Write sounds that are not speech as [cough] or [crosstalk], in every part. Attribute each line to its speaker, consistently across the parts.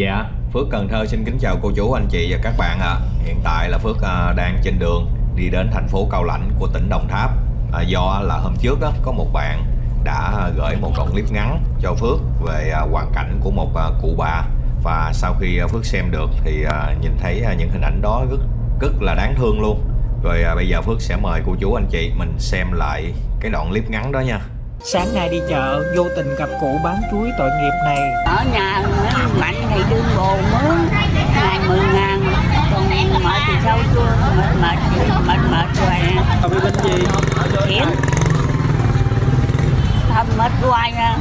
Speaker 1: Dạ, Phước Cần Thơ xin kính chào cô chú, anh chị và các bạn ạ. Hiện tại là Phước à, đang trên đường đi đến thành phố Cao Lãnh của tỉnh Đồng Tháp. À, do là hôm trước đó có một bạn đã gửi một đoạn clip ngắn cho Phước về à, hoàn cảnh của một à, cụ bà và sau khi à, Phước xem được thì à, nhìn thấy à, những hình ảnh đó rất rất là đáng thương luôn. Rồi à, bây giờ Phước sẽ mời cô chú anh chị mình xem lại cái đoạn clip ngắn đó nha.
Speaker 2: Sáng nay đi chợ, vô tình gặp cụ bán chuối tội nghiệp này.
Speaker 3: ở nhà mạnh thì đương bồ mướn ngày mười ngàn. Còn mệt thì sao chưa mệt mệt mệt mệt rồi.
Speaker 2: Bị bệnh gì?
Speaker 3: thầm mệt hoài à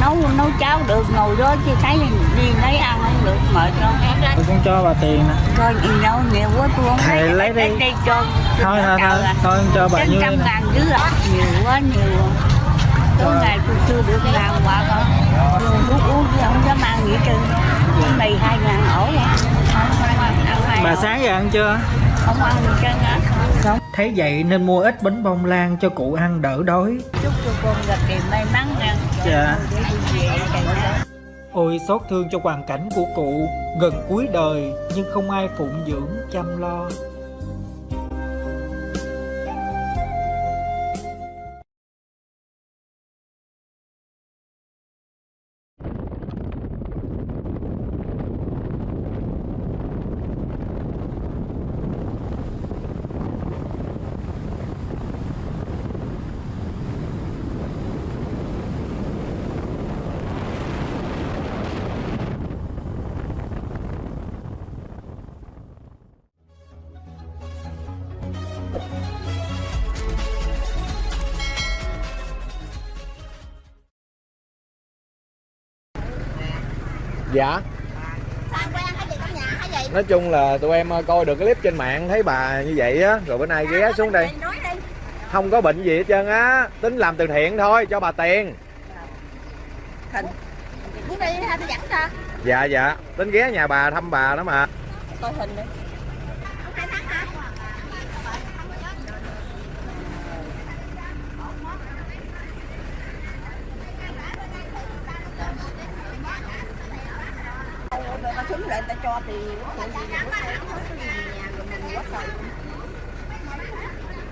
Speaker 3: nấu nấu cháo được ngồi đó chứ thấy đi lấy ăn không được mệt đâu
Speaker 2: Tôi cũng cho bà tiền nè.
Speaker 3: thôi gì đâu nhiều quá tôi không
Speaker 2: Thầy lấy đi.
Speaker 3: đây cho.
Speaker 2: Thôi thôi thôi, thôi cho bà nhiêu
Speaker 3: trăm ngàn dữ à nhiều quá nhiều. Tối ngày tôi chưa được quạt hả dùng thuốc uống chứ không dám ăn trơn. Cái này hai ngàn ổ
Speaker 2: Bà sáng giờ ăn chưa?
Speaker 3: không ăn gì trơn á
Speaker 2: Không. Thấy vậy nên mua ít bánh bông lan cho cụ ăn đỡ đói.
Speaker 3: chúc cho con gặp điều may mắn nha
Speaker 2: Dạ. Ôi xót thương cho hoàn cảnh của cụ gần cuối đời nhưng không ai phụng dưỡng chăm lo.
Speaker 4: Dạ. Nói chung là tụi em ờ, coi được cái clip trên mạng thấy bà như vậy á Rồi bữa nay ghé xuống đây. Không có bệnh gì hết trơn á Tính làm từ thiện thôi cho bà tiền. Dạ dạ. Tính ghé nhà bà thăm bà đó mà.
Speaker 3: Coi hình đi ta xuống lại ta cho thì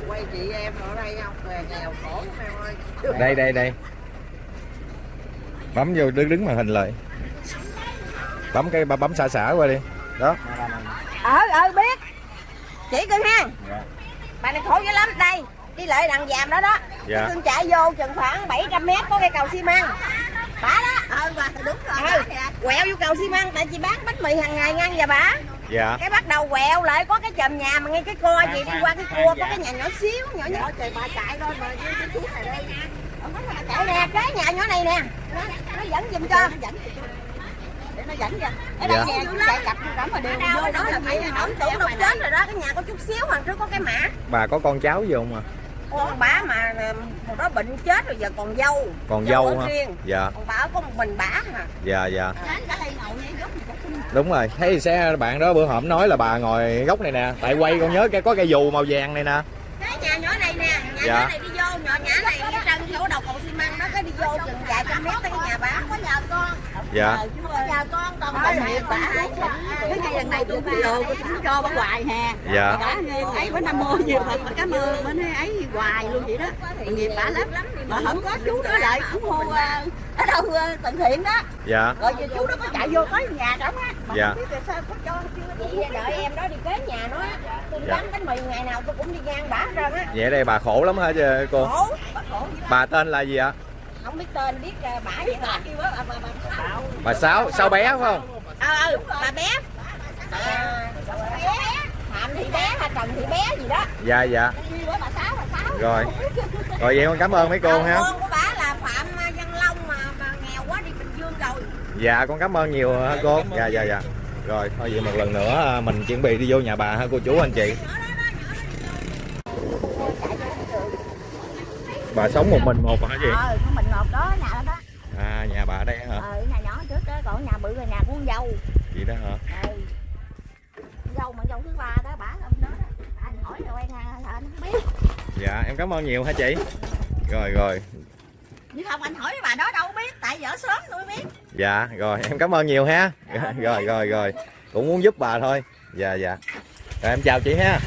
Speaker 5: quay chị đây không? Về nghèo khổ lắm em ơi.
Speaker 4: Đây đây đây. Bấm vô đứng đứng màn hình lại. Bấm cái bấm xả xả qua đi. Đó.
Speaker 5: Ờ ờ biết. Chỉ cưng ha. Bà này khổ dữ lắm. Đây đi lại đằng giàm đó đó.
Speaker 4: Dạ.
Speaker 5: cưng chạy vô chừng khoảng 700 mét có cây cầu xi măng. Bả đó. Ờ bà đúng rồi. Ừ. quẹo vô cầu xi măng tại chị bán bánh mì hàng ngày ngang và bả
Speaker 4: Dạ.
Speaker 5: Cái bắt đầu quẹo lại có cái chòm nhà mà ngay cái co gì đi qua cái cua có cái nhà nhỏ xíu nhỏ nhỏ. Trời bà chạy thôi mà cái chiếc này đây. Chạy nè cái nhà nhỏ này nè. Nó, nó dẫn giùm cho. Nó dẫn để nó dẫn cho. Ở đây
Speaker 4: Dạ.
Speaker 5: nè chúng chạy cặp cẩm mà đều vô đó là phải ổng tưởng đâu chết rồi đó. Cái nhà có chút xíu hoàng trước có cái mã.
Speaker 4: Bà có con cháu gì không à?
Speaker 5: Con bả mà hồi đó bệnh chết rồi giờ còn dâu.
Speaker 4: Còn dâu
Speaker 5: ở
Speaker 4: hả?
Speaker 5: riêng.
Speaker 4: Dạ.
Speaker 5: Còn bà có một mình bả mà
Speaker 4: dạ dạ Đúng rồi. Thấy xe bạn đó bữa hổm nói là bà ngồi góc này nè. Tại quay con nhớ cái có cây dù màu vàng này nè.
Speaker 5: Cái nhà nhỏ này nè. Nhà
Speaker 4: Dạ.
Speaker 5: nhỏ này đi vô nhỏ nhã này cái trần chỗ đầu cầu xi măng đó cái đi vô chừng vài trăm mét tới cái nhà bả có nhà con
Speaker 4: Dạ.
Speaker 5: Có nhà con còn còn mẹ bả cái ngày lần này tôi cũng đồ tôi cũng cho bà hoài hè.
Speaker 4: Dạ.
Speaker 5: Bả ấy bữa năm mua nhiều thật cảm ơn bữa nay ấy hoài luôn vậy đó. Nghiệp bả lắm. Mà không có chú đó lại cũng hô ờ, ở đâu ờ, từ thiện đó.
Speaker 4: Dạ.
Speaker 5: Rồi giờ chú đó có chạy vô tới nhà trống á. Mà
Speaker 4: Dạ.
Speaker 5: không biết là sao có cho chưa chị đợi em đó đi kế nhà nó tôi
Speaker 4: Dạ.
Speaker 5: bán bánh mì ngày nào tôi cũng đi ngang bả hết trơn á.
Speaker 4: Vậy đây bà khổ lắm hả chứ cô?
Speaker 5: Khổ bà khổ.
Speaker 4: Bà tên là gì ạ
Speaker 5: không biết tên biết uh, bả vậy bà kêu á bà bà bà bà
Speaker 4: Bà Sáu Sáu bé phải không?
Speaker 5: Ờ ừ, bà bé à, bé phạm thị bé hay trần thị bé gì đó.
Speaker 4: Dạ dạ.
Speaker 5: Bà sáu bà sáu.
Speaker 4: Rồi. Rồi vậy con cảm ơn mấy cô ha
Speaker 5: con của bả là phạm à, văn long mà, mà nghèo quá đi bình dương rồi.
Speaker 4: Dạ con cảm ơn nhiều hả cô? Dạ dạ dạ Rồi thôi vậy một lần nữa à, mình chuẩn bị đi vô nhà bà ha cô chú anh chị Bà sống một mình một hả chị?
Speaker 5: Ờ con mình ngọt đó nhà đó. Đó
Speaker 4: À nhà bà đây hả?
Speaker 5: Ờ nhà nhỏ trước đó còn nhà bự là nhà của con dâu.
Speaker 4: Vậy đó hả?
Speaker 5: Ừ. dâu mà dâu thứ ba đó bả ông đó đó. anh hỏi rồi quen anh anh không biết.
Speaker 4: Dạ em cảm ơn nhiều hả chị? Rồi rồi.
Speaker 5: Như không anh hỏi bà đó đâu biết tại vợ sớm tôi biết.
Speaker 4: Dạ rồi em cảm ơn nhiều ha. Rồi rồi rồi. Cũng muốn giúp bà thôi. Dạ dạ. Rồi em chào chị ha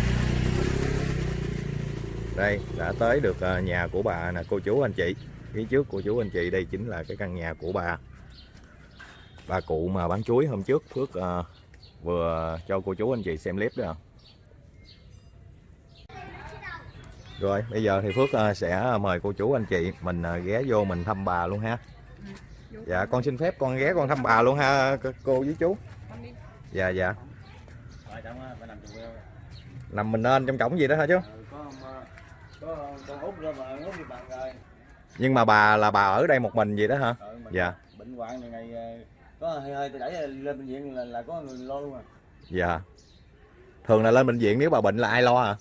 Speaker 4: đây đã tới được ờ, nhà của bà nè cô chú anh chị. Phía trước cô chú anh chị đây chính là cái căn nhà của bà. Bà cụ mà bán chuối hôm trước Phước ờ, vừa cho cô chú anh chị xem clip đó. Rồi bây giờ thì Phước ờ, sẽ mời cô chú anh chị mình ờ, ghé vô mình thăm bà luôn ha. Dạ con xin phép con ghé con thăm bà luôn ha cô với chú. Dạ dạ. Nằm mình nên trong cổng gì đó hả chú nhưng mà bà là bà ở đây một mình vậy đó hả? Dạ.
Speaker 6: Bệnh hoạn này ngày ờ, có hơi hơi tôi đẩy lên bệnh viện là, là có người lo luôn à.
Speaker 4: Dạ. Thường là lên bệnh viện nếu bà bệnh là ai lo à?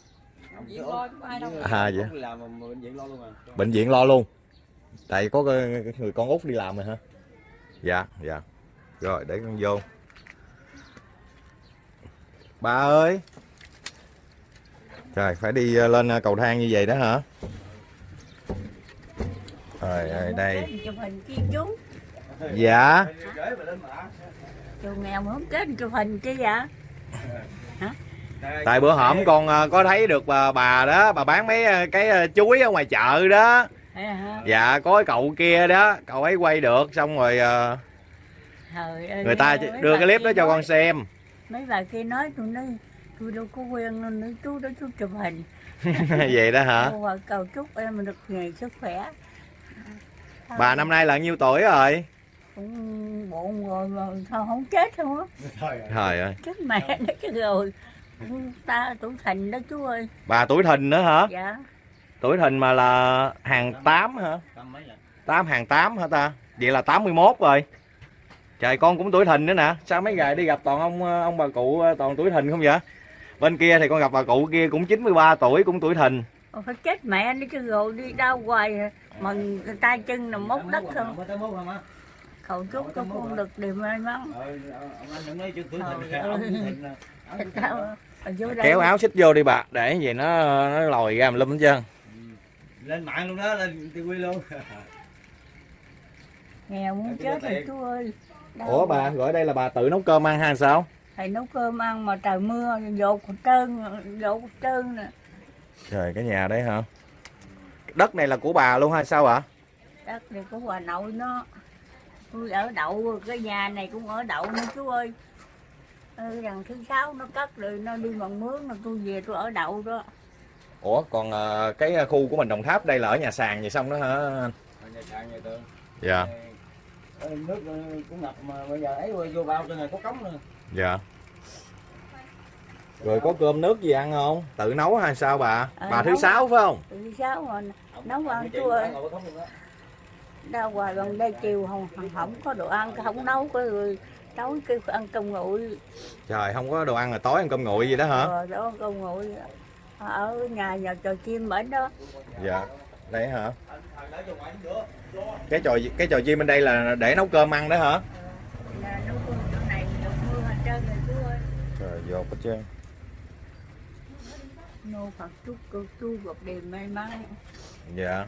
Speaker 6: Viện lo chứ ai đâu.
Speaker 4: À, vậy?
Speaker 6: đi làm mà bệnh viện lo luôn à.
Speaker 4: Bệnh viện lo luôn. Tại có người con út đi làm rồi hả? Dạ dạ. Rồi để con vô. Ba ơi trời phải đi ờ, lên ờ, cầu thang như vậy đó hả? Rồi ơi đây. dạ.
Speaker 3: Chú nghèo mà không chết chụp hình chi vậy?
Speaker 4: Tại bữa hổm con ờ, có thấy được bà, bà đó bà bán mấy cái chuối ở ngoài chợ đó.
Speaker 3: Hả?
Speaker 4: dạ có cái cậu kia đó cậu ấy quay được xong rồi người ta đưa cái clip đó cho con xem.
Speaker 3: mấy bà kia nói tôi nói tôi đâu có quen đâu nữa chú đó chú chụp hình. [laughs]
Speaker 4: Vậy đó hả?
Speaker 3: Tôi và cầu chúc em được ngày sức khỏe.
Speaker 4: Bà năm nay là nhiêu tuổi rồi?
Speaker 3: Cũng bụng rồi mà sao không chết không á.
Speaker 4: Trời ơi.
Speaker 3: Chết mẹ nó chứ rồi. Ta tuổi thành đó chú ơi.
Speaker 4: Bà tuổi thìn nữa hả?
Speaker 3: Dạ.
Speaker 4: Tuổi thìn mà là hàng 8 hả? tám hàng 8 hả ta? Vậy là 81 rồi. Trời con cũng tuổi thìn nữa nè. Sao mấy ngày đi gặp toàn ông ông bà cụ toàn tuổi thìn không vậy bên kia thì con gặp bà cụ kia cũng 93 tuổi cũng tuổi thìn.
Speaker 3: Ôi, phải chết mẹ nó chứ rồi đi đâu hoài. Mà tay chân là móc đất không cầu chúc cho con được điều may mắn
Speaker 6: anh
Speaker 4: kéo áo xích vô đi bà để vậy nó nó lòi ra lum hết trơn.
Speaker 6: Lên mạng luôn đó lên TV luôn.
Speaker 3: Nghèo muốn chết rồi chú ơi. Đâu
Speaker 4: ủa bà gọi đây là bà tự nấu cơm ăn hay sao
Speaker 3: thầy nấu cơm ăn mà trời mưa dột trơn dột trơn nè.
Speaker 4: Trời cái nhà đấy hả? Đất này là của bà luôn hay sao ạ?
Speaker 3: Đất này của bà nội nó. Tôi ở đậu cái nhà này cũng ở đậu nữa chú ơi. Ừ, thứ sáu nó cất rồi nó đi bằng mướn là tôi về tôi ở đậu đó.
Speaker 4: Ủa còn ờ, cái khu của mình đồng tháp đây là ở nhà sàn vậy xong đó hả?
Speaker 6: Ở nhà sàn nhà tường.
Speaker 4: Dạ.
Speaker 6: Ờ, nước ờ, cũng ngập mà bây giờ ấy vô bao trên này có cống nữa
Speaker 4: dạ. Rồi có cơm nước gì ăn không? Tự nấu hay sao bà?
Speaker 3: Ờ,
Speaker 4: bà thứ sáu phải không?
Speaker 3: Thứ sáu mà nấu ăn
Speaker 6: có đó.
Speaker 3: đâu hoài gần đây chiều không không có đồ ăn không nấu cái rồi tối kêu ăn cơm nguội.
Speaker 4: Trời không có đồ ăn là tối ăn cơm nguội gì đó hả?
Speaker 3: Rồi đó cơm nguội. Ở nhà nhà trò chim bển đó.
Speaker 4: Dạ. Đấy hả? Cái trò cái trò chim bên đây là để nấu cơm ăn đó hả
Speaker 3: là nấu cơm chỗ này được mưa hết trơn rồi chú ơi
Speaker 4: trời dột hết trơn
Speaker 3: nô phật chúc cô chú gặp điềm may mắn.
Speaker 4: Dạ.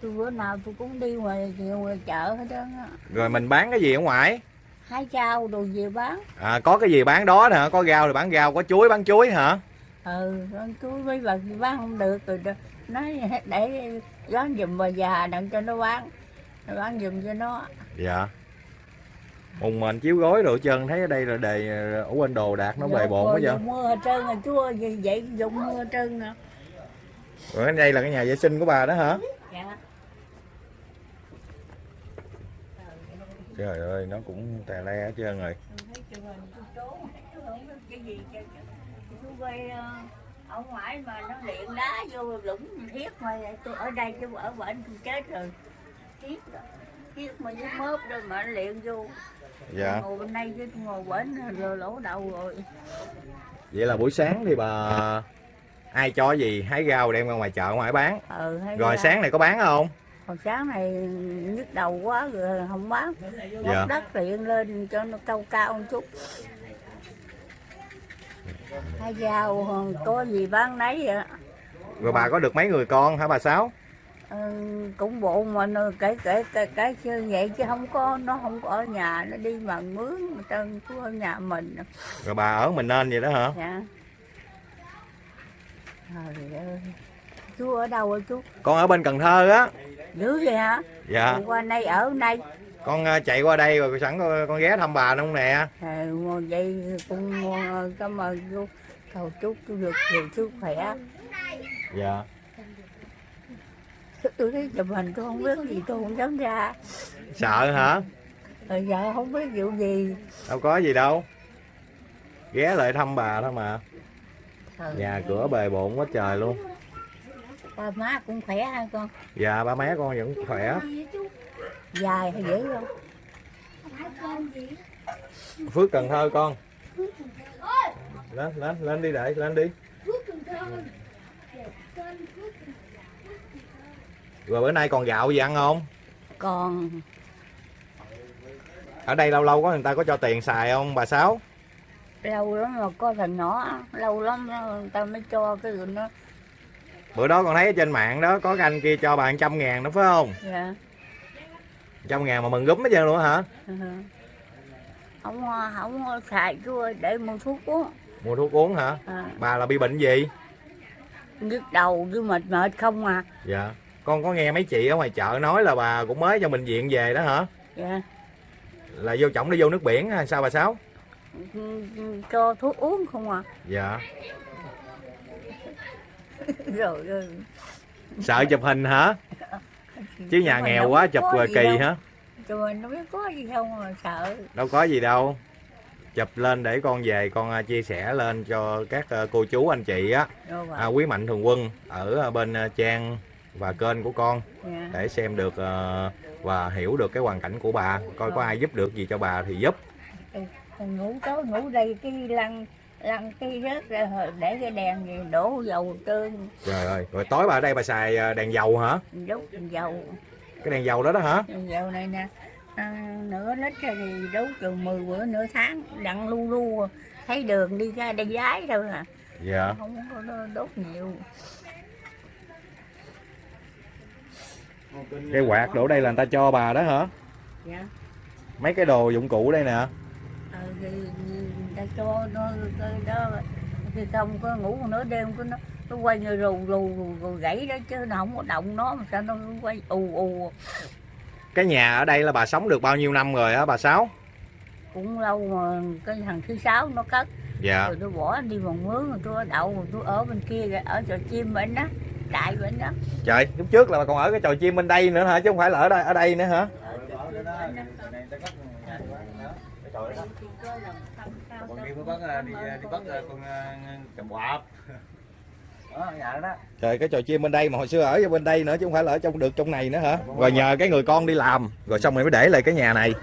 Speaker 3: Tôi bữa nào tôi cũng đi ngoài ngoài chợ hết trơn á.
Speaker 4: Rồi mình bán cái gì ở ngoài?
Speaker 3: Hái rau đồ về bán?
Speaker 4: À, có cái gì bán đó hả? Có rau thì bán rau có chuối bán chuối hả?
Speaker 3: Ừ con chú mấy bà đi bán không được rồi đó. nói để bán giùm bà già đặng cho nó bán. Nó bán giùm cho nó.
Speaker 4: Dạ mùng mình chiếu gối đồ trơn thấy ở đây là đề ở quên đồ đạc nó bề bộn quá vậy?
Speaker 3: mưa hết trơn rồi chú ơi vậy, dùng mưa hết trơn nè.
Speaker 4: Rồi đây là cái nhà vệ sinh của bà đó hả?
Speaker 3: Dạ.
Speaker 4: Trời ơi nó cũng tè le hết trơn rồi.
Speaker 3: Chứ. Ờ, ở ngoài mà nó luyện đá vô lũng thiết mà tôi ở đây tôi ở bển tôi chết rồi. Thiết thiết mà với mớp rồi mà nó luyện vô
Speaker 4: dạ.
Speaker 3: Ngồi bên đây chứ ngồi bển rồi lỗ đầu rồi.
Speaker 4: Vậy là buổi sáng thì bà ai cho gì? Hái rau đem ra ngoài chợ ngoài bán.
Speaker 3: Ừ
Speaker 4: rồi
Speaker 3: là-
Speaker 4: sáng này có bán không?
Speaker 3: Hồi sáng này nhức đầu quá rồi không bán.
Speaker 4: Dạ.
Speaker 3: móc đất luyện lên cho nó cao cao một chút. Hai rau có gì bán nấy vậy?
Speaker 4: Rồi bà có được mấy người con hả bà sáu
Speaker 3: cũng bộ mà nó kể kể cái như vậy chứ không có nó không có ở nhà nó đi bằng mướn mà trơn chú ở nhà mình.
Speaker 4: Rồi bà ở mình nên vậy đó hả?
Speaker 3: Dạ. Trời ơi chú ở đâu rồi chú?
Speaker 4: Con ở bên cần thơ á.
Speaker 3: Dữ vậy hả?
Speaker 4: Dạ.
Speaker 3: Qua đây ở đây.
Speaker 4: Con ờ, chạy qua đây rồi sẵn con, con ghé thăm bà không nè.
Speaker 3: À, vậy cũng ờ, cảm ơn chú. Cầu chúc chú được nhiều sức khỏe.
Speaker 4: Dạ
Speaker 3: tôi thấy chụp hình tôi không biết gì tôi không dám ra.
Speaker 4: Sợ hả?
Speaker 3: Rồi giờ không biết vụ gì.
Speaker 4: Đâu có gì đâu. Ghé lại thăm bà thôi mà.
Speaker 3: Trời
Speaker 4: nhà
Speaker 3: ơi,
Speaker 4: cửa bề bộn quá trời luôn.
Speaker 3: Ba má cũng khỏe hả con?
Speaker 4: Dạ ba má con vẫn khỏe.
Speaker 3: Dài hay dễ không
Speaker 4: phước cần thơ con. Lên lên lên đi để lên đi rồi bữa nay còn gạo gì ăn không?
Speaker 3: Còn
Speaker 4: ở đây lâu lâu có người ta có cho tiền xài không bà sáu?
Speaker 3: Lâu lắm mà có thằng nhỏ lâu lắm người ta mới cho cái rồi nó
Speaker 4: bữa đó con thấy ở trên mạng đó có cái anh kia cho bà trăm ngàn đó phải không?
Speaker 3: Dạ.
Speaker 4: Trăm ngàn mà mừng gúm hết trơn luôn hả?
Speaker 3: Ừ. không không xài ơi để mua thuốc uống.
Speaker 4: Mua thuốc uống hả?
Speaker 3: À,
Speaker 4: bà là bị bệnh gì?
Speaker 3: Nhức đầu với mệt mệt không à.
Speaker 4: Dạ con có nghe mấy chị ở ngoài chợ nói là bà cũng mới cho bệnh viện về đó hả?
Speaker 3: Dạ.
Speaker 4: Là vô trọng đi vô nước biển hay sao bà sáu?
Speaker 3: Cho thuốc uống không à
Speaker 4: dạ. [laughs]
Speaker 3: Rồi rồi.
Speaker 4: Sợ chụp hình hả? Chứ nhà nghèo
Speaker 3: đâu
Speaker 4: quá chụp kỳ
Speaker 3: đâu.
Speaker 4: hả?
Speaker 3: Mình đâu biết có gì không mà sợ.
Speaker 4: Đâu có gì đâu. Chụp lên để con về con à, chia sẻ lên cho các à, cô chú anh chị á.
Speaker 3: Rồi
Speaker 4: à, quý mạnh thường quân ở à, bên trang và kênh của con
Speaker 3: dạ.
Speaker 4: để xem được à, và hiểu được cái hoàn cảnh của bà coi có ai giúp được gì cho bà thì giúp.
Speaker 3: Ngủ tối ngủ đây cái lăn lăn cái rớt ra để cái đèn gì đổ dầu trơn.
Speaker 4: Trời ơi rồi tối bà ở đây bà xài à, đèn dầu hả?
Speaker 3: Đốt dầu.
Speaker 4: Cái đèn dầu đó đó hả?
Speaker 3: Đèn dầu này nè à, nửa lít thì đốt chừng 10 bữa nửa tháng đặng lu lu. Thấy đường đi ra đây giái thôi à.
Speaker 4: Dạ.
Speaker 3: Không có đốt nhiều
Speaker 4: cái quạt đổ đây là người ta cho bà đó hả?
Speaker 3: Dạ.
Speaker 4: Mấy cái đồ dụng cụ đây nè.
Speaker 3: Ờ, thì người ta cho nó đó thì không có ngủ nửa đêm có nó nó quay như rù rù rù, rù gãy đó chứ nó không có động nó mà sao nó quay ù ù.
Speaker 4: Cái nhà ở đây là bà sống được bao nhiêu năm rồi á bà sáu?
Speaker 3: Cũng lâu mà cái thằng thứ sáu nó cất.
Speaker 4: Dạ.
Speaker 3: Rồi tôi bỏ đi bằng mướn rồi tôi đậu rồi tôi ở bên kia ở chợ chim bên đó đại anh đó.
Speaker 4: Trời, lúc trước là bà còn ở cái trò chim bên đây nữa hả? Chứ không phải là ở đây ở đây nữa hả? Trời, cái trò chim bên đây mà hồi xưa ở bên đây nữa chứ không phải là ở trong được trong này nữa hả? Rồi nhờ cái người con đi làm, rồi xong rồi mới để lại cái nhà này.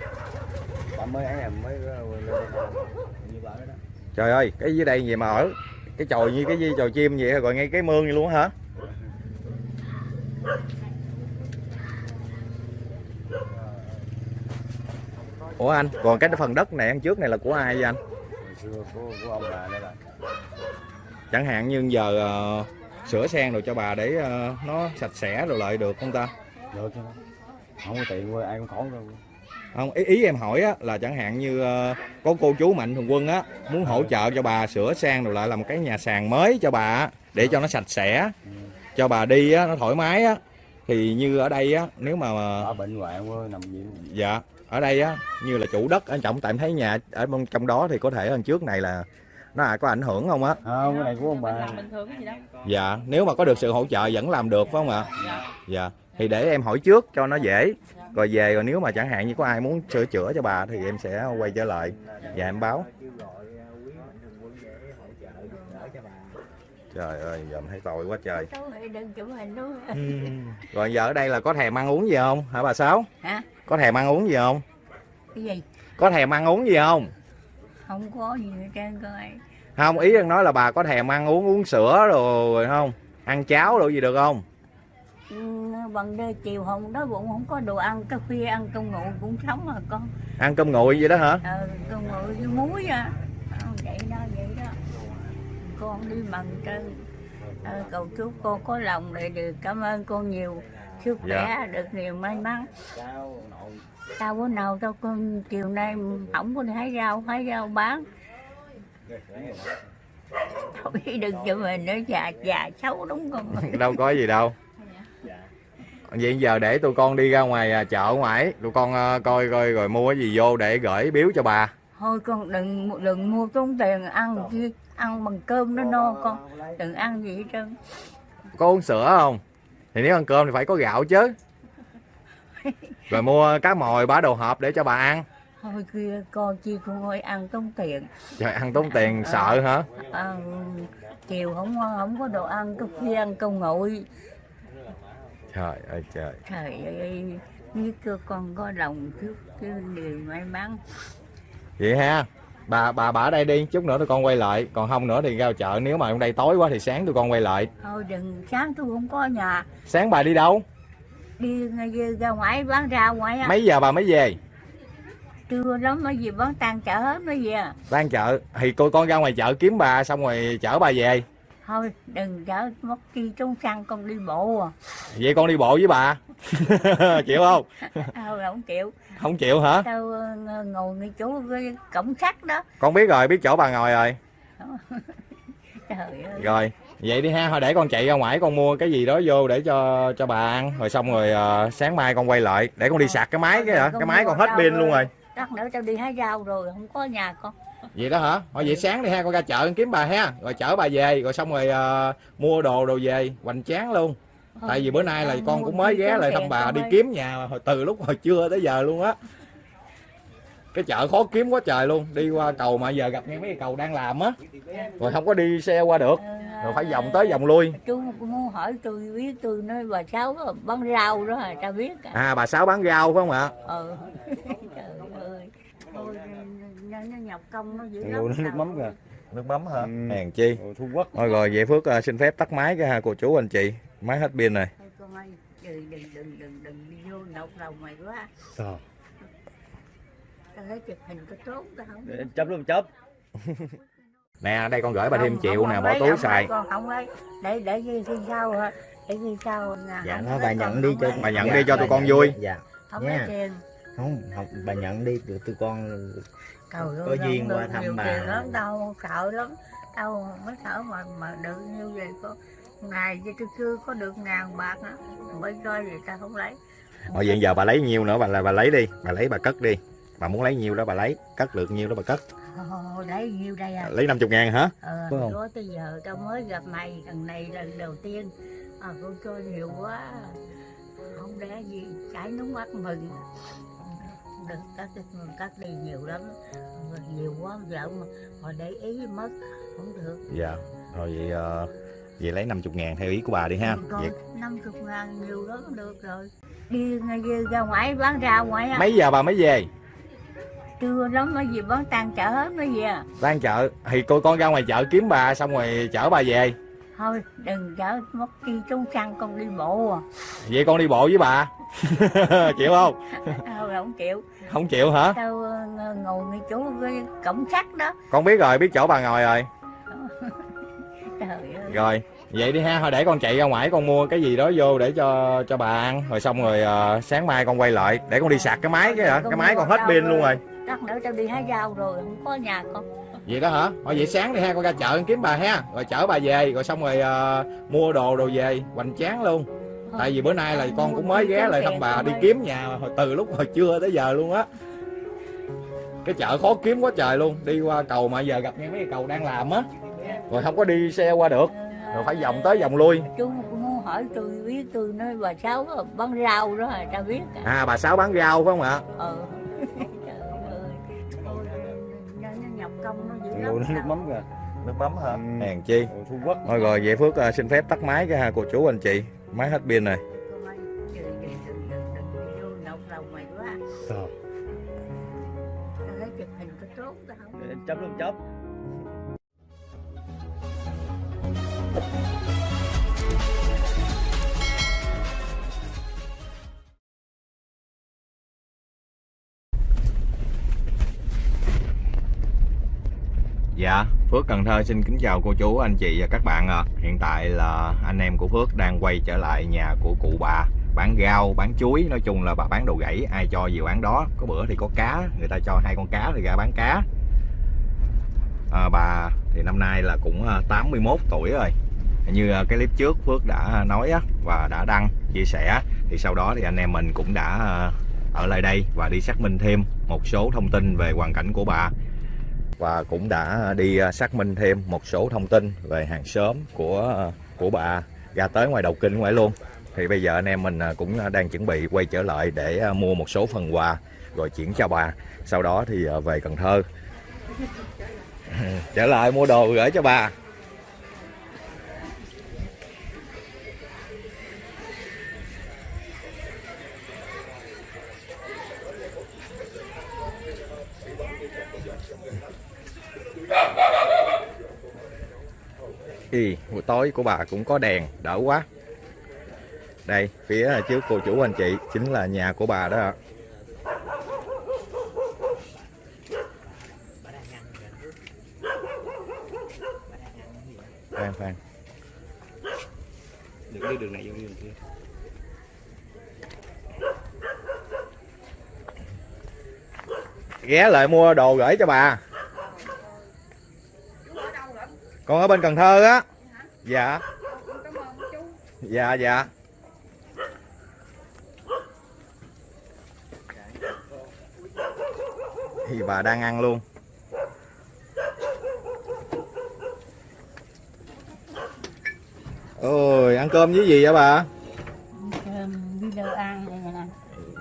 Speaker 4: Trời ơi, cái dưới đây gì mà ở cái chòi như cái gì, chòi chim vậy rồi ngay cái mương vậy luôn hả? Ủa anh còn cái phần đất này ăn trước này là của ai vậy anh?
Speaker 6: Hồi xưa của, của ông bà đây là
Speaker 4: chẳng hạn như giờ ờ, sửa sen rồi cho bà để ờ, nó sạch sẽ rồi lại được không ta?
Speaker 6: Được chứ. Không có tiền ai cũng khổ đâu.
Speaker 4: Không ý, ý em hỏi á, là chẳng hạn như ờ, có cô chú mạnh thường quân á muốn hỗ trợ cho bà sửa sang rồi lại làm cái nhà sàn mới cho bà để cho nó sạch sẽ cho bà đi á nó thoải mái á. Thì như ở đây á nếu mà
Speaker 6: ở bệnh hoạn quê nằm viện
Speaker 4: dạ ở đây á như là chủ đất anh trọng tại em thấy nhà ở bên trong đó thì có thể hơn trước này là nó à, có ảnh hưởng không á?
Speaker 6: Không cái này của ông bà.
Speaker 4: Dạ nếu mà có được sự hỗ trợ vẫn làm được phải không ạ? Dạ thì để em hỏi trước cho nó dễ. Rồi về rồi nếu mà chẳng hạn như có ai muốn sửa chữa cho bà thì em sẽ quay trở lại và em báo trời ơi giờ em thấy tội quá trời.
Speaker 3: Luôn [laughs]
Speaker 4: rồi giờ ở đây là có thèm ăn uống gì không? Hả bà sáu?
Speaker 3: Hả?
Speaker 4: Có thèm ăn uống gì không?
Speaker 3: Cái gì?
Speaker 4: Có thèm ăn uống gì không?
Speaker 3: Không có gì hết trơn coi
Speaker 4: không ý em nói là bà có thèm ăn uống uống sữa rồi không? Ăn cháo đồ gì được không?
Speaker 3: Ừ, bằng đêm chiều hôm đó bụng không có đồ ăn cà phê ăn cơm nguội cũng sống mà con.
Speaker 4: Ăn cơm nguội vậy đó hả?
Speaker 3: Ờ, cơm nguội với muối à vậy đó vậy đó con đi bằng trơn ờ, cầu chúc con có lòng để được. Cảm ơn con nhiều. Sức
Speaker 4: Dạ.
Speaker 3: khỏe được nhiều may mắn. Tao bữa nào tao con chiều nay không có hái rau hái rau bán. Thôi đừng cho mình nữa già già xấu đúng không? [laughs]
Speaker 4: Đâu có gì đâu. Vậy giờ để tụi con đi ra ngoài à, chợ ngoài. Tụi con à, coi coi rồi mua cái gì vô để gửi biếu cho bà.
Speaker 3: Thôi con đừng đừng mua tốn tiền ăn chi ăn bằng cơm nó no con. Đừng ăn gì hết trơn.
Speaker 4: Có uống sữa không? Thì nếu ăn cơm thì phải có gạo chứ. Rồi mua cá mồi bả đồ hộp để cho bà ăn.
Speaker 3: Thôi kia con chi con ơi ăn tốn tiền.
Speaker 4: Trời ăn tốn tiền sợ hả?
Speaker 3: à, chiều không không có đồ ăn có khi ăn câu nguội.
Speaker 4: Trời ơi trời.
Speaker 3: Trời ơi biết cơ con có lòng chút chứ điều may mắn.
Speaker 4: Vậy ha bà bà bà ở đây đi chút nữa tụi con quay lại. Còn không nữa thì ra chợ. Nếu mà hôm đây tối quá thì sáng tụi con quay lại.
Speaker 3: Thôi đừng sáng tôi không có nhà.
Speaker 4: Sáng bà đi đâu?
Speaker 3: Đi ngay ra ngoài bán rau ngoài á.
Speaker 4: Mấy giờ bà mới về?
Speaker 3: Trưa lắm mới gì bán tan chợ hết mới về.
Speaker 4: Đang chợ. Thì cô con ra ngoài chợ kiếm bà xong rồi chở bà về
Speaker 3: thôi đừng chở mất chi trốn xăng con đi bộ à.
Speaker 4: Vậy con đi bộ với bà? [laughs] Chịu không?
Speaker 3: Thôi [laughs] không chịu.
Speaker 4: Không chịu hả?
Speaker 3: Tao ờ, ngồi ngay chỗ cái cổng sắt đó.
Speaker 4: Con biết rồi biết chỗ bà ngồi rồi. [laughs]
Speaker 3: Trời ơi.
Speaker 4: Rồi vậy đi ha thôi để con chạy ra ngoài con mua cái gì đó vô để cho cho bà ăn. Rồi xong rồi ờ, sáng mai con quay lại. Để con đi sạc cái máy cái hả? cái máy còn hết pin luôn rồi.
Speaker 3: Lát nữa tao đi hái rau rồi không có nhà con
Speaker 4: vậy đó hả? Thôi vậy sáng đi ha con ra chợ kiếm bà ha. Rồi chở bà về rồi xong rồi ờ, mua đồ đồ về hoành tráng luôn. Tại vì bữa nay là con cũng mới ghé lại thăm bà đi
Speaker 3: ơi.
Speaker 4: kiếm nhà hồi từ lúc hồi trưa tới giờ luôn á. Cái chợ khó kiếm quá trời luôn. Đi qua cầu mà giờ gặp ngay mấy cái cầu đang làm á. Rồi không có đi xe qua được. Rồi phải vòng tới vòng lui.
Speaker 3: chú muốn hỏi tôi biết tôi nói bà sáu bán rau đó à tao biết à
Speaker 4: à bà sáu bán rau phải không ạ?
Speaker 3: Ừ [laughs] thôi nó, nó nhọc công nó dữ lắm.
Speaker 6: nước mắm kìa.
Speaker 4: Nước mắm hả?
Speaker 6: Ừ.
Speaker 4: hèn chi.
Speaker 6: Thu Quốc.
Speaker 4: Thôi rồi vậy phước ờ, xin phép tắt máy cái ha cô chú anh chị. Máy hết pin rồi.
Speaker 3: Thôi con ơi đừng đừng đừng đừng đừng đi vô nọc lòng mày quá.
Speaker 6: Sao?
Speaker 3: tao thấy chụp hình có tốt tao không
Speaker 6: Để chấp luôn chấp [laughs]
Speaker 4: nè đây con gửi bà thêm triệu nè bỏ túi
Speaker 3: không
Speaker 4: xài.
Speaker 3: con không lấy để để khi khi sau hả? Để sau nhà
Speaker 4: Dạ,
Speaker 3: lấy,
Speaker 7: bà nhận đi
Speaker 3: không
Speaker 7: cho
Speaker 4: bà nhận
Speaker 7: Dạ,
Speaker 4: đi cho tụi con vui.
Speaker 7: đi. dạ.
Speaker 3: Không lấy tiền
Speaker 7: không không bà nhận đi tụi tụi con
Speaker 3: Trời
Speaker 7: Có duyên qua thăm bà.
Speaker 3: lắm đâu sợ lắm đâu mới sợ mà mà được như vậy có ngày cho tôi chưa có được ngàn bạc á mới coi gì ta không lấy.
Speaker 4: Rồi vậy giờ bà lấy nhiêu nữa? Bà là bà lấy đi bà lấy bà cất đi. Bà muốn lấy nhiêu đó bà lấy cất được nhiêu đó bà cất.
Speaker 3: Ồ, lấy nhiêu đây à?
Speaker 4: Lấy 50 ngàn hả?
Speaker 3: Ờ
Speaker 4: Phải không?
Speaker 3: đó tới giờ tao mới gặp mày lần này lần đầu tiên. À cô cho nhiều quá không để gì chảy nước mắt mừng được đi cắt đi nhiều lắm. Nhiều quá vợ mà, mà để ý mất không được.
Speaker 4: Dạ rồi vậy ờ, vậy lấy 50 ngàn theo ý của bà đi ha.
Speaker 3: Còn
Speaker 4: vậy,
Speaker 3: 50 ngàn nhiều lắm được rồi. Đi ra ngoài bán rau ngoài á
Speaker 4: mấy giờ bà mới về?
Speaker 3: Trưa lắm mới gì bán tan chợ hết mới về
Speaker 4: đang chợ thì cô con ra ngoài chợ kiếm bà xong rồi chở bà về
Speaker 3: Thôi đừng chở mất chi trốn xăng con đi bộ à.
Speaker 4: Vậy con đi bộ với bà. [laughs] Chịu không?
Speaker 3: Thôi [laughs] không chịu.
Speaker 4: Không chịu hả?
Speaker 3: Tao ờ, ngồi ngay chỗ cái cổng sắt đó.
Speaker 4: Con biết rồi biết chỗ bà ngồi rồi. [laughs]
Speaker 3: Trời ơi.
Speaker 4: Rồi vậy đi ha. Thôi để con chạy ra ngoài con mua cái gì đó vô để cho cho bà ăn. Rồi xong rồi ờ, sáng mai con quay lại. Để con đi sạc cái máy cái hả? Cái máy còn hết pin luôn rồi.
Speaker 3: Lát nữa tao đi hái rau rồi không có nhà con
Speaker 4: vậy đó hả? Thôi vậy sáng đi ha con ra chợ con kiếm bà ha. Rồi chở bà về rồi xong rồi ờ, mua đồ đồ về hoành tráng luôn. Tại vì bữa nay là con cũng mới ghé lại thăm bà đi kiếm nhà hồi từ lúc hồi trưa tới giờ luôn á. Cái chợ khó kiếm quá trời luôn. Đi qua cầu mà giờ gặp ngay mấy cái cầu đang làm á. Rồi không có đi xe qua được. Rồi phải vòng tới vòng lui.
Speaker 3: Chú muốn hỏi tôi biết tôi nói bà Sáu bán rau đó à tao biết à.
Speaker 4: À bà sáu bán rau phải không ạ?
Speaker 3: Ừ [laughs] công nó dữ lắm
Speaker 6: nước mắm kìa.
Speaker 4: Nước mắm hả?
Speaker 6: Ừ.
Speaker 4: hèn chi?
Speaker 6: Thu Quốc.
Speaker 4: Thôi rồi vậy phước ờ, xin phép tắt máy cái ha cô chú anh chị. Máy hết pin rồi.
Speaker 3: Con ơi, đừng,
Speaker 4: Dạ, Phước Cần Thơ xin kính chào cô chú, anh chị và các bạn ạ. Hiện tại là anh em của Phước đang quay trở lại nhà của cụ bà. Bán rau bán chuối nói chung là bà bán đồ gãy ai cho gì bán đó. Có bữa thì có cá người ta cho hai con cá thì ra bán cá. À, bà thì năm nay là cũng à, 81 tuổi rồi. Như à, cái clip trước Phước đã nói và đã đăng chia sẻ thì sau đó thì anh em mình cũng đã à, ở lại đây và đi xác minh thêm một số thông tin về hoàn cảnh của bà và cũng đã đi à, xác minh thêm một số thông tin về hàng xóm của à, của bà. Ra tới ngoài đầu kinh ngoài luôn. Thì bây giờ anh em mình à, cũng đang chuẩn bị quay trở lại để mua một số phần quà rồi chuyển cho bà. Sau đó thì về Cần Thơ. [laughs] Trở lại mua đồ gửi cho bà. Thì buổi tối của bà cũng có đèn đỡ quá đây phía trước cô chủ anh chị chính là nhà của bà đó ạ. khoan khoan
Speaker 6: Đừng đi đường này vô đi đường kia.
Speaker 4: ghé lại mua đồ gửi cho bà con ở bên Cần Thơ á. Dạ. Dạ. Dạ thì bà đang ăn luôn. Ôi ăn cơm với gì vậy bà?
Speaker 3: Đi đâu ăn đây nè.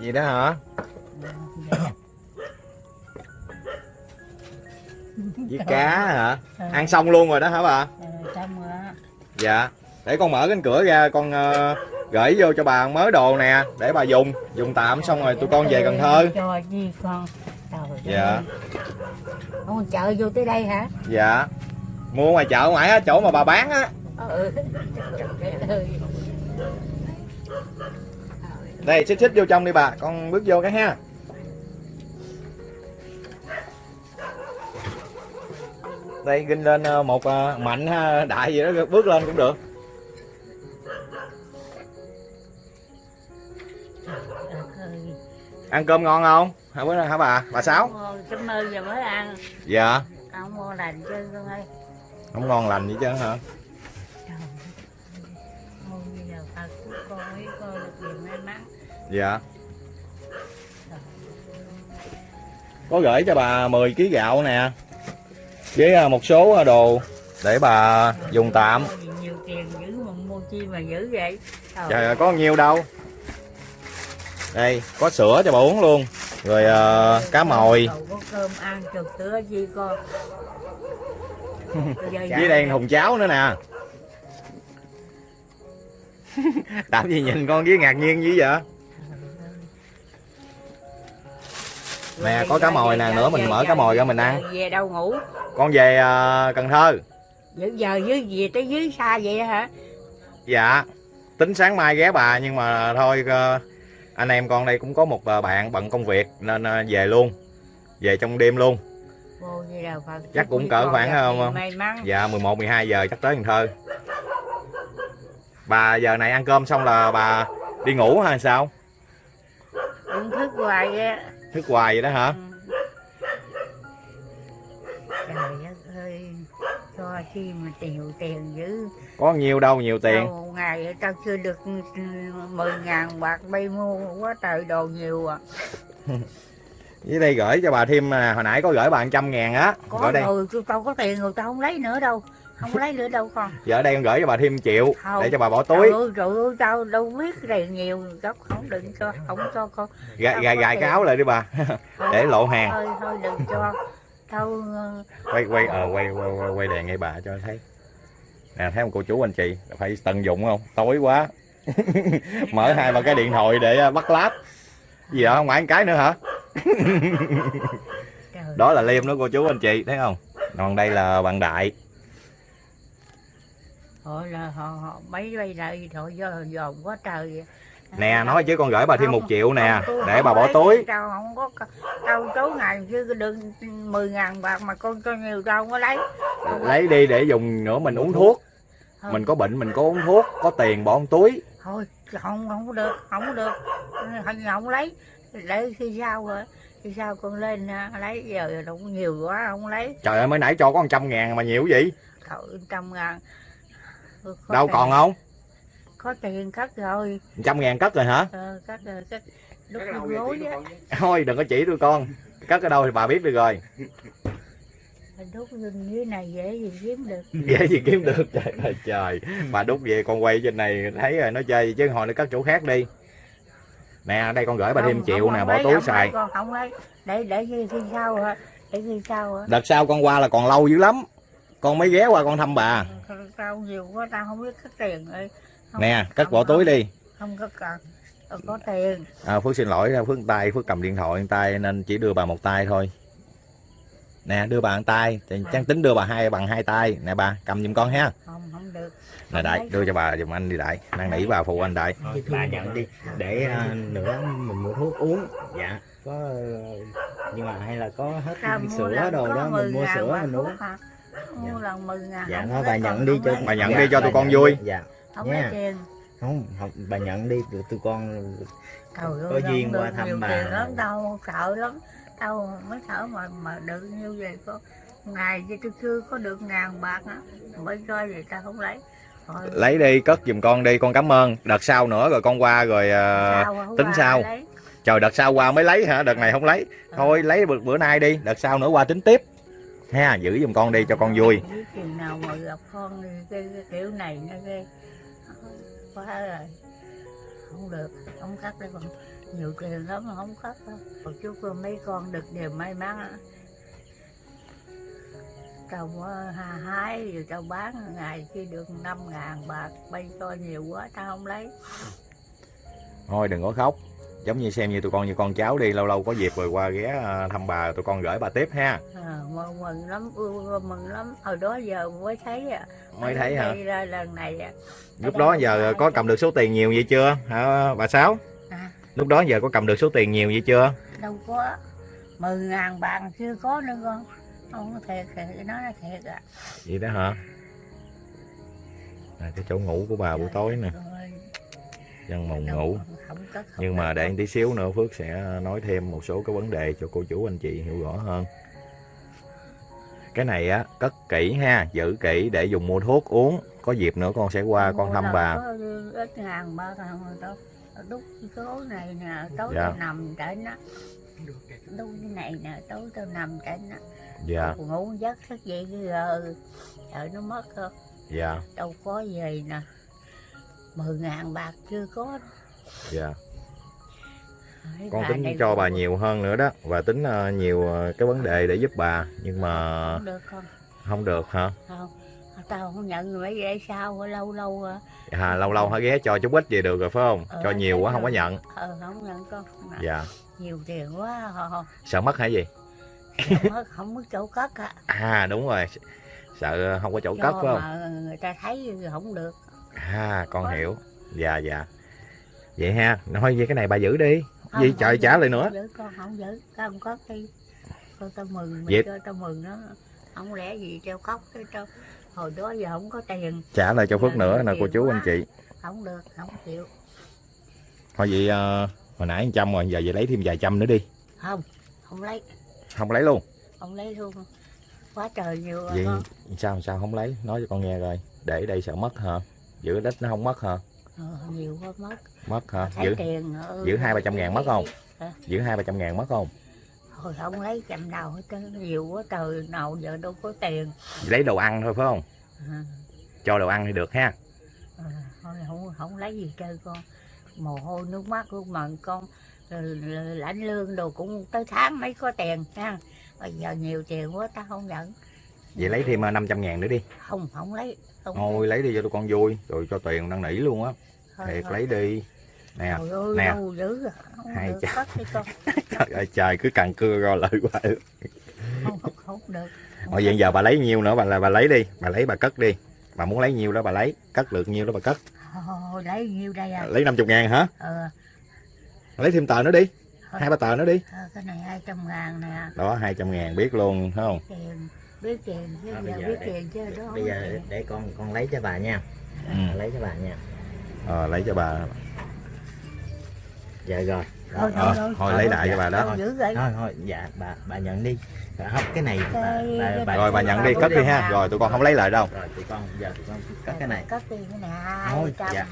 Speaker 4: Gì đó hả với cá hả? Ăn xong luôn rồi đó hả bà?
Speaker 3: Xong rồi á
Speaker 4: dạ. Để con mở cánh cửa ra con ờ, gửi vô cho bà mớ đồ nè để bà dùng. Dùng tạm xong rồi tụi con về Cần Thơ.
Speaker 3: Cho chi con? Trời
Speaker 4: dạ.
Speaker 3: Ông chợ vô tới đây hả?
Speaker 4: Dạ. Mua ngoài chợ ngoài á chỗ mà bà bán á.
Speaker 3: Ừ.
Speaker 4: Đây xích xích vô trong đi bà. Con bước vô cái ha đây ginh lên ờ, một ờ, mạnh ha, đại gì đó bước lên cũng được. Ăn cơm ngon không? Hả bữa hả bà? Bà sáu?
Speaker 3: Cảm ơn giờ mới ăn.
Speaker 4: Dạ.
Speaker 3: Ông mua lành chứ con ơi.
Speaker 4: Không ngon lành gì chứ hả? Dạ. Có gửi cho bà 10 kg gạo nè với ờ, một số ờ, đồ để bà dùng tạm.
Speaker 3: Nhiều tiền dữ mà mua chi mà dữ vậy? Trời
Speaker 4: ơi. có nhiều đâu. Đây có sữa cho bà uống luôn. Rồi ờ, cá mồi.
Speaker 3: có cơm ăn chục tứa chi con [laughs]
Speaker 4: với đây thùng cháo nữa nè. [laughs] Làm gì nhìn con với ngạc nhiên dữ vậy nè có cá mồi nè nữa mình mở cá mồi ra mình ăn.
Speaker 3: Về đâu ngủ?
Speaker 4: Con về ờ, Cần Thơ.
Speaker 3: Giờ giờ dưới về tới dưới xa vậy hả?
Speaker 4: Dạ tính sáng mai ghé bà nhưng mà thôi ờ, anh em con đây cũng có một ờ, bạn bận công việc nên ờ, về luôn về trong đêm luôn.
Speaker 3: Vô Phật
Speaker 4: Chắc cũng cỡ khoảng,
Speaker 3: mắn.
Speaker 4: dạ 11 12 giờ chắc tới Cần Thơ. Bà giờ này ăn cơm xong là bà đi ngủ hay sao?
Speaker 3: Cũng thức hoài á
Speaker 4: thức hoài vậy đó hả?
Speaker 3: Trời đất ơi cho chi mà nhiều tiền dữ.
Speaker 4: Có nhiều đâu nhiều tiền.
Speaker 3: Một ngày tao chưa được mười ngàn bạc bay mua quá trời đồ nhiều à. [laughs]
Speaker 4: Dưới đây gửi cho bà thêm nè hồi nãy có gửi bà trăm ngàn á.
Speaker 3: Có
Speaker 4: đây
Speaker 3: rồi tao có tiền rồi tao không lấy nữa đâu không lấy nữa đâu con.
Speaker 4: Giờ ở đây con gửi cho bà thêm triệu
Speaker 3: Không.
Speaker 4: để cho bà bỏ túi.
Speaker 3: Trời ơi, trời ơi tao đâu biết này nhiều góc không đừng cho không cho con.
Speaker 4: Gài gài gài cái áo lại đi bà để lộ hàng.
Speaker 3: thôi thôi đừng cho. Tao ờ,
Speaker 4: quay quay ờ quay quay quay, quay đèn ngay bà cho thấy. Nè thấy không cô chú anh chị phải tận dụng không? Tối quá. [laughs] Mở hai ba cái điện thoại để ờ, bắt lát. Gì đó không phải cái nữa hả? Đó là liêm đó cô chú anh chị thấy không? Còn đây là bạn đại
Speaker 3: họ là họ, họ mấy bay lại họ do dòm quá trời
Speaker 4: nè nói chứ con gửi bà thêm một triệu nè
Speaker 3: không,
Speaker 4: để bà bỏ túi.
Speaker 3: tao không có tao tối ngày chứ đừng mười ngàn bạc mà con cho nhiều không có lấy. Không
Speaker 4: lấy đi để dùng nữa mình uống thuốc.
Speaker 3: Thôi.
Speaker 4: mình có bệnh mình có uống thuốc có tiền bỏ túi.
Speaker 3: Thôi không không được không được. Không, không lấy. Để khi sau rồi khi sau con lên à, lấy giờ đâu có nhiều quá không lấy.
Speaker 4: Trời ơi mới nãy cho có 100 ngàn mà nhiều vậy.
Speaker 3: Cậu trăm ngàn Có
Speaker 4: đâu
Speaker 3: tiền-
Speaker 4: còn không?
Speaker 3: Có tiền cất rồi.
Speaker 4: 100 ngàn cất rồi hả?
Speaker 3: Ờ, cất rồi cất vô gối á.
Speaker 4: thôi đừng có chỉ tôi con. Cất ở đâu thì bà biết được rồi.
Speaker 3: Đút lưng dưới này dễ gì kiếm được. [laughs]
Speaker 4: Dễ gì kiếm được. Trời ơi trời. Bà đút về con quay trên này thấy rồi nó chơi chứ hồi nó cất chỗ khác đi. Nè đây con gửi bà thêm triệu nè bỏ túi
Speaker 3: không
Speaker 4: xài.
Speaker 3: con không lấy. Để để khi, khi sau hả? Để khi sau hả?
Speaker 4: Đợt sau con qua là còn lâu dữ lắm con mới ghé qua con thăm bà.
Speaker 3: Tao nhiều quá tao không biết cất tiền Không-
Speaker 4: nè cất bỏ túi đi.
Speaker 3: không có cần không có tiền.
Speaker 4: À, phước xin lỗi phước tay phước cầm điện thoại tay nên chỉ đưa bà một tay thôi. Nè đưa bà một tay thì chắc tính đưa bà hai bằng hai tay. Nè bà cầm giùm con ha.
Speaker 3: Không không được.
Speaker 4: Nè đại đưa cho bà giùm anh đi đại. Năn nỉ bà phụ anh đại.
Speaker 7: Thôi, bà nhận đi. Để à, nữa mình mua thuốc uống. Dạ. Có ờ, nhưng mà hay là có hết sữa đồ đó
Speaker 3: 10
Speaker 7: mình mua sữa mình uống?
Speaker 3: Mua lần 10 ngàn
Speaker 7: dạ thôi bà nhận đi cho.
Speaker 4: Bà nhận
Speaker 7: dạ,
Speaker 4: đi cho tụi con vui.
Speaker 7: dạ.
Speaker 3: Không lấy tiền.
Speaker 7: Không bà nhận đi tụi tụi con Có duyên qua thăm bà.
Speaker 3: tiền lắm tao sợ lắm. Tao mới thở mà mà được như vậy có ngày chứ tôi chưa có được ngàn bạc á mới cho vậy tao không lấy. Thôi,
Speaker 4: lấy đi cất giùm con đi con cảm ơn. Đợt sau nữa rồi con qua rồi à,
Speaker 3: sao
Speaker 4: tính sau. trời đợt sau qua mới lấy hả? Đợt này không lấy. Thôi lấy bữa, bữa nay đi đợt sau nữa qua tính tiếp ha giữ giùm con đi cho con vui.
Speaker 3: Chừng nào mà gặp con cái, cái kiểu này nó cái quá rồi không được không cắt đấy con. Nhiều tiền lắm mà không cắt đâu. Chút rồi mấy con được điều may mắn có hà hái rồi tao bán ngày khi được năm ngàn bạc bay cho nhiều quá tao không lấy.
Speaker 4: Thôi đừng có khóc giống như xem như tụi con như con cháu đi lâu lâu có dịp rồi qua ghé à, thăm bà tụi con gửi bà tiếp ha.
Speaker 3: À, mừng, mừng lắm ưa mừng lắm. Hồi đó giờ mới thấy à.
Speaker 4: Mới thấy hả?
Speaker 3: ra lần này à.
Speaker 4: Lúc đó giờ có cầm được số tiền nhiều vậy chưa? Hả bà sáu?
Speaker 3: À.
Speaker 4: lúc đó giờ có cầm được số tiền nhiều vậy chưa?
Speaker 3: Đâu có. Mười ngàn bạc chưa có nữa con. Không thiệt thì nói là thiệt à.
Speaker 4: Vậy đó hả? À, cái chỗ ngủ của bà buổi tối nè. dân mồng ngủ nhưng mà để tí xíu nữa Phước sẽ nói thêm một số cái vấn đề cho cô chú anh chị hiểu rõ hơn. Cái này á cất kỹ ha giữ kỹ để dùng mua thuốc uống. Có dịp nữa con sẽ qua con
Speaker 3: Mua
Speaker 4: thăm
Speaker 3: đâu
Speaker 4: bà.
Speaker 3: ít nào mà đâu đúc số này nè tối
Speaker 4: Dạ.
Speaker 3: tao nằm trên á đúc cái này nè tối tao nằm trên á
Speaker 4: dạ.
Speaker 3: Ngủ giấc thức dậy giờ sợ nó mất không?
Speaker 4: Dạ.
Speaker 3: Đâu có gì nè. Mười ngàn bạc chưa có
Speaker 4: dạ. Con tính cho bà nhiều hơn nữa đó. Và tính ờ, nhiều ờ, cái vấn đề để giúp bà. Nhưng mà
Speaker 3: không được không
Speaker 4: không được hả?
Speaker 3: Không. Tao không nhận mấy để sao lâu lâu à,
Speaker 4: à, lâu lâu hả ghé cho chút ít gì được rồi phải không?
Speaker 3: Ờ,
Speaker 4: cho nhiều quá không có nhận.
Speaker 3: Ờ không nhận con. Mà
Speaker 4: dạ.
Speaker 3: nhiều tiền quá họ
Speaker 4: sợ mất hả gì?
Speaker 3: Mất không có chỗ cất á.
Speaker 4: À đúng rồi. Sợ không có chỗ cất
Speaker 3: cho
Speaker 4: phải không?
Speaker 3: mà người ta thấy không được.
Speaker 4: À con hiểu. Dạ dạ Vậy ha Nói về cái này bà giữ đi.
Speaker 3: Không, không
Speaker 4: trời trả lại nữa.
Speaker 3: giữ, con không giữ. Tao không cất đi con tao mừng
Speaker 4: Vậy-
Speaker 3: cho tao mừng đó. Không lẽ gì tao khóc cái tao hồi đó giờ không có tiền.
Speaker 4: Trả lại cho Phước nữa nè cô chú
Speaker 3: quá.
Speaker 4: anh chị.
Speaker 3: Không được không chịu.
Speaker 4: Thôi vậy ờ, Hồi nãy 100 rồi Giờ vậy lấy thêm vài trăm nữa đi.
Speaker 3: Không không lấy.
Speaker 4: Không lấy luôn.
Speaker 3: Không lấy luôn. Quá trời nhiều
Speaker 4: Vậy
Speaker 3: con.
Speaker 4: sao sao không lấy? Nói cho con nghe rồi. Để đây sợ mất hả? Giữ ít nó không mất hả?
Speaker 3: Ờ, nhiều quá mất
Speaker 4: Mất hả? Giữ
Speaker 3: tiền ừ,
Speaker 4: giữ hai ba trăm ngàn mất không?
Speaker 3: Hả?
Speaker 4: giữ hai ba trăm ngàn mất không?
Speaker 3: Thôi không lấy chậm nào hết nhiều quá trời nào giờ đâu có tiền.
Speaker 4: Lấy đồ ăn thôi phải không?
Speaker 3: À,
Speaker 4: Cho đồ ăn thì được ha.
Speaker 3: À, thôi không không lấy gì chơi con. Mồ hôi nước mắt luôn mà con. Ờ, lãnh lương đồ cũng tới tháng mấy có tiền ha. Bây giờ nhiều tiền quá ta không nhận.
Speaker 4: Vậy lấy thêm ờ, 500 ngàn nữa đi.
Speaker 3: Không không lấy không
Speaker 4: Thôi lấy đi cho tụi con vui Rồi cho tiền năn nỉ luôn á Thiệt lấy đi. Nè
Speaker 3: ơi,
Speaker 4: nè.
Speaker 3: à.
Speaker 4: Hai
Speaker 3: con. [laughs]
Speaker 4: Trời ơi trời cứ càng cưa rồi lại quá
Speaker 3: được.
Speaker 4: vậy giờ bà lấy nhiêu nữa? Bà là bà lấy đi. Bà lấy bà cất đi. Bà muốn lấy nhiêu đó bà lấy. Cất được nhiêu đó bà cất.
Speaker 3: Lấy nhiêu đây à?
Speaker 4: Lấy 50 ngàn hả?
Speaker 3: Ờ,
Speaker 4: Lấy thêm tờ nữa đi. Hai ba tờ nữa đi.
Speaker 3: Ờ, cái này hai trăm ngàn nè.
Speaker 4: Đó 200 ngàn biết luôn thấy không?
Speaker 3: Tiền biết tiền chứ
Speaker 7: À,
Speaker 3: giờ
Speaker 7: bây giờ
Speaker 3: biết
Speaker 7: để-
Speaker 3: tiền chứ đó
Speaker 7: bây giờ
Speaker 3: tiền.
Speaker 7: để con con lấy cho bà nha.
Speaker 4: Ừ.
Speaker 7: lấy cho bà nha
Speaker 4: ờ, Lấy cho bà.
Speaker 7: Dạ rồi. Đó.
Speaker 3: Thôi,
Speaker 4: Ờ,
Speaker 3: thôi,
Speaker 4: thôi lấy đại cho bà đó.
Speaker 7: Thôi thôi dạ bà bà nhận đi. Rồi, không cái này bà, bà, bà,
Speaker 4: rồi bà nhận đi cất đi ha. rồi tụi con không lấy lại đâu.
Speaker 7: Rồi tụi con giờ tụi con cất cái này.
Speaker 3: Cất tiền cái này.
Speaker 7: Thôi,
Speaker 3: hai trăm
Speaker 7: dạ.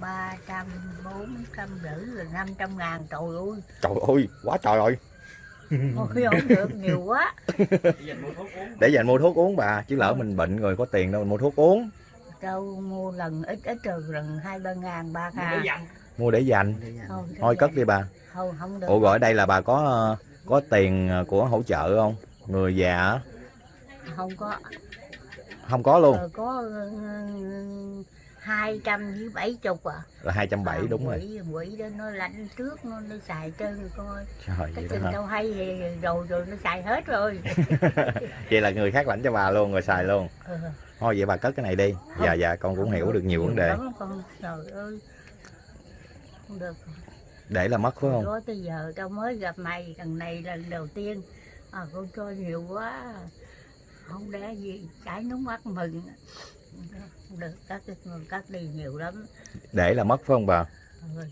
Speaker 3: ba trăm bốn trăm rưỡi rồi năm trăm ngàn. Trời ơi.
Speaker 4: Trời ơi quá trời rồi.
Speaker 3: Ôi, không được nhiều quá. [laughs]
Speaker 4: Để dành mua thuốc uống bà. Chứ lỡ mình bệnh rồi có tiền đâu mình mua thuốc uống
Speaker 3: đâu mua lần ít ít rồi lần hai ba ngàn ba ngàn.
Speaker 4: mua để dành.
Speaker 3: Thôi,
Speaker 4: thôi cất đi bà.
Speaker 3: Thôi không được.
Speaker 4: Ủa gọi đây là bà có ờ, có tiền ờ, của hỗ trợ không? Người già
Speaker 3: không có.
Speaker 4: Không có luôn.
Speaker 3: Ờ, có hai trăm với bảy chục à.
Speaker 4: Là hai trăm bảy đúng rồi.
Speaker 3: quỷ quỷ đó nó lạnh trước nó nó xài trơn rồi coi.
Speaker 4: Trời
Speaker 3: cái
Speaker 4: hả?
Speaker 3: đâu hay thì rồi rồi nó xài hết rồi. [laughs]
Speaker 4: Vậy là người khác lãnh cho bà luôn rồi xài luôn.
Speaker 3: Ờ.
Speaker 4: thôi vậy bà cất cái này đi. Dạ dạ con cũng hiểu được nhiều vấn đề.
Speaker 3: Lắm con trời ơi. Không được.
Speaker 4: Để là mất phải không?
Speaker 3: Đó tới giờ tao mới gặp mày lần này lần đầu tiên. À, con cho nhiều quá. Không để gì chảy nước mắt mừng. Không được đi cắt đi nhiều lắm.
Speaker 4: Để là mất phải không bà?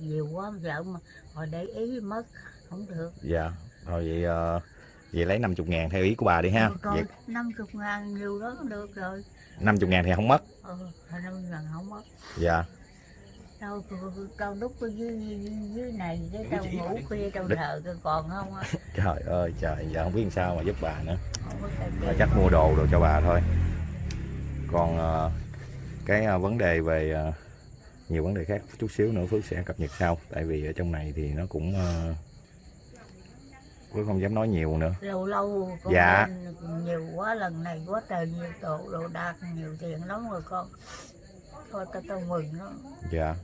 Speaker 3: Nhiều quá vợ mà. Hồi để ý mất không được.
Speaker 4: Dạ thôi vậy ờ, vậy lấy 50 ngàn theo ý của bà đi ha.
Speaker 3: Còn
Speaker 4: vậy
Speaker 3: năm chục ngàn nhiều đó được rồi
Speaker 4: 50 ngàn thì không mất.
Speaker 3: Ờ năm ngàn không mất.
Speaker 4: Dạ.
Speaker 3: Đâu tao đúc ở dưới, dưới, dưới này cái tao ngủ khuya tao thờ còn không á. [laughs]
Speaker 4: Trời ơi trời giờ không biết làm sao mà giúp bà nữa.
Speaker 3: Đi.
Speaker 4: chắc mua đồ đồ cho bà thôi. Còn ờ, cái ờ, vấn đề về nhiều vấn đề khác chút xíu nữa Phước sẽ cập nhật sau. Tại vì ở trong này thì nó cũng Phước không dám nói nhiều nữa.
Speaker 3: Lâu lâu con
Speaker 4: Dạ.
Speaker 3: nhiều quá lần này quá trời nhiều đồ đồ đạc nhiều tiền lắm rồi con. Thôi tao tao mừng nó
Speaker 4: dạ.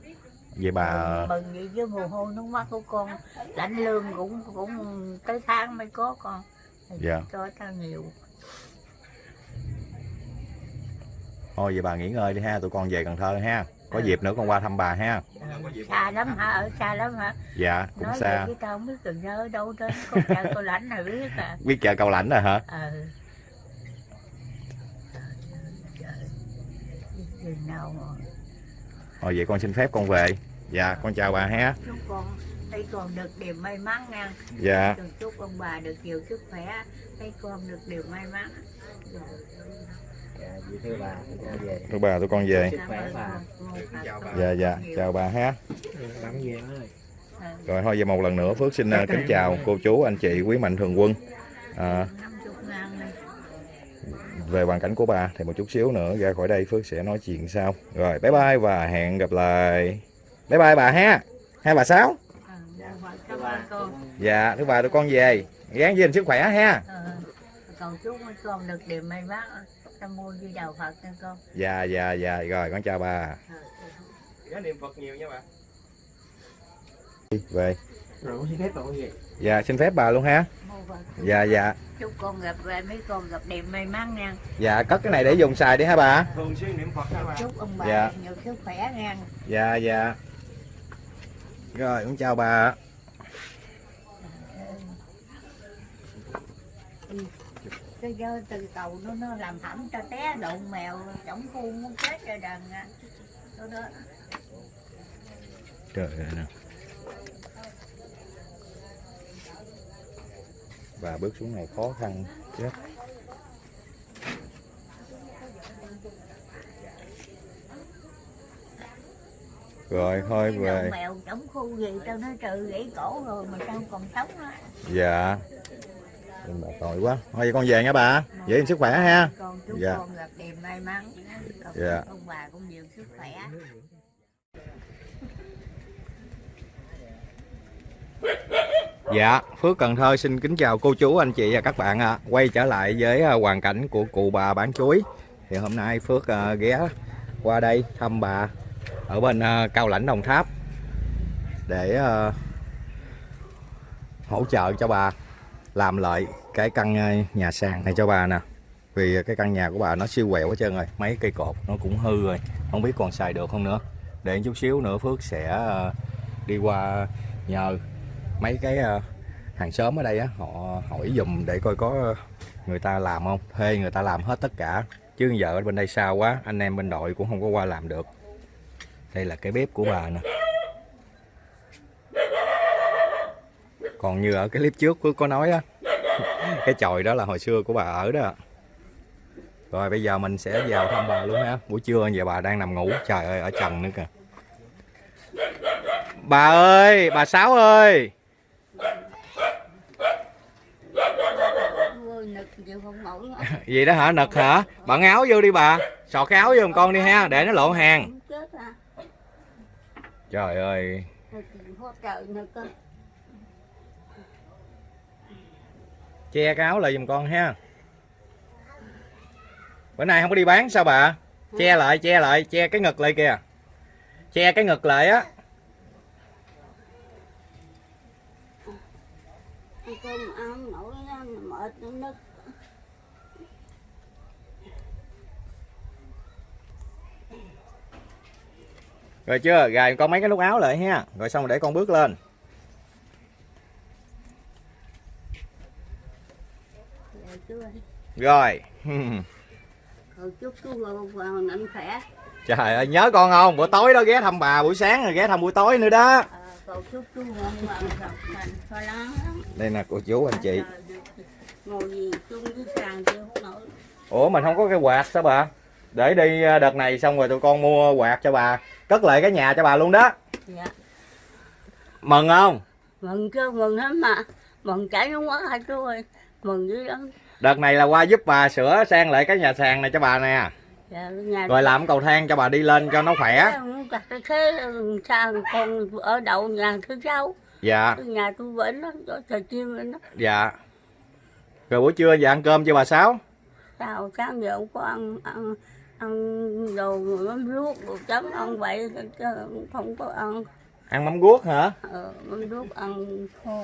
Speaker 4: Vậy bà
Speaker 3: mừng, mừng vậy chứ mồ hôi nước mắt của con lãnh lương cũng cũng tới tháng mới có con.
Speaker 4: Dạ.
Speaker 3: cho tao nhiều.
Speaker 4: Thôi vậy bà nghỉ ngơi đi ha tụi con về Cần Thơ ha có
Speaker 3: Ừ.
Speaker 4: dịp nữa con qua thăm bà ha.
Speaker 3: Ờ, xa lắm hả? Ở xa lắm hả?
Speaker 4: Dạ cũng
Speaker 3: nói
Speaker 4: xa.
Speaker 3: chứ tao không biết cần nhớ ở đâu trên con trai con lãnh nào biết à. [laughs]
Speaker 4: Biết chợ cầu lãnh rồi hả?
Speaker 3: Ờ mà?
Speaker 4: Thôi vậy con xin phép con về. Dạ con chào bà ha.
Speaker 3: Chúc con thấy con được điều may mắn nha.
Speaker 4: Dạ.
Speaker 3: Chúc- chúc ông bà được nhiều sức khỏe. Thấy con được điều may mắn
Speaker 7: thưa bà về
Speaker 4: tụi bà tụi con về
Speaker 7: bà.
Speaker 4: dạ dạ chào bà ha
Speaker 7: về
Speaker 4: Rồi thôi giờ một lần nữa Phước xin uh, kính chào cô chú, anh chị, quý mạnh thường quân. À, về hoàn cảnh của bà thì một chút xíu nữa ra khỏi đây Phước sẽ nói chuyện sau. Rồi bye bye và hẹn gặp lại. Bye bye bà ha. Hai bà sáu. Dạ, thứ ba tụi con về. Gán gìn sức khỏe ha.
Speaker 3: Ờ, cầu chúc con được điều may mắn tam mô di đà phật nha con
Speaker 4: Dạ dạ dạ rồi con chào bà.
Speaker 8: Nhớ niệm Phật nhiều nha bà.
Speaker 4: Đi, Về.
Speaker 7: rồi con xin phép bà con về
Speaker 4: Dạ xin phép bà luôn ha.
Speaker 3: mô Phật chúc
Speaker 4: Dạ dạ.
Speaker 3: chúc con gặp lại mấy con gặp điều may mắn nha
Speaker 4: Dạ cất cái này để dùng xài đi ha bà.
Speaker 8: Thường xuyên niệm Phật nha bà.
Speaker 3: chúc ông bà
Speaker 4: Dạ.
Speaker 3: nhiều sức khỏe nha
Speaker 4: Dạ dạ. Rồi con chào bà.
Speaker 3: Cái dơ từ cầu nó nó làm hẩm cho té đụng mèo chống khuôn muốn chết rồi đàn à. đó đó
Speaker 4: Trời ơi nè. Bà bước xuống này khó khăn chết. Rồi thôi về.
Speaker 3: mèo chống khu gì tao nói trừ gãy cổ rồi mà sao còn sống á
Speaker 4: Dạ. Nhưng bà tội quá. Thôi vậy con về nha bà. Giữ gìn sức khỏe ha. Dạ. Dạ.
Speaker 3: ông bà cũng nhiều sức khỏe
Speaker 4: Dạ, Phước Cần Thơ xin kính chào cô chú, anh chị và các bạn ạ. Quay trở lại với à, hoàn cảnh của cụ bà bán chuối. Thì hôm nay Phước à, ghé qua đây thăm bà ở bên à, Cao Lãnh Đồng Tháp để à, hỗ trợ cho bà làm lại cái căn ờ, nhà sàn này cho bà nè. Vì cái căn nhà của bà nó siêu quẹo hết trơn rồi, mấy cây cột nó cũng hư rồi, không biết còn xài được không nữa. Để chút xíu nữa Phước sẽ ờ, đi qua nhờ mấy cái ờ, hàng xóm ở đây á họ hỏi dùm để coi có người ta làm không thuê người ta làm hết tất cả chứ giờ ở bên đây xa quá anh em bên đội cũng không có qua làm được đây là cái bếp của bà nè còn như ở cái clip trước Phước có nói á [laughs] cái chòi đó là hồi xưa của bà ở đó. Rồi bây giờ mình sẽ vào thăm bà luôn ha. Buổi trưa giờ bà đang nằm ngủ. Trời ơi ở trần nữa kìa. Bà ơi bà sáu ơi. [laughs] Gì đó hả nực hả? Bạn áo vô đi bà. Sọt cái áo vô con đi ha để nó lộ hàng. Trời ơi
Speaker 3: Nực quá trời nực á.
Speaker 4: Che cái áo lại giùm con ha. Bữa nay không có đi bán sao bà? Che lại che lại che cái ngực lại kìa. Che cái ngực lại á. Rồi chưa? Gài con mấy cái nút áo lại ha. Rồi xong rồi để con bước lên Rồi
Speaker 3: chúc chú mạnh khỏe.
Speaker 4: trời ơi nhớ con không bữa tối đó ghé thăm bà buổi sáng rồi ghé thăm buổi tối nữa đó
Speaker 3: À, chúc chú lắm.
Speaker 4: đây nè cô chú anh chị
Speaker 3: Ngồi gì chung với sàn chịu không nổi.
Speaker 4: ủa mình không có cái quạt sao bà để đi ờ, đợt này xong rồi tụi con mua quạt cho bà cất lại cái nhà cho bà luôn đó
Speaker 3: Dạ.
Speaker 4: mừng không
Speaker 3: Mừng chứ mừng lắm mà. Mừng chảy nước mắt hả chú ơi. Mừng dữ lắm.
Speaker 4: Đợt này là qua giúp bà sửa sang lại cái nhà sàn này cho bà nè.
Speaker 3: Dạ, nhà
Speaker 4: rồi làm cầu thang cho bà đi lên cho nó khỏe.
Speaker 3: Cái thế sao con ở đậu nhà thứ sáu.
Speaker 4: Dạ.
Speaker 3: Nhà tôi vẫn chỗ trời chim đó.
Speaker 4: Dạ. Rồi buổi trưa giờ ăn cơm cho bà sáu?
Speaker 3: Sao sáng giờ không có ăn ăn ăn đồ mắm ruốc đồ chấm ăn vậy chứ không có ăn.
Speaker 4: Ăn mắm guốc hả?
Speaker 3: Ờ, mắm ruốc ăn kho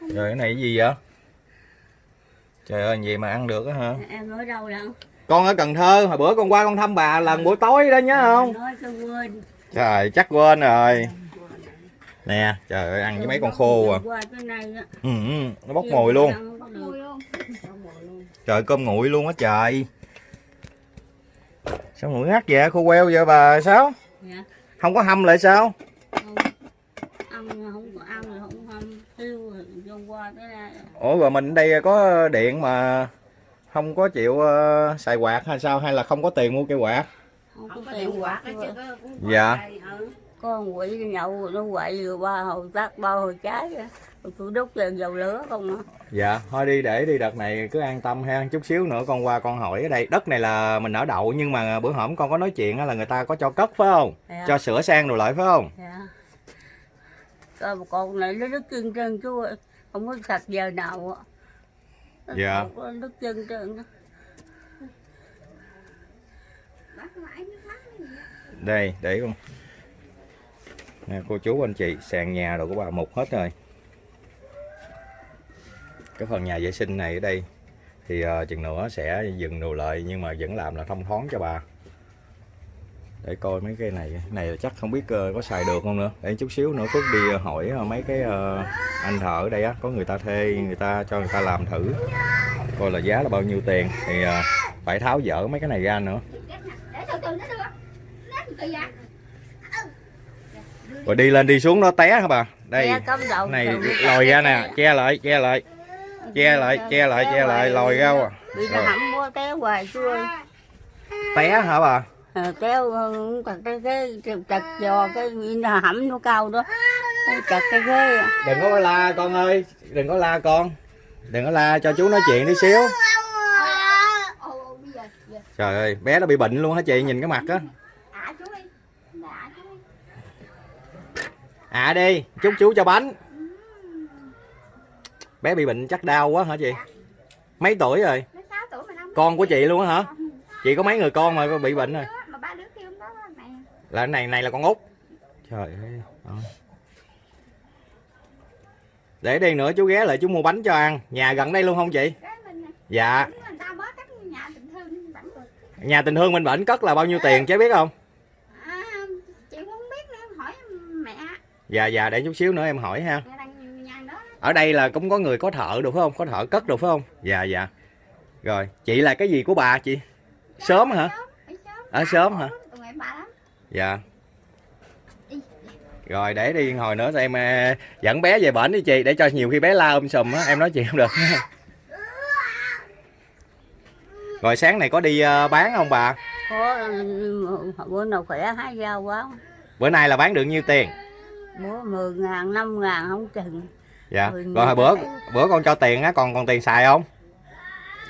Speaker 4: rồi cái này cái gì vậy trời ơi gì mà ăn được á hả?
Speaker 3: Em ở đâu lận
Speaker 4: con ở cần thơ hồi bữa con qua con thăm bà lần buổi tối đó nhớ không?
Speaker 3: nói cho quên.
Speaker 4: Trời chắc quên rồi. Nè trời ơi ăn với mấy con khô à. Ừ, ừ, nó bốc mùi luôn. trời cơm nguội luôn á trời. Sao nguội ngắt vậy? Khô queo vậy bà sao?
Speaker 3: Dạ.
Speaker 4: Không có hâm lại sao
Speaker 3: không ăn không có ăn rồi không hâm tiêu rồi vô qua cái này
Speaker 4: ủa rồi mình ở đây có điện mà không có chịu ờ, xài quạt hay sao? Hay là không có tiền mua cây quạt?
Speaker 3: Không có tiền quạt hết trơn.
Speaker 4: dạ.
Speaker 3: con quỷ nhậu nó quậy rồi ba hồi tắt ba hồi trái tôi đốt vào dầu lửa không á
Speaker 4: dạ thôi đi để đi đợt này cứ an tâm ha. Chút xíu nữa con qua con hỏi ở đây. Đất này là mình ở đậu nhưng mà bữa hổm con có nói chuyện á là người ta có cho cất phải không?
Speaker 3: Dạ.
Speaker 4: cho sửa sang rồi lại phải không?
Speaker 3: Dạ. Con này nó đứt chân trơn chú ơi không có sạch giờ nào á Nó
Speaker 4: Dạ.
Speaker 3: có đứt chân trơn
Speaker 4: đây để con. Nè cô chú anh chị sàn nhà rồi của bà mục hết rồi. Cái phần nhà vệ sinh này ở đây thì uh, chừng nữa sẽ dừng đồ lại nhưng mà vẫn làm là thông thoáng cho bà để coi mấy cái này. Cái này là chắc không biết ờ, có xài được không nữa. Để chút xíu nữa Phước đi ờ, hỏi ờ, mấy cái anh thợ ở đây á có người ta thuê người ta cho người ta làm thử. Coi là giá là bao nhiêu tiền. Thì phải tháo dỡ mấy cái này ra nữa. Rồi đi lên đi xuống nó té hả bà? Đây. Này lòi ra nè. Che lại che lại. Che lại che lại che lại lòi ra. à. Rồi.
Speaker 3: té hoài
Speaker 4: hả bà
Speaker 3: kéo chặt cái ghế chặt giò cái nó hẩm nó cao đó. Chặt cái ghế à.
Speaker 4: đừng có la con ơi, đừng có la con. Đừng có la cho chú nói chuyện tí xíu. Trời ơi, bé nó bị bệnh luôn hả chị? Nhìn cái mặt á.
Speaker 5: À đi chú
Speaker 4: chúc chú cho bánh. Bé bị bệnh chắc đau quá hả chị? Mấy tuổi rồi? Con của chị luôn hả? Chị có mấy người con mà bị bệnh rồi
Speaker 5: mà ba đứa kia không đó mẹ
Speaker 4: là cái này này là con út. Trời ơi ờ. để đi nữa chú ghé lại chú mua bánh cho ăn. Nhà gần đây luôn không chị?
Speaker 5: Cái mình nè
Speaker 4: dạ.
Speaker 5: Nhà tình thương vẫn được
Speaker 4: nhà tình thương mình bệnh cất là bao nhiêu tiền chứ biết không?
Speaker 5: À chị không biết nữa em hỏi mẹ.
Speaker 4: Dạ dạ để chút xíu nữa em hỏi ha. Ở đây là cũng có người có thợ được phải không? Có thợ cất được phải không? Dạ dạ. Rồi chị là cái gì của bà chị? Sớm hả?
Speaker 5: Ở sớm.
Speaker 4: Ở sớm hả
Speaker 5: tụi em bà lắm
Speaker 4: dạ. Rồi để đi hồi nữa em ờ, dẫn bé về bển đi chị để cho nhiều khi bé la um sùm á em nói chuyện không được. [laughs] Rồi sáng này có đi ờ, bán không bà?
Speaker 3: Có bữa nào khỏe hái rau quá.
Speaker 4: Bữa nay là bán được nhiêu tiền?
Speaker 3: Bữa 10 ngàn 5 ngàn không chừng.
Speaker 4: Dạ.
Speaker 3: Mười
Speaker 4: rồi hồi bữa bữa con cho tiền á còn còn tiền xài không?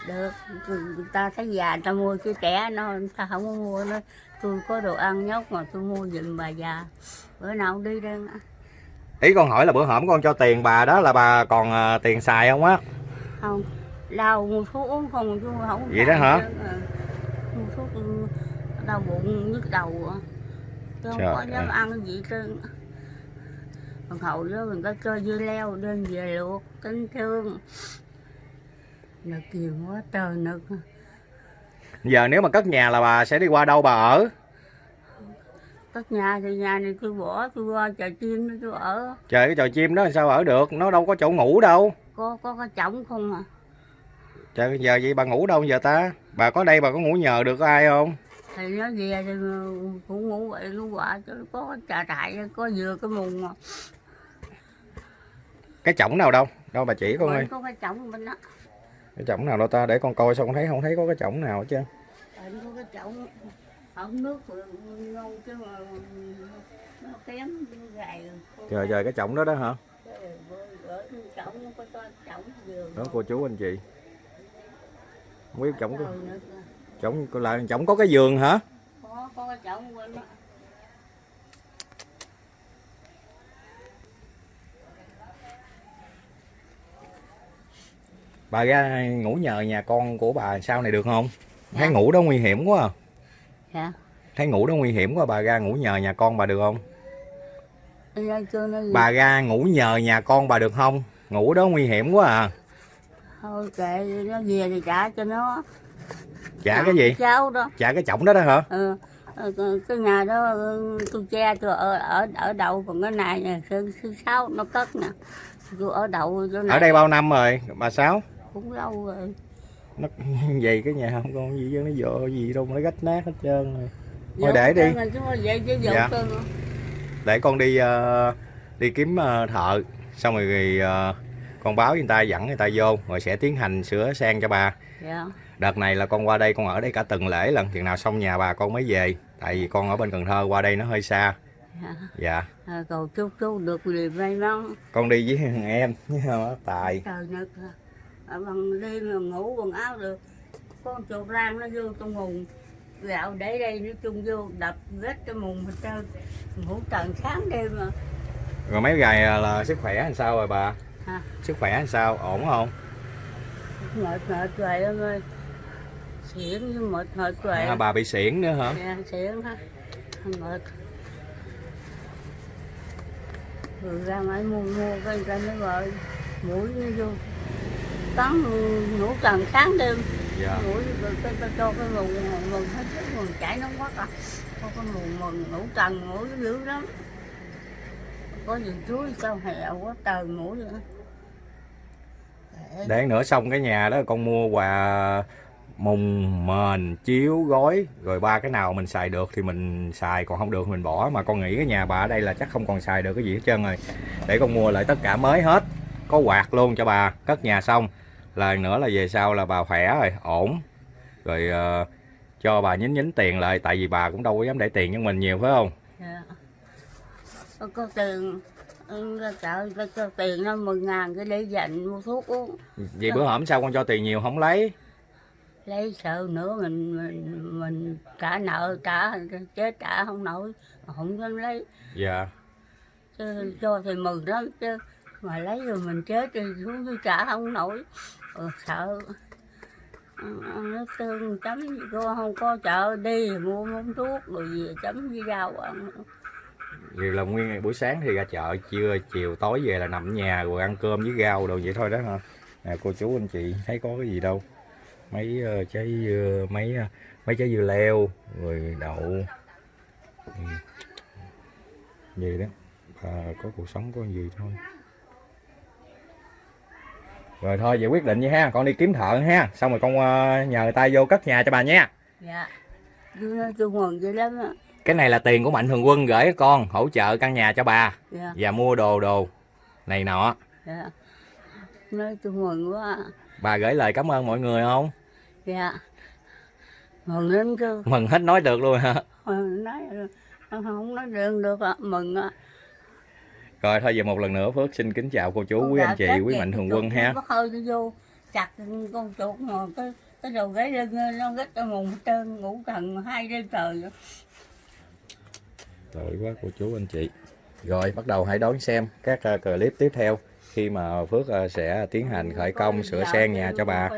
Speaker 3: Được người ta thấy già người ta mua chứ trẻ nó người ta không mua nó tôi có đồ ăn nhóc mà tôi mua giùm bà già bữa nào cũng đi đây
Speaker 4: ý con hỏi là bữa hổm con cho tiền bà đó là bà còn ờ, tiền xài không á
Speaker 3: không đau mua thuốc uống không chứ không
Speaker 4: Vậy đó hả?
Speaker 3: Ừ. mua thuốc ừ, đau bụng nhức đầu à. tôi không
Speaker 4: Trời
Speaker 3: có dám ăn gì trơn còn hậu đó mình có cho dưa leo đem về luộc kính thương nực nhiều quá trời nực
Speaker 4: giờ nếu mà cất nhà là bà sẽ đi qua đâu bà ở?
Speaker 3: Cất nhà thì nhà này tôi bỏ tôi qua chợ chim tôi ở.
Speaker 4: Trời cái trò chim đó làm sao ở được? Nó đâu có chỗ ngủ đâu.
Speaker 3: Có có cái chổng không à?
Speaker 4: Trời giờ vậy bà ngủ đâu giờ ta? Bà có đây bà có ngủ nhờ được có ai không?
Speaker 3: Thì nó về thì cũng ngủ vậy luôn quả chứ có cái trà trại có dừa cái mùng mà.
Speaker 4: Cái chổng nào đâu? Đâu bà chỉ con ơi.
Speaker 3: có cái chổng bên đó
Speaker 4: cái chổng nào đâu ta? Để con coi con thấy không thấy có cái chổng nào hết trơn.
Speaker 3: Bệnh có cái chậu ống nước ngon chứ mà nó kém gầy.
Speaker 4: Trời trời cái chổng đó đó hả? Đó cô chú anh chị. Không biết chổng có chổng là chổng có cái giường hả?
Speaker 3: Có có cái chậu
Speaker 4: bà ra ngủ nhờ nhà con của bà sau này được không? Thấy
Speaker 3: Dạ.
Speaker 4: ngủ đó nguy hiểm quá à.
Speaker 3: dạ.
Speaker 4: Thấy ngủ đó nguy hiểm quá bà ra ngủ nhờ nhà con bà được không? Bà ra ngủ nhờ nhà con bà được không? Ngủ đó nguy hiểm quá à.
Speaker 3: Thôi kệ nó về thì trả cho nó.
Speaker 4: Trả cái gì?
Speaker 3: cháu đó.
Speaker 4: Trả cái chổng đó đó hả?
Speaker 3: Ừ. ờ, cái- nhà đó tôi che tôi ở ở ở đậu còn cái này nè thứ thứ sáu nó cất nè. Tôi ở đậu chỗ này
Speaker 4: ở đây bao năm rồi? Bà sáu
Speaker 3: cũng lâu rồi.
Speaker 4: Nó [laughs] vậy cái nhà không còn gì chứ nó vợ gì đâu mà nó rách nát hết trơn rồi. Thôi để đi. Dạ. để con đi ờ, đi kiếm ờ, thợ. Xong rồi, rồi ờ, con báo người ta dẫn người ta vô rồi sẽ tiến hành sửa sang cho bà.
Speaker 3: Dạ.
Speaker 4: Đợt này là con qua đây con ở đây cả tuần lễ lần chừng nào xong nhà bà con mới về. Tại vì con ở bên Cần Thơ qua đây nó hơi xa.
Speaker 3: Dạ.
Speaker 4: Dạ.
Speaker 3: À, cầu chúc chú được điều may mắn.
Speaker 4: Con đi với thằng [laughs] em với tài.
Speaker 3: Trời bằng đêm mà ngủ quần áo được. Con chuột lan nó vô trong mùng gạo để đây nó chung vô đập vết cái mùng hết trơn. Ngủ trần sáng đêm mà.
Speaker 4: Rồi mấy ngày là sức khỏe làm sao rồi bà?
Speaker 3: Hả?
Speaker 4: sức khỏe làm sao? Ổn không?
Speaker 3: Mệt mệt rồi em ơi. Xỉn như mệt mệt rồi.
Speaker 4: À, bà bị xỉn nữa hả?
Speaker 3: Dạ xỉn ha mệt. Rồi ra ngoài mua mua cái ra nó rồi mũi nó vô cắn ngủ trần sáng đêm.
Speaker 4: Dạ.
Speaker 3: Cái cái cho cái mùng mùng hết sức mùng chảy nó quắt à. Có cái mùng mùng ngủ trần mũi dữ lắm. Có gì chuối sao hẹo quá trời mũi vậy? Để-
Speaker 4: nữa xong cái nhà đó con mua quà mùng mền chiếu gói rồi ba cái nào mình xài được thì mình xài còn không được mình bỏ. Mà con nghĩ cái nhà bà ở đây là chắc không còn xài được cái gì hết trơn rồi. Để con mua lại tất cả mới hết. Có quạt luôn cho bà cất nhà xong lần nữa là về sau là bà khỏe rồi ổn. Rồi ờ, cho bà nhín nhín tiền lại tại vì bà cũng đâu có dám để tiền cho mình nhiều phải không?
Speaker 3: Dạ. Có, tiền chợ ra cho tiền nó mười ngàn cái để dành mua thuốc uống.
Speaker 4: Vậy bữa hổm sao con cho tiền nhiều không lấy?
Speaker 3: Lấy sợ nữa mình mình, mình trả nợ trả chết trả không nổi không dám lấy.
Speaker 4: Dạ.
Speaker 3: Chứ cho thì mừng lắm chứ mà lấy rồi mình chết thì xuống tôi trả không nổi ừ, sợ nước tương chấm cô không có chợ đi mua món thuốc rồi về chấm với rau ăn
Speaker 4: Vậy là nguyên ngày buổi sáng thì ra chợ, trưa, chiều, tối về là nằm ở nhà rồi ăn cơm với rau đồ vậy thôi đó hả? Nè cô chú anh chị thấy có cái gì đâu. Mấy uh, trái dưa, mấy uh, mấy trái dưa leo, rồi đậu. Ừ. vậy đó. à, có cuộc sống có gì thôi. Rồi thôi vậy quyết định vậy ha, con đi kiếm thợ ha. Xong rồi con ờ, nhờ người ta vô cất nhà cho bà nha.
Speaker 3: dạ. Tôi mừng vậy lắm á.
Speaker 4: Cái này là tiền của mạnh thường quân gửi con hỗ trợ căn nhà cho bà.
Speaker 3: Dạ.
Speaker 4: Và mua đồ đồ này nọ.
Speaker 3: Dạ. Nói tôi mừng quá
Speaker 4: bà gửi lời cảm ơn mọi người không?
Speaker 3: Dạ. Mừng lắm chứ.
Speaker 4: Mừng hết nói được luôn hả?
Speaker 3: Mừng nói không nói được được ạ mừng ạ
Speaker 4: rồi thôi giờ một lần nữa phước xin kính chào cô chú quý anh chị quý mạnh thường quân ha.
Speaker 3: hơi nó vô chặt con chuột mà cái cái đầu gáy lưng nó gít cho mùng trơn ngủ thần hai đêm trời rồi.
Speaker 4: tội quá cô chú anh chị. Rồi bắt đầu hãy đón xem các uh, clip tiếp theo khi mà phước uh, sẽ tiến hành khởi công sửa sen nhà cho bà.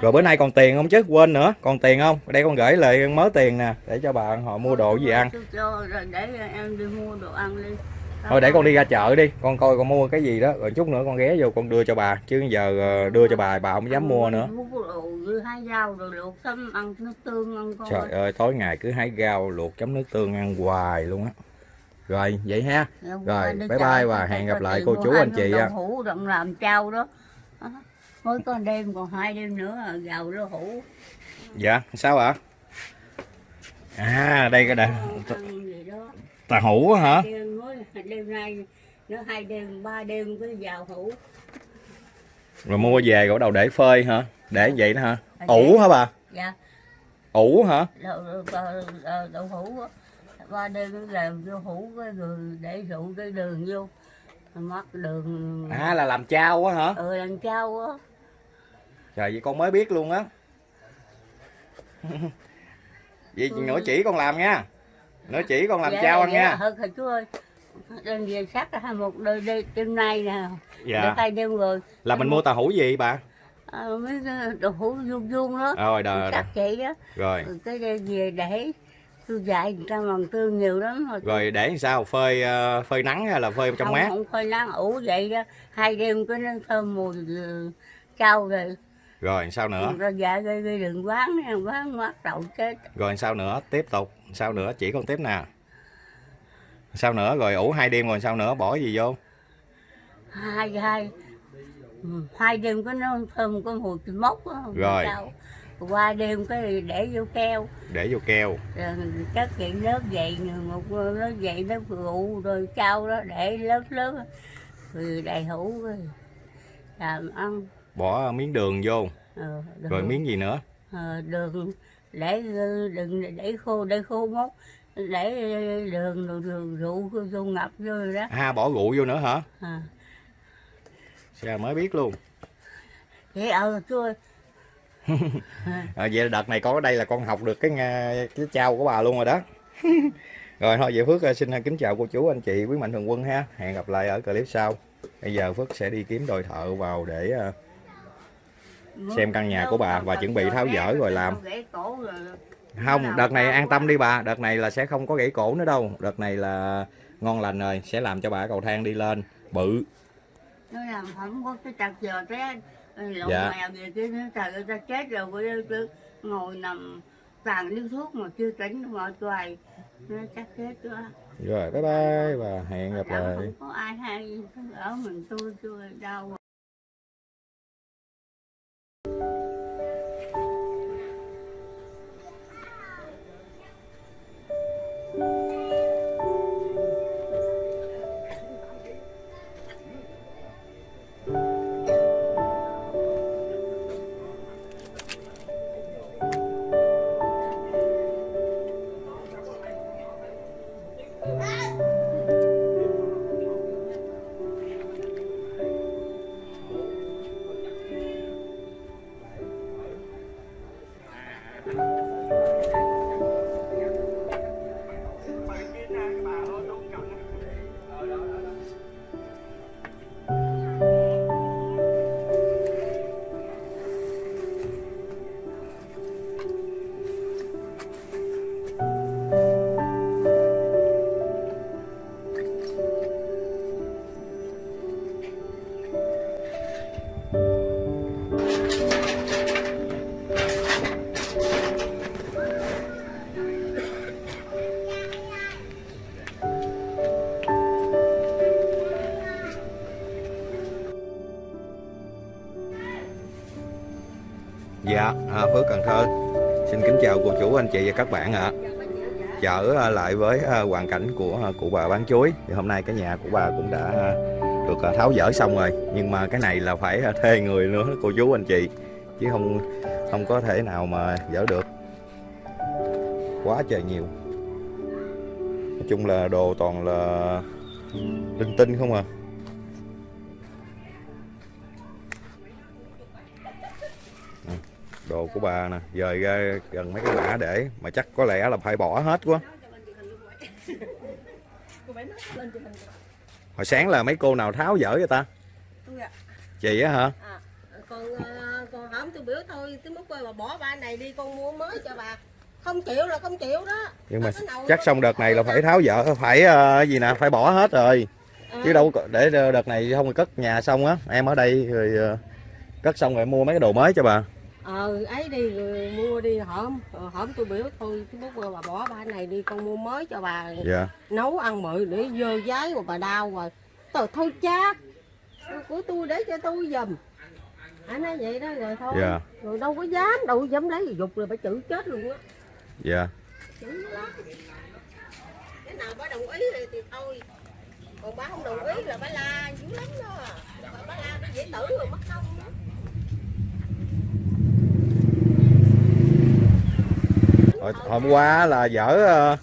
Speaker 4: rồi bữa nay còn tiền không chứ? Quên nữa còn tiền không? Đây con gửi lại mớ tiền nè để cho bà họ mua đồ gì ăn.
Speaker 3: để em đi mua đồ ăn đi.
Speaker 4: Thôi để con đi ra chợ đi con coi con mua cái gì đó rồi chút nữa con ghé vô con đưa cho bà chứ giờ ờ, đưa cho bà bà không dám mua nữa. trời ơi tối ngày cứ hái rau luộc chấm nước tương ăn hoài luôn á rồi vậy ha. Rồi, bye bye và hẹn gặp lại cô chú anh chị ạ.
Speaker 3: hũ đặng làm trao đó. Mới có đêm còn hai đêm nữa là gạo đậu hũ.
Speaker 4: Dạ sao ạ? À đây cái đây tà hũ á hả
Speaker 3: đêm nay nữa hai đêm ba đêm cái gạo hũ.
Speaker 4: Rồi mua về rồi đầu để phơi hả? Để vậy đó hả?
Speaker 3: Để-
Speaker 4: ủ hả bà?
Speaker 3: Dạ.
Speaker 4: Ủ hả?
Speaker 3: Đậu, đậu, đậu, đậu hũ ba đêm cái làm vô hũ cái rồi để rượu cái đường vô. Mắc đường.
Speaker 4: À là làm chao á hả?
Speaker 3: Ừ làm trao á.
Speaker 4: Trời vậy con mới biết luôn á. [laughs] Vậy
Speaker 3: Ừ.
Speaker 4: nữa chỉ con làm nha. Nữa chỉ con làm
Speaker 3: Dạ,
Speaker 4: chao ăn
Speaker 3: dạ,
Speaker 4: nha.
Speaker 3: Thật thầy chú ơi. Đem về sắc là một đôi đêm, đêm nay nè.
Speaker 4: Dạ.
Speaker 3: Được hai đêm rồi
Speaker 4: là mình mua tàu hũ gì bà?
Speaker 3: À, Mấy đồ hũ vuông vuông đó.
Speaker 4: Rồi
Speaker 3: vậy đó.
Speaker 4: Rồi.
Speaker 3: Rồi Cái đây về để Tôi dạy người ta bằng tương nhiều lắm rồi
Speaker 4: rồi để sao? Phơi ờ, phơi nắng hay là phơi trong
Speaker 3: không,
Speaker 4: mát?
Speaker 3: Không phơi nắng. Ủ vậy đó. Hai đêm cái nó thơm mùi ừ, trao rồi.
Speaker 4: Rồi sao nữa?
Speaker 3: Rồi dạ gây gây đừng quán nha Quán mát đậu chết.
Speaker 4: Rồi sao nữa? Tiếp tục. Sao nữa? Chỉ con tiếp nè sao nữa? Rồi ủ hai đêm rồi sao nữa? Bỏ gì vô?
Speaker 3: Hai hai Hai đêm cái nó thơm có mùi mốc đó,
Speaker 4: Rồi.
Speaker 3: trao. Qua đêm cái để vô keo.
Speaker 4: Để vô keo.
Speaker 3: Rồi cất vậy lớp vậy một lớp vậy lớp rượu rồi trao đó để lớp lớp rồi đầy hũ rồi. Làm ăn.
Speaker 4: Bỏ miếng đường vô.
Speaker 3: Ờ, đường,
Speaker 4: rồi miếng gì nữa?
Speaker 3: Ờ, đường. Để đừng để khô để khô mốc để đường rồi đường rượu vô ngập vô rồi đó.
Speaker 4: À bỏ rượu vô nữa hả?
Speaker 3: À.
Speaker 4: sao mới biết luôn.
Speaker 3: Vậy ờ ơi
Speaker 4: à, vậy là đợt này có ở đây là con học được cái uh, cái trao của bà luôn rồi đó. [laughs] Rồi thôi vậy phước uh, xin uh, kính chào cô chú anh chị quý mạnh thường quân ha. Hẹn gặp lại ở clip sau. Bây giờ phước sẽ đi kiếm đồi thợ vào để Xem căn nhà của bà và chuẩn bị tháo dỡ rồi làm. Không đợt này an tâm đi bà. Đợt này là sẽ không có gãy cổ nữa đâu. Đợt này là ngon lành rồi sẽ làm cho bà cầu thang đi lên. Bự.
Speaker 3: Nó làm không có cái chặt giờ cái lộn
Speaker 4: Dạ.
Speaker 3: mèo về nó trời ơi ta chết rồi cứ ngồi nằm tàn điếu thuốc mà chưa tỉnh mà hoài nó chắc chết quá.
Speaker 4: Rồi bye bye và hẹn gặp
Speaker 3: Đặng
Speaker 4: lại.
Speaker 3: không có ai hay ở mình tôi tôi đau.
Speaker 4: dạ à, anh chị và các bạn ạ. Trở à, lại với à, hoàn cảnh của à, cụ bà bán chuối. Thì hôm nay cái nhà của bà cũng đã được tháo dỡ xong rồi. Nhưng mà cái này là phải thuê người nữa, cô chú anh chị. Chứ không không có thể nào mà dỡ được. Quá trời nhiều. Nói chung là đồ toàn là linh tinh không à. Của bà nè. Dời ra gần mấy cái mã để mà chắc có lẽ là phải bỏ hết quá. Hồi sáng là mấy cô nào tháo dỡ vậy ta?
Speaker 5: Tôi ạ.
Speaker 4: chị á hả?
Speaker 5: À, còn ờ, còn hổm tôi biểu thôi tôi muốn quay bà bỏ ba này đi con mua mới cho bà. Không chịu là không chịu đó.
Speaker 4: Nhưng mà chắc xong đợt này là phải tháo dỡ phải ờ, gì nè phải bỏ hết rồi.
Speaker 5: Ờ,
Speaker 4: chứ đâu có- để đợt này không cất nhà xong á em ở đây rồi ờ, cất xong rồi mua mấy cái đồ mới cho bà
Speaker 5: ờ ấy đi rồi mua đi hổm Ờ, hổm tôi biểu thôi muốn quay bà bỏ ba này đi con mua mới cho bà
Speaker 4: dạ.
Speaker 5: nấu ăn mự để dơ giấy rồi bà đau rồi. Tôi thôi cha của tôi để cho tôi giùm anh nói vậy đó rồi thôi.
Speaker 4: Dạ.
Speaker 5: Rồi đâu có dám đâu có dám lấy dục rồi bà chữ chết luôn á.
Speaker 4: Dạ.
Speaker 5: Chữ lắm. Cái nào bà đồng ý thì, thì thôi. Còn bà không đồng ý là bà la dữ lắm đó. Bà, bà la bà dễ tử rồi mất công đó
Speaker 4: Hồi, hôm qua là dở ờ,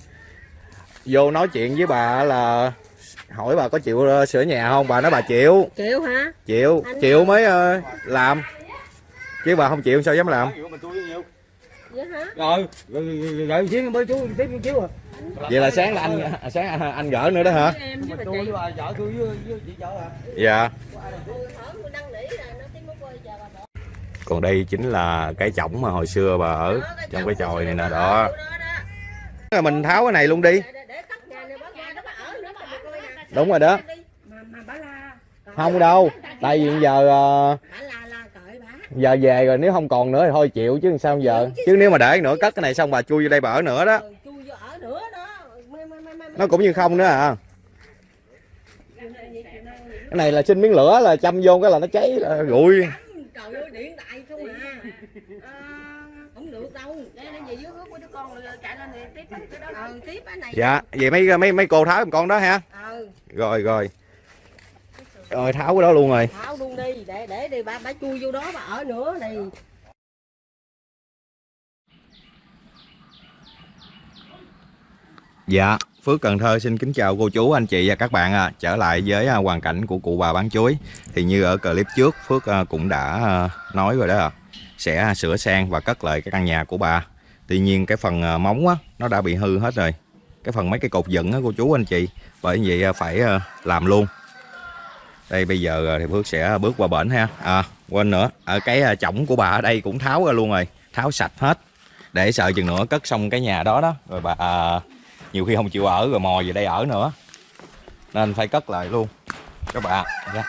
Speaker 4: vô nói chuyện với bà là hỏi bà có chịu ờ, sửa nhà không? Bà nói bà chịu.
Speaker 5: Chịu hả?
Speaker 4: Chịu.
Speaker 5: Anh-
Speaker 4: chịu mới ờ, làm. Chứ bà không chịu sao dám làm?
Speaker 5: Hả?
Speaker 6: Rồi rồi rồi, rồi xíu mới chú tiếp chiếu à.
Speaker 4: Vậy là sáng là anh à, sáng anh, anh gỡ nữa đó hả?
Speaker 5: Em
Speaker 4: còn đây chính là cái chổng mà hồi xưa bà ở trong cái chòi này nè, đó. Mình tháo cái này luôn đi. Đúng rồi đó. Không đâu, tại vì giờ ờ, giờ về rồi nếu không còn nữa thì thôi chịu chứ sao giờ. Chứ nếu mà để nữa, cất cái này xong bà chui vô đây bà ở nữa đó. Nó cũng như không nữa à. Cái này là xin miếng lửa là châm vô cái là nó cháy ờ, rụi
Speaker 5: đại không à à. [laughs] Không được đâu. Đây đây về dưới hướng của đứa con rồi chạy lên thì tiếp cái đó ờ tiếp cái này.
Speaker 4: Dạ vậy mấy mấy mấy cô tháo giùm con đó ha?
Speaker 5: Ờ
Speaker 4: rồi rồi. Rồi tháo cái đó luôn rồi.
Speaker 5: Tháo luôn đi để để đi bà bà chui vô đó bà ở nữa đi.
Speaker 4: Dạ, Phước Cần Thơ xin kính chào cô chú, anh chị và các bạn à. Trở lại với à, hoàn cảnh của cụ bà bán chuối. Thì như ở clip trước Phước à, cũng đã à, nói rồi đó à. Sẽ sửa sang và cất lại cái căn nhà của bà. Tuy nhiên cái phần móng á, nó đã bị hư hết rồi. Cái phần mấy cái cột dựng á cô chú anh chị. Bởi vậy phải làm luôn. Đây bây giờ thì Phước sẽ bước qua bển ha. À quên nữa, ở cái chổng của bà ở đây cũng tháo ra luôn rồi. Tháo sạch hết. Để sợ chừng nữa cất xong cái nhà đó đó. Rồi bà à, nhiều khi không chịu ở rồi mò về đây ở nữa. Nên phải cất lại luôn. Các bạn nha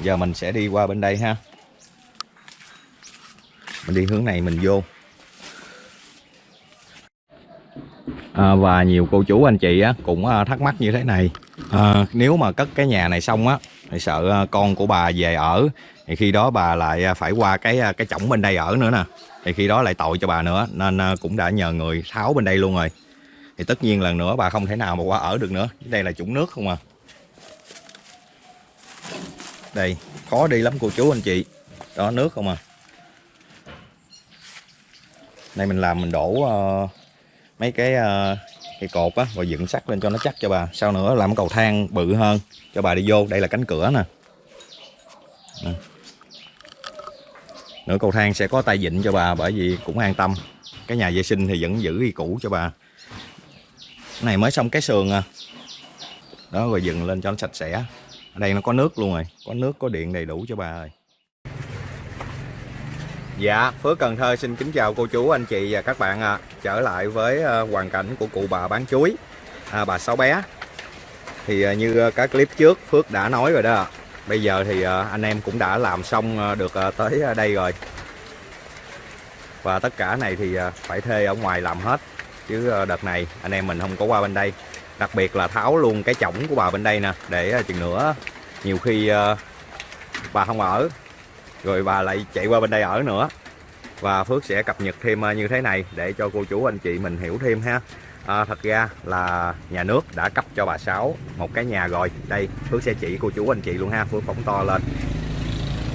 Speaker 4: giờ mình sẽ đi qua bên đây ha. Mình đi hướng này mình vô. À, và nhiều cô chú anh chị á, cũng à, thắc mắc như thế này. À, nếu mà cất cái nhà này xong á thì sợ à, con của bà về ở thì khi đó bà lại à, phải qua cái à, cái chổng bên đây ở nữa nè. Thì khi đó lại tội cho bà nữa nên cũng đã nhờ người tháo bên đây luôn rồi. Thì tất nhiên lần nữa bà không thể nào mà qua ở được nữa. Đây là chủng nước không à? Đây khó đi lắm cô chú anh chị. Đó nước không à? Đây mình làm mình đổ uh, mấy cái uh, cái cột á và dựng sắt lên cho nó chắc cho bà. Sau nữa làm cầu thang bự hơn, cho bà đi vô. Đây là cánh cửa nè. Nữa nửa cầu thang sẽ có tay vịn cho bà, bởi vì cũng an tâm. Cái nhà vệ sinh thì vẫn giữ y cũ cho bà. Cái này mới xong cái sườn à. Đó, rồi dựng lên cho nó sạch sẽ. Ở đây nó có nước luôn rồi. Có nước, có điện đầy đủ cho bà rồi. Dạ, Phước Cần Thơ xin kính chào cô chú, anh chị và các bạn ạ. Trở lại với ờ, hoàn cảnh của cụ bà bán chuối, à, bà Sáu Bé. Thì ờ, như ờ, các clip trước Phước đã nói rồi đó. Bây giờ thì anh em cũng đã làm xong được tới đây rồi. Và tất cả này thì phải thuê ở ngoài làm hết. Chứ đợt này anh em mình không có qua bên đây. Đặc biệt là tháo luôn cái chổng của bà bên đây nè. Để chừng nữa nhiều khi bà không ở rồi bà lại chạy qua bên đây ở nữa. Và Phước sẽ cập nhật thêm ờ, như thế này để cho cô chú anh chị mình hiểu thêm ha. À, thật ra là nhà nước đã cấp cho bà Sáu một cái nhà rồi. Đây Phước sẽ chỉ cô chú anh chị luôn ha. Phước phóng to lên.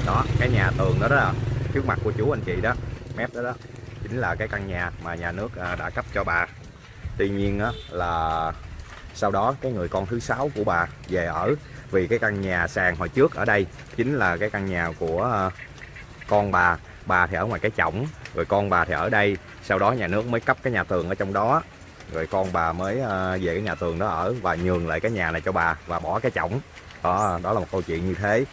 Speaker 4: Đó cái nhà tường đó đó trước mặt của chú anh chị đó mép đó đó chính là cái căn nhà mà nhà nước ờ, đã cấp cho bà. Tuy nhiên á, là sau đó cái người con thứ sáu của bà về ở vì cái căn nhà sàn hồi trước ở đây chính là cái căn nhà của ờ, con bà. Bà thì ở ngoài cái chổng rồi con bà thì ở đây. Sau đó nhà nước mới cấp cái nhà tường ở trong đó. Rồi con bà mới ờ, về cái nhà tường đó ở và nhường lại cái nhà này cho bà và bỏ cái chổng. Đó đó là một câu chuyện như thế.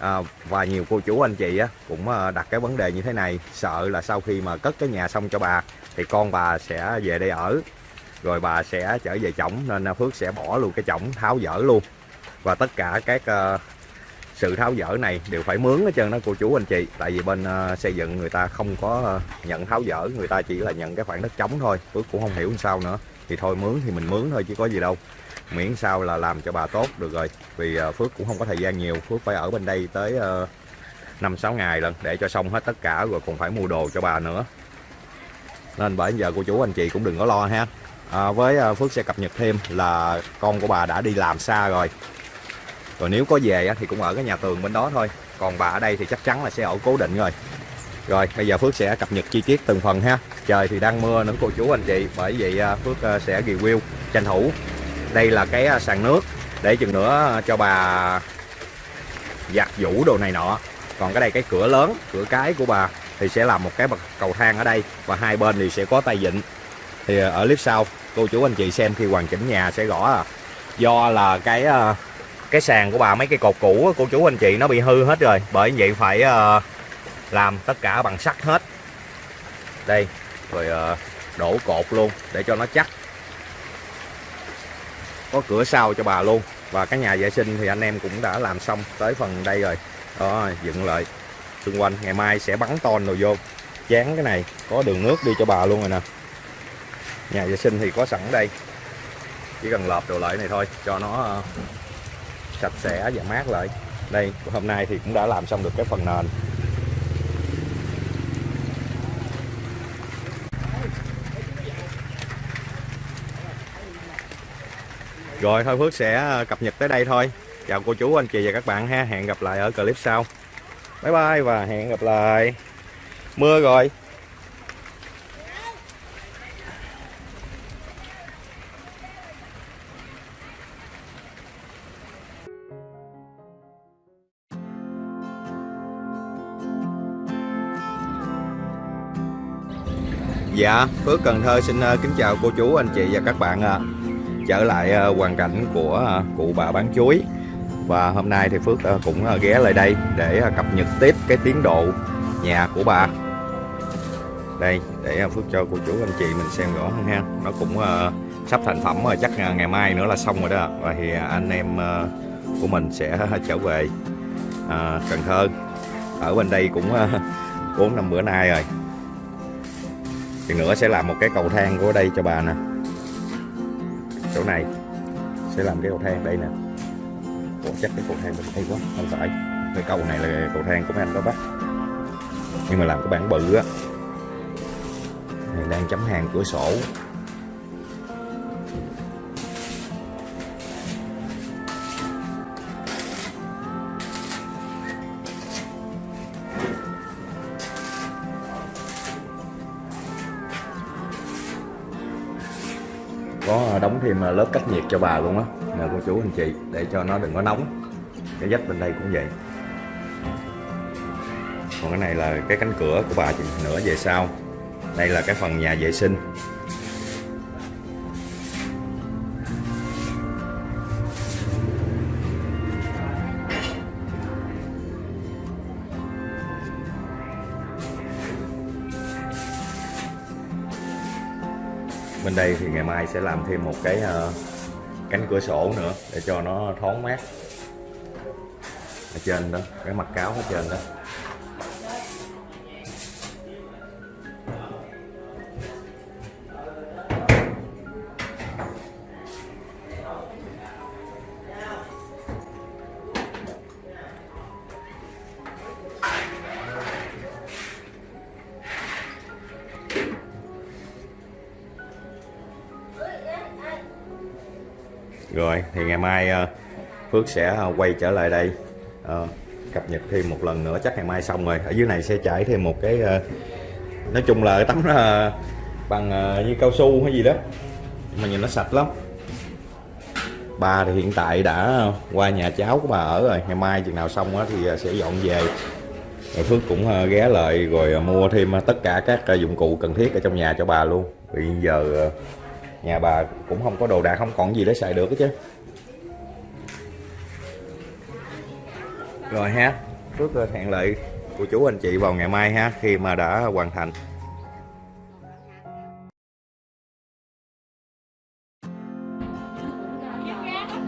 Speaker 4: À, và nhiều cô chú anh chị á, cũng đặt cái vấn đề như thế này. Sợ là sau khi mà cất cái nhà xong cho bà thì con bà sẽ về đây ở. Rồi bà sẽ trở về chổng nên Phước sẽ bỏ luôn cái chổng tháo dỡ luôn và tất cả các uh, sự tháo dỡ này đều phải mướn hết trơn đó cô chú anh chị. Tại vì bên uh, xây dựng người ta không có uh, nhận tháo dỡ người ta chỉ là nhận cái khoảng đất trống thôi Phước cũng không hiểu làm sao nữa. Thì thôi mướn thì mình mướn thôi chứ có gì đâu. Miễn sao là làm cho bà tốt được rồi. Vì uh, Phước cũng không có thời gian nhiều. Phước phải ở bên đây tới năm năm sáu ngày lần để cho xong hết tất cả rồi còn phải mua đồ cho bà nữa. Nên bởi giờ cô chú anh chị cũng đừng có lo ha. À, với Phước sẽ cập nhật thêm là con của bà đã đi làm xa rồi rồi nếu có về thì cũng ở cái nhà tường bên đó thôi. Còn bà ở đây thì chắc chắn là sẽ ở cố định rồi. Rồi, bây giờ Phước sẽ cập nhật chi tiết từng phần ha. Trời thì đang mưa nữa, cô chú anh chị, bởi vậy à, Phước à, sẽ review tranh thủ. Đây là cái à, sàn nước để chừng nữa cho bà giặt vũ đồ này nọ. Còn cái đây, cái cửa lớn, cửa cái của bà thì sẽ làm một cái bậc cầu thang ở đây và hai bên thì sẽ có tay vịn. Thì ở clip sau, cô chú anh chị xem khi hoàn chỉnh nhà sẽ rõ à. Do là cái cái sàn của bà, mấy cái cột cũ cô chú anh chị nó bị hư hết rồi. Bởi vậy phải ờ, làm tất cả bằng sắt hết. Đây, rồi ờ, đổ cột luôn để cho nó chắc. Có cửa sau cho bà luôn. Và cái nhà vệ sinh thì anh em cũng đã làm xong tới phần đây rồi. Đó, dựng lại. Xung quanh, ngày mai sẽ bắn ton rồi vô. Chán cái này, có đường nước đi cho bà luôn rồi nè. Nhà vệ sinh thì có sẵn đây. Chỉ cần lợp đồ lại này thôi, cho nó ờ, sạch sẽ và mát lại đây hôm nay thì cũng đã làm xong được cái phần nền Rồi thôi Phước sẽ ờ, cập nhật tới đây thôi. Chào cô chú, anh chị và các bạn ha. Hẹn gặp lại ở clip sau. Bye bye và hẹn gặp lại. Mưa rồi. Dạ, Phước Cần Thơ xin ờ, kính chào cô chú, anh chị và các bạn ạ trở lại ờ, hoàn cảnh của cụ bà bán chuối. Và hôm nay thì Phước cũng ghé lại đây để cập nhật tiếp cái tiến độ nhà của bà. Đây để Phước cho cô chú anh chị mình xem rõ hơn ha. Nó cũng sắp thành phẩm rồi chắc ngày mai nữa là xong rồi đó. Và thì anh em của mình sẽ trở về Cần Thơ. Ở bên đây cũng ờ, bốn năm bữa nay rồi thì nữa sẽ làm một cái cầu thang của đây cho bà nè. Chỗ này sẽ làm cái cầu thang đây nè. Ủa, chắc cái cầu thang bên đây quá, không phải. Cái cầu này là cầu thang của mấy anh đó bác. Nhưng mà làm cái bản bự á. Này, đang chấm hàng cửa sổ. Thêm lớp cách nhiệt cho bà luôn á. Nè cô chú anh chị để cho nó đừng có nóng. Cái dách bên đây cũng vậy. Còn cái này là cái cánh cửa của bà chừng nữa, về sau. Đây là cái phần nhà vệ sinh. Bên đây thì ngày mai sẽ làm thêm một cái uh, cánh cửa sổ nữa để cho nó thoáng mát. Ở trên đó cái mặt cáo ở trên đó. Rồi, thì ngày mai ờ, Phước sẽ ờ, quay trở lại đây ờ, cập nhật thêm một lần nữa. Chắc ngày mai xong rồi. Ở dưới này sẽ trải thêm một cái nói chung là tấm bằng như cao su hay gì đó. Mà nhìn nó sạch lắm. Bà thì hiện tại đã qua nhà cháu của bà ở rồi. Ngày mai chừng nào xong á thì sẽ dọn về. Rồi Phước cũng ghé lại rồi mua thêm tất cả các dụng cụ cần thiết ở trong nhà cho bà luôn. Vì giờ nhà bà cũng không có đồ đạc không còn gì để xài được hết chứ. Rồi ha trước hẹn lại cô chú anh chị vào ngày mai ha khi mà đã hoàn thành.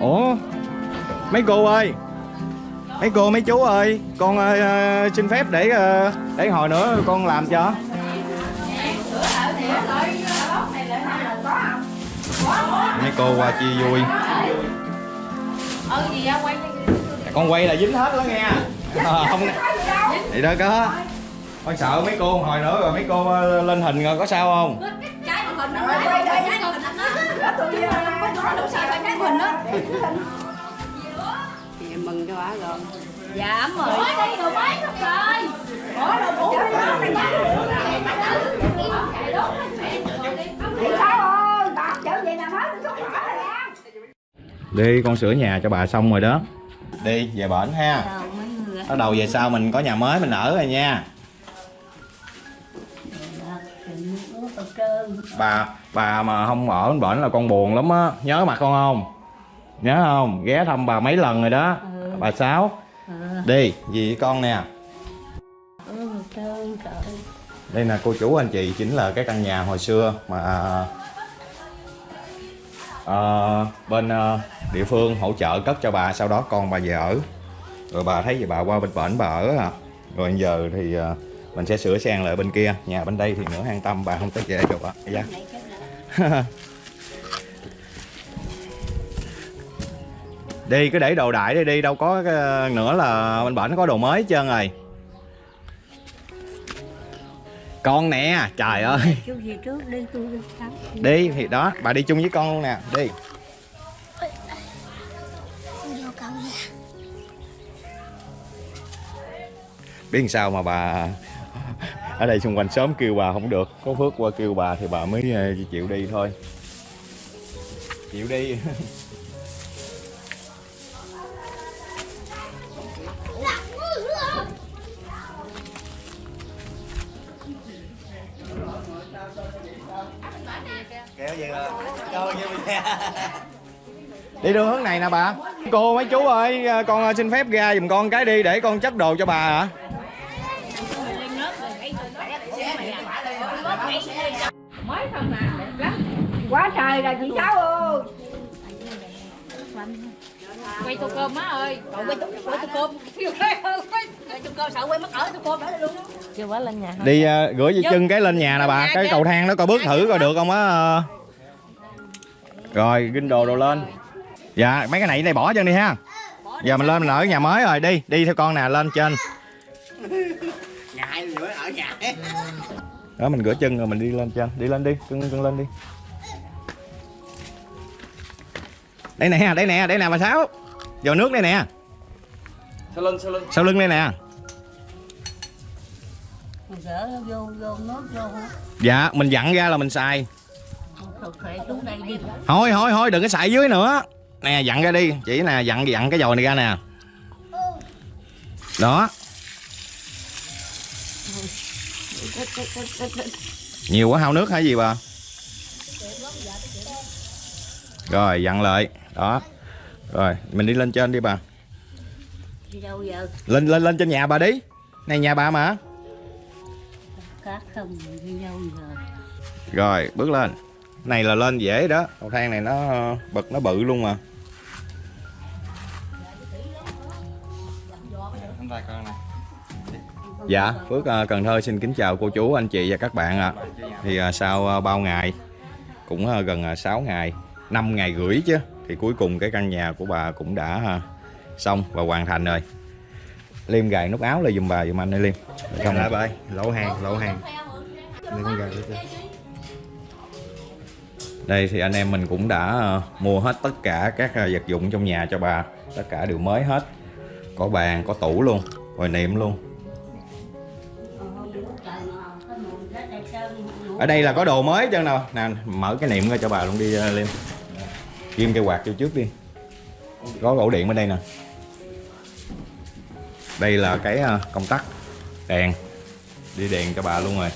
Speaker 4: Ủa mấy cô ơi? Mấy cô mấy chú ơi? Con uh, xin phép để uh, để hồi nữa con làm cho. Cô qua chia vui con quay là dính hết đó nghe. Không thì đó có con sợ mấy cô hồi nữa rồi mấy cô ờ, lên hình rồi có sao không?
Speaker 9: Dạ, mừng cho bà rồi.
Speaker 3: Dạ ấm rồi.
Speaker 4: đi Đi, con sửa nhà cho bà xong rồi đó. Đi, về bển ha. Bắt đầu về sau mình có nhà mới, mình ở rồi nha. Bà bà mà không ở bển là con buồn lắm á. Nhớ mặt con không? Nhớ không? Ghé thăm bà mấy lần rồi đó.
Speaker 3: Ừ.
Speaker 4: bà sáu.
Speaker 3: Ừ.
Speaker 4: đi gì con nè. Đây là cô chú anh chị chính là cái căn nhà hồi xưa mà à, bên à, địa phương hỗ trợ cất cho bà sau đó con bà về ở. Rồi bà thấy vậy bà qua bên bển bà ở à. Rồi giờ thì à, mình sẽ sửa sang lại bên kia. Nhà bên đây thì nữa an tâm bà không tới về được ạ. Dạ. [laughs] Đi cứ để đồ đại đi đi đâu có cái- nữa là bên bển có đồ mới hết trơn rồi con nè trời ơi.
Speaker 3: Chú gì trước đi tôi đi sau.
Speaker 4: đi thì đó bà đi chung với con luôn nè đi. Biết sao mà bà ở đây xung quanh sớm kêu bà không được có phước qua kêu bà thì bà mới ờ, chịu đi thôi. Chịu đi [laughs] [laughs] đi đường hướng này nè bà. Cô mấy chú ơi con ờ, xin phép ra giùm con cái đi để con chất đồ cho bà hả?
Speaker 5: Quá trời là chị cháu ơi.
Speaker 9: Quay tô cơm má ơi. Cậu quay tô quay tô cơm. [laughs] Quay tô cơm. Sợ quay mất ở tô cơm đó luôn chưa quá lên nhà
Speaker 4: đi ờ, gửi dây chân cái lên nhà nè bà. Cái cầu thang đó coi bước thử coi được không á ờ. Rồi ginh đồ đồ lên. Dạ mấy cái này đây bỏ chân đi ha. Giờ mình lên mình ở nhà mới rồi đi đi theo con nè lên trên.
Speaker 6: Nhà hai nữa ở nhà.
Speaker 4: đó mình rửa chân rồi mình đi lên trên. Đi lên đi cưng cưng lên đi. Đây nè đây nè đây nè bà sáu. Vào nước đây nè.
Speaker 6: Sau lưng sau lưng.
Speaker 4: sau lưng đây nè.
Speaker 3: Gỡ vô vô nước vô hả?
Speaker 4: dạ mình dặn ra là mình xài
Speaker 3: Rồi khỏe xuống đây đi.
Speaker 4: thôi thôi thôi đừng có xài dưới nữa. Nè dặn ra đi. Chỉ nè dặn dặn cái dồi này ra nè. Đó. Nhiều quá hao nước hả gì bà? Rồi dặn lại. Đó. Rồi mình đi lên trên đi bà.
Speaker 3: Đi đâu giờ?
Speaker 4: lên lên lên trên nhà bà đi. Này nhà bà mà.
Speaker 3: Cát không đi đâu giờ?
Speaker 4: rồi bước lên này là lên dễ đó cầu thang này nó bật nó bự luôn mà. Dạ, Phước ờ, Cần Thơ xin kính chào cô chú, anh chị và các bạn ạ. Thì ờ, sau ờ, bao ngày, cũng ờ, gần uh, 6 ngày, 5 ngày rưỡi chứ, thì cuối cùng cái căn nhà của bà cũng đã ờ, xong và hoàn thành rồi. Liêm gài nút áo lên giùm bà giùm anh ơi Liêm. Không lại bà ơi, lỗ hàng, lỗ hàng. Liêm gài đây thì anh em mình cũng đã ờ, mua hết tất cả các ờ, vật dụng trong nhà cho bà. Tất cả đều mới hết. Có bàn có tủ luôn rồi niệm luôn. Ở đây là có đồ mới chân nào nè mở cái niệm ra cho bà luôn đi lên, liêm. Ghim cây quạt vô trước đi. Có ổ điện bên đây nè. Đây là cái công tắc đèn. Đi đèn cho bà luôn rồi.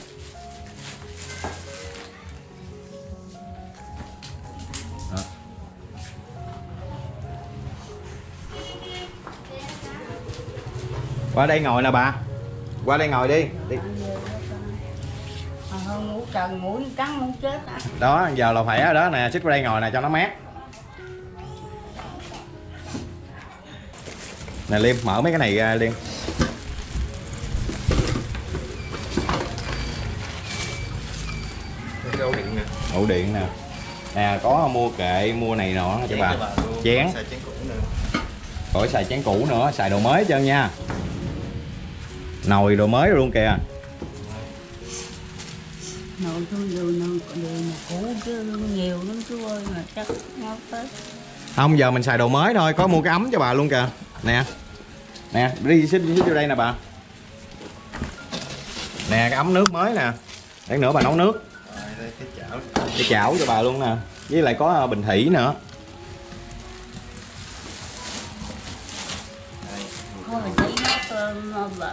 Speaker 4: Qua đây ngồi nè bà. Qua đây ngồi đi, đi.
Speaker 3: Mà hơn ngủ trần mũi cắn muốn chết à.
Speaker 4: đó giờ là phải ở đó nè xích qua đây ngồi nè cho nó mát. Nè liêm mở mấy cái này ra liêm.
Speaker 6: Ổ điện nè.
Speaker 4: Ổ điện nè. Nè có mua kệ mua này nọ cho bà. chén.
Speaker 6: Xài chén cũ nè
Speaker 4: khỏi xài chén cũ nữa xài đồ mới hết trơn nha nồi đồ mới luôn kìa.
Speaker 3: Nội tôi đồ nồi mà cũ chứ nhiều lắm chú ơi mà chắc nó tới.
Speaker 4: không giờ mình xài đồ mới thôi có mua cái ấm cho bà luôn kìa. Nè nè đi xích xích vô đây nè bà. Nè cái ấm nước mới nè. Để nữa bà nấu nước.
Speaker 6: Rồi đây cái chảo.
Speaker 4: Cái chảo cho bà luôn nè. Với lại có ờ, bình thủy nữa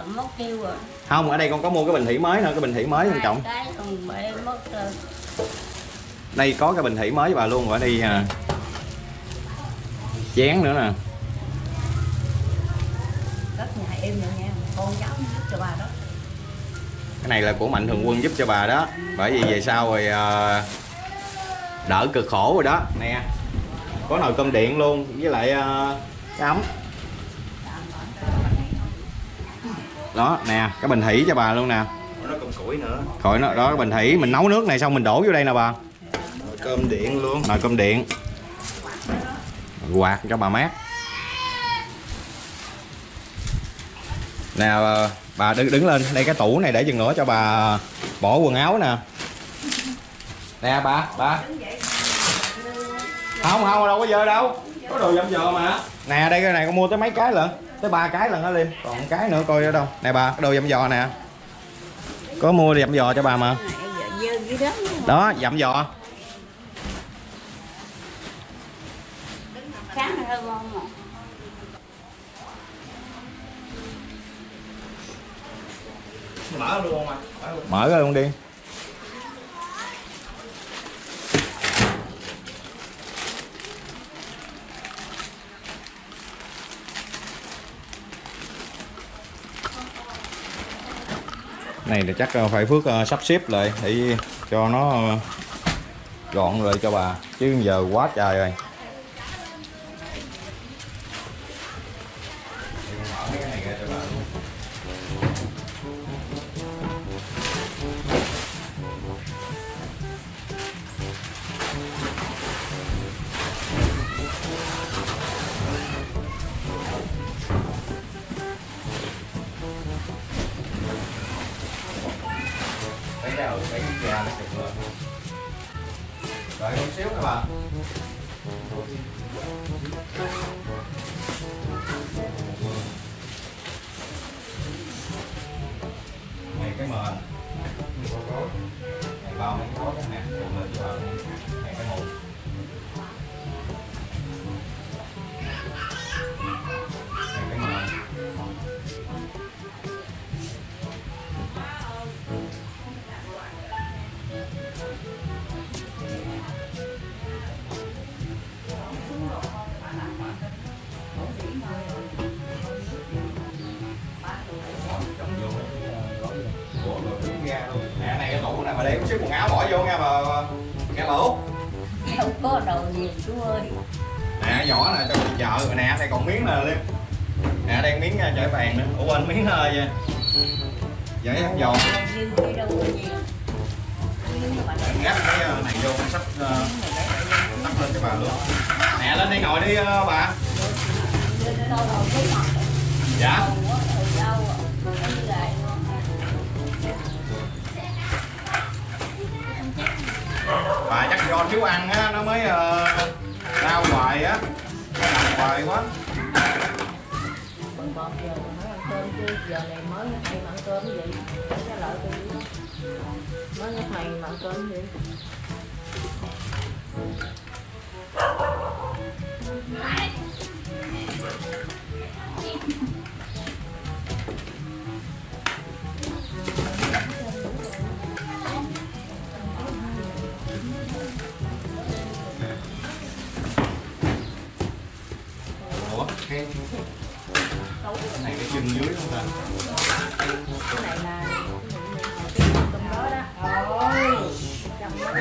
Speaker 3: mất tiêu rồi.
Speaker 4: không ở đây con có mua cái bình thủy mới nữa cái bình thủy mới quan trọng
Speaker 3: cái còn bể mất rồi.
Speaker 4: đây có cái bình thủy mới cho bà luôn ở đây à. chén nữa nè
Speaker 5: đất nhà em nữa nha con cháu giúp cho bà đó
Speaker 4: cái này là của mạnh thường quân giúp cho bà đó bởi vì về sau rồi à, đỡ cực khổ rồi đó nè có nồi cơm điện luôn với lại à, cái ấm đó nè cái bình thủy cho bà luôn nè. Khỏi nó đó cái bình thủy. Mình nấu nước này xong mình đổ vô đây nè bà.
Speaker 6: Rồi cơm điện luôn.
Speaker 4: Nồi cơm điện. Quạt cho bà mát. Nè bà- đứng đứng lên. Đây cái tủ này để chừng nữa cho bà bỏ quần áo nè. Nè bà bà. Không không đâu có dơ đâu. Có đồ dâm dò mà. Nè đây cái này con mua tới mấy cái lận tới ba cái lần đó liêm. Còn một cái nữa coi ở đâu. Nè bà cái đồ dâm dò nè. Có mua dâm dò cho bà mà. Đó. Dặm dò.
Speaker 3: Mà.
Speaker 6: mở luôn không ạ?
Speaker 4: Mở ra luôn đi này thì chắc ờ, phải phước ờ, sắp xếp lại để cho nó ờ, gọn lại cho bà. Chứ giờ quá trời rồi. Đợi một xíu nữa bà. Luôn. Nè, này cái tủ này mà để chút xíu quần áo bỏ vô nha bà. Nghe bà Út.
Speaker 3: Không có đồ gì chú ơi.
Speaker 4: nè nhỏ nè cho đi chợ rồi nè đây còn miếng nè liêm nè đây miếng uh, chải bàn nữa ủa quên miếng uh, vậy. Giấy hấp giòn.
Speaker 3: Có gì.
Speaker 4: ngáp cái uh, này vô sắp tắt lên cho bà luôn nè lên đây ngồi đi bà. Dạ bà chắc do thiếu ăn á nó mới uh, đau hoài á. Nằm hoài quá.
Speaker 9: Bần bọt giờ mới ăn cơm chứ giờ này mới hay mà ăn cơm cái gì? Cái lợi tôi mới hay mà ăn cơm
Speaker 4: ủa cái này cái chân dưới không ta
Speaker 9: cái này là cái cơm đó đó ôi chồng nó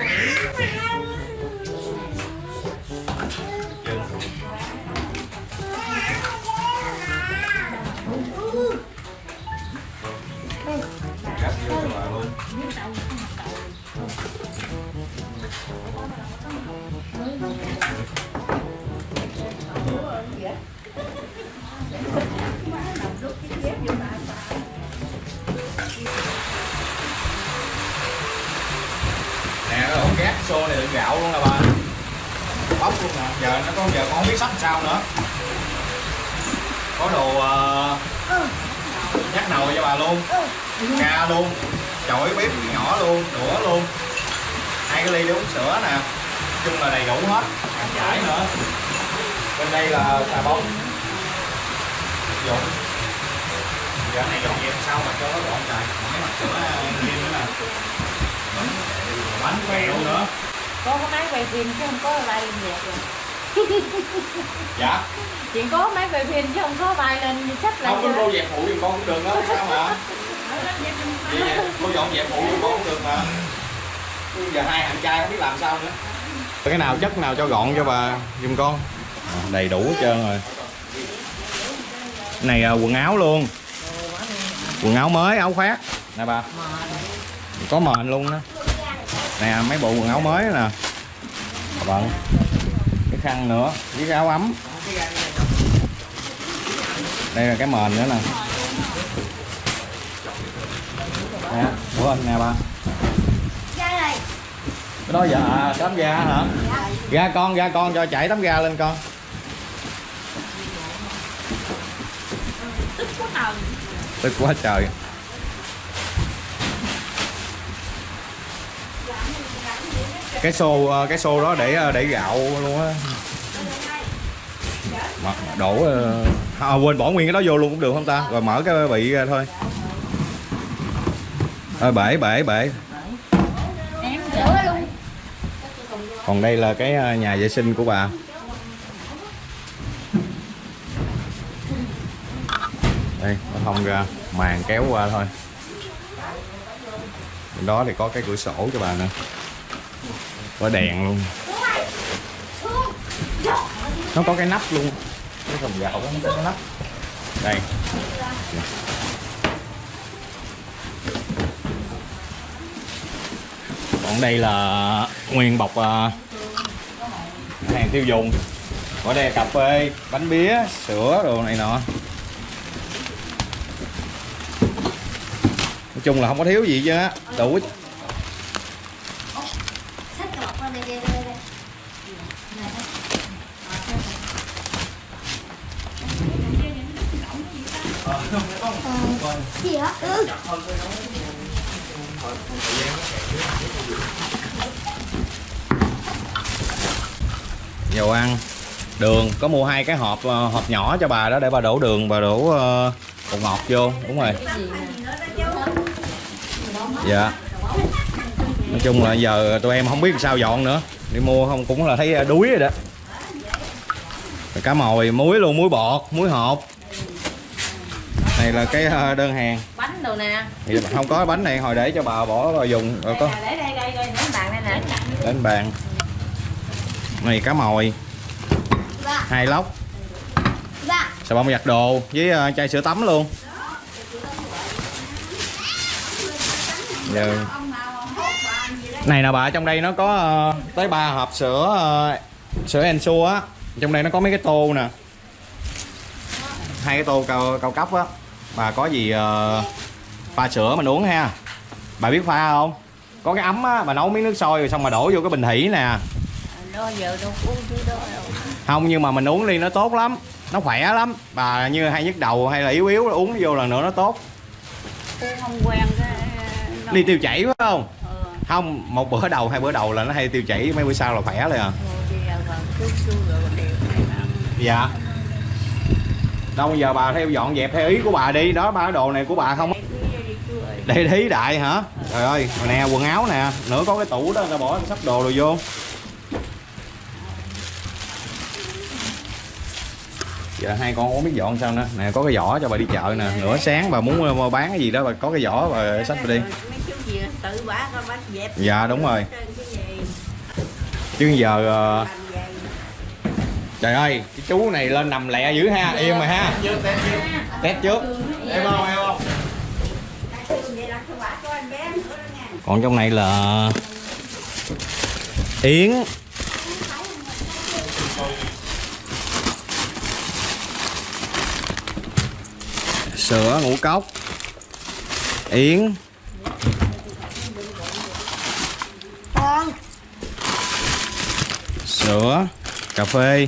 Speaker 4: xô này đựng gạo luôn nè bà. Bóc luôn nè. Giờ nó có giờ con không biết sắp sao nữa. Có đồ uh, nhắc nồi cho bà luôn. Ca luôn. Chổi bếp nhỏ luôn. Đũa luôn. Hai cái ly để uống sữa nè. Chung là đầy đủ hết. Ăn giải nữa. Bên đây là xà bông. Dụng giờ này dọn dẹp sao mà cho nó gọn trời mấy mặt sữa ờ, riêng nữa nè bánh kẹo nữa.
Speaker 9: Có cái máy quay phim chứ không có vai lên nhạc rồi. [laughs]
Speaker 4: Dạ.
Speaker 9: Chị có máy quay phim chứ không có vai lên sách lại
Speaker 4: không có cô dẹp phụ giùm con cũng được đó sao mà? Vậy cô dọn dẹp phụ giùm con cũng được mà. Giờ hai anh trai không biết làm sao nữa. Cái nào chất nào cho gọn cho bà giùm con. Đầy đủ hết trơn rồi. Này à, quần áo luôn. Quần áo mới áo khoác. Nè bà có mền luôn đó. Nè mấy bộ quần áo mới nè. Bận cái khăn nữa với cái áo ấm. Đây là cái mền nữa nè. Nè của anh nè ba cái đó dạ à, tấm ga hả? Ga con ga con cho chảy tấm ga lên con. Tức quá trời cái xô ờ, cái xô đó để ờ, để gạo luôn á. Đổ ờ, à, quên bỏ nguyên cái đó vô luôn cũng được không ta? Rồi mở cái bị ra thôi. Thôi bể bể bể. Còn đây là cái nhà vệ sinh của bà. Đây nó thông ra màn kéo qua thôi. Bên đó thì có cái cửa sổ cho bà nữa có đèn luôn. Nó có cái nắp luôn. Cái thùng gạo nó có cái nắp. Đây. Còn đây là nguyên bọc à, hàng tiêu dùng. Ở đây cà phê, bánh bía, sữa, đồ này nọ. Nói chung là không có thiếu gì chứ đủ
Speaker 5: gì hả ừ.
Speaker 4: Dầu ăn. Đường có mua hai cái hộp ờ, hộp nhỏ cho bà đó để bà đổ đường bà đổ ờ, bột ngọt vô. Đúng rồi. Dạ. Nói chung là giờ tụi em không biết sao dọn nữa. Đi mua không cũng là thấy ờ, đuối rồi đó. Cá mồi muối luôn muối bọt muối hộp này là cái ờ, đơn hàng.
Speaker 9: Bánh đồ nè.
Speaker 4: Thì không có bánh này hồi để cho bà bỏ vào dùng rồi có
Speaker 9: để đây đây đây đến bàn đây nè
Speaker 4: đến bàn. Này cá mồi. Hai lóc.
Speaker 5: Dạ.
Speaker 4: Xà bông giặt đồ với ờ, chai sữa tắm luôn? Giờ này nè bà trong đây nó có ờ, tới ba hộp sữa sữa Ensure á. Trong đây nó có mấy cái tô nè. Hai cái tô cao cao cấp á bà có gì ờ, pha sữa mình uống ha. Bà biết pha không? Có cái ấm á bà nấu miếng nước sôi rồi xong mà đổ vô cái bình thủy nè.
Speaker 3: Đó giờ đâu uống thứ đó đâu.
Speaker 4: Không nhưng mà mình uống đi nó tốt lắm. Nó khỏe lắm. Bà như hay nhức đầu hay là yếu yếu uống vô lần nữa nó tốt.
Speaker 3: Uống không quen cái
Speaker 4: đi tiêu chảy phải không?
Speaker 3: Ờ
Speaker 4: không một bữa đầu hai bữa đầu là nó hay tiêu chảy mấy bữa sau là khỏe rồi à.
Speaker 3: Ngồi đi ra vào chút chút rồi đều này ăn
Speaker 4: dạ đâu bây giờ bà theo dọn dẹp theo ý của bà đi. Đó ba cái đồ này của bà không
Speaker 3: đây
Speaker 4: thí đại hả? Trời ơi nè quần áo nè. Nữa có cái tủ đó ta bỏ sắp đồ rồi vô. Giờ hai con không biết dọn sao nữa. Nè có cái giỏ cho bà đi chợ nè. Nửa sáng bà muốn mua bán cái gì đó bà có cái giỏ bà xách bà đi. dạ đúng rồi. chứ giờ ờ, trời ơi cái chú này lên nằm lẹ dữ ha im rồi ha. Test trước. Em không em không còn trong này là yến. Sữa ngũ cốc. Yến. Sữa cà phê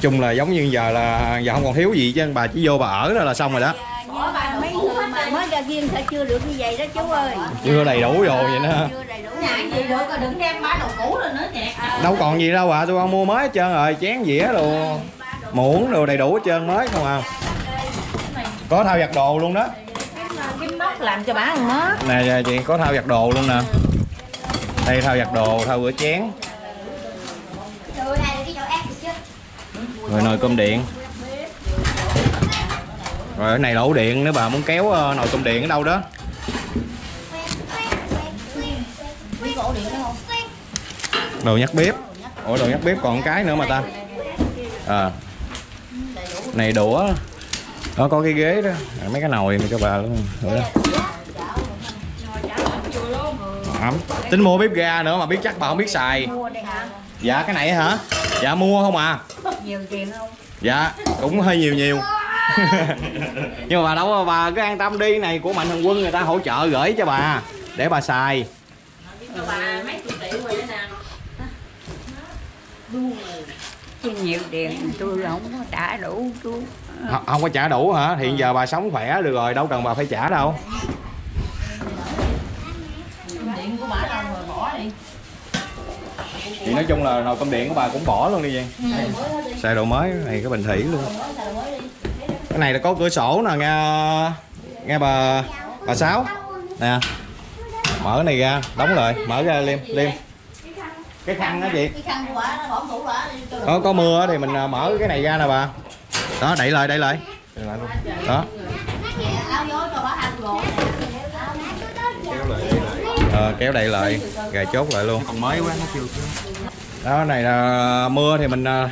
Speaker 4: chung là giống như giờ là giờ không còn thiếu gì chứ bà chỉ vô bà ở đó là xong rồi đó.
Speaker 3: Bỏ bà mấy người mà mới ra riêng thôi chưa được như vậy đó chú ơi.
Speaker 4: Chưa đầy đủ rồi vậy đó.
Speaker 3: Chưa đầy đủ
Speaker 9: Nhạc gì được rồi đừng đem bá đồ cũ nữa nhạc
Speaker 4: đâu còn gì đâu à tôi con mua mới hết trơn rồi chén dĩa đồ muỗng đồ đầy đủ hết trơn mới không à. Có thao giặt đồ luôn đó.
Speaker 9: Móc làm cho bá ăn
Speaker 4: nè chị có thao giặt đồ luôn nè. Đây thao giặt đồ thao rửa chén
Speaker 5: rồi này là cái chỗ ác chứ
Speaker 4: rồi nồi cơm điện. Rồi ở này đổ điện nếu bà muốn kéo ờ, nồi cơm điện ở đâu đó. Đồ nhắc bếp. Ủa đồ nhắc bếp còn cái nữa mà ta. À này đũa. Nó có cái ghế đó. À, mấy cái nồi mà cho bà luôn. Rồi đó. Ấm. Tính mua bếp ga nữa mà biết chắc bà không biết xài dạ cái này hả? Dạ mua không à?
Speaker 3: Nhiều tiền không?
Speaker 4: Dạ cũng hơi nhiều nhiều. [laughs] Nhưng mà bà đâu bà cứ an tâm đi này của mạnh thường quân người ta hỗ trợ gửi cho bà để bà xài.
Speaker 9: Cho bà mấy chục triệu rồi nè.
Speaker 3: Chứ nhiều tiền tôi không có trả đủ chú.
Speaker 4: Không, không có trả đủ hả? Hiện giờ bà sống khỏe được rồi đâu cần bà phải trả đâu.
Speaker 9: Điện của bả đâu rồi bỏ đi
Speaker 4: thì nói chung là nồi cơm điện của bà cũng bỏ luôn đi vậy. Xài đồ mới này cái bình thủy luôn. Cái này là có cửa sổ nè nghe nghe bà bà sáu. Nè mở cái này ra đóng lại mở ra liêm liêm. Cái khăn đó chị.
Speaker 9: Cái khăn của bả nó bỏ tủ bả đi cho
Speaker 4: có có mưa thì mình à, mở cái này ra nè bà. Đó đẩy lại đẩy lại. Đẩy lại luôn. Đó
Speaker 9: áo gió cho bả ăn rồi
Speaker 4: Ờ, kéo đậy lại gài chốt lại luôn. Còn mới quá nó chưa đó này là mưa thì mình à,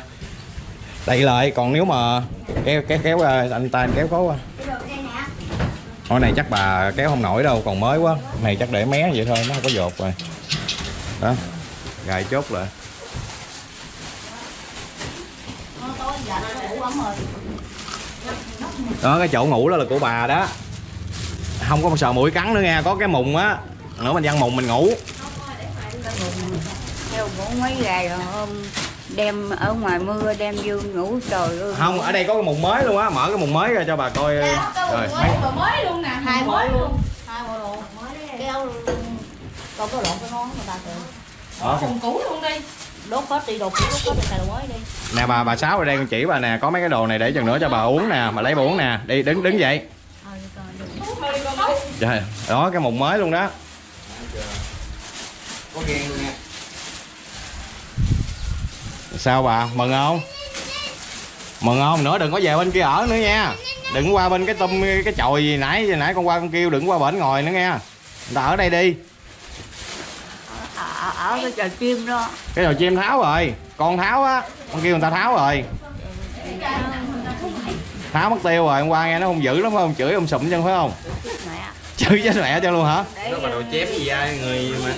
Speaker 4: đậy lại. Còn nếu mà kéo kéo kéo à, anh ta anh kéo quá. Hồi này chắc bà kéo không nổi đâu còn mới quá. Này chắc để mé vậy thôi nó không có dột rồi. Đó gài chốt lại. Đó cái chỗ ngủ đó là của bà đó. Không có sợ mũi cắn nữa nha có cái mùng á nữa mình văng mùng mình ngủ.
Speaker 3: Mấy ngày rồi hôm đem ở ngoài mưa đem vô ngủ trời ơi.
Speaker 4: Không ở đây có cái mùng mới luôn á mở cái mùng mới ra cho bà coi rồi. mấy
Speaker 9: Mà mới luôn nè Hai bộ luôn. Hai bộ luôn Keo Còn có lộn cái nón người ta kìa
Speaker 4: đó.
Speaker 9: Cùng cũ luôn đi. Đốt hết đi đồ cũ đốt hết đồ mới đi.
Speaker 4: Nè bà bà sáu ở đây con chỉ bà nè có mấy cái đồ này để chừng nữa cho bà uống nè bà lấy bà uống nè. Đi đứng đứng dậy. Trời, đó cái mùng mới luôn đó sao bà? Mừng không? Mừng không? Nữa đừng có về bên kia ở nữa nha. Đừng qua bên cái tum cái chòi gì nãy gì nãy con qua con kêu đừng qua bển ngồi nữa nha. Người ta ở đây đi.
Speaker 3: Ở, ở cái trời chim đó.
Speaker 4: Cái đồ chim tháo rồi. Con tháo á con kêu người ta tháo rồi. Tháo mất tiêu rồi hôm qua nghe nó không dữ lắm phải không? Chửi ông sụm chân phải không chửi chết mẹ cho luôn hả? Đó mà đồ chém gì ai người mà.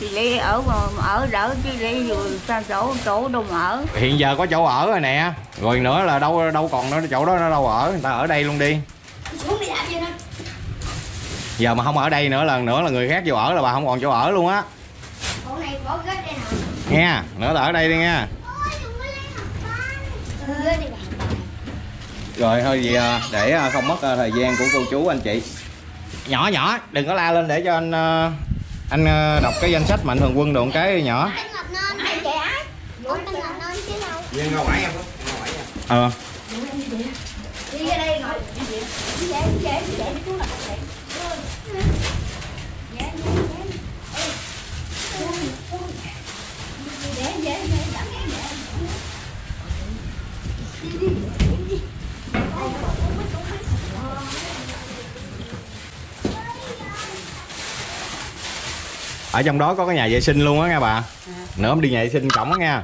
Speaker 3: Chị lý ở mà ở đỡ chứ dù sao chỗ chỗ đâu mà ở.
Speaker 4: Hiện giờ có chỗ ở rồi nè. Rồi nữa là đâu đâu còn nữa chỗ đó nó đâu ở. Người ta ở đây luôn đi. Giờ mà không ở đây nữa lần nữa là người khác vô ở là bà không còn chỗ ở luôn á.
Speaker 5: Bộ này bỏ ghế đây nè.
Speaker 4: nghe nữa là ở đây đi
Speaker 5: đi bà.
Speaker 4: rồi thôi vậy à, để à, không mất à, thời gian của cô chú anh chị nhỏ nhỏ đừng có la lên để cho anh à, anh à, đọc cái danh sách mạnh thường quân được một cái nhỏ
Speaker 5: Anh ngập nên. Anh chạy ai? Ủa anh ngập nên chứ đâu.
Speaker 6: Viên ngầu bảy em không? Ngầu bảy em.
Speaker 4: ờ
Speaker 5: Đi ra đây ngồi. Dễ dễ dễ dễ chú là dễ. Dễ dễ dễ. Dễ dễ dễ dẫn cái dễ.
Speaker 4: Ở trong đó có cái nhà vệ sinh luôn á nha bà. Nữa em đi nhà vệ sinh cổng á nha.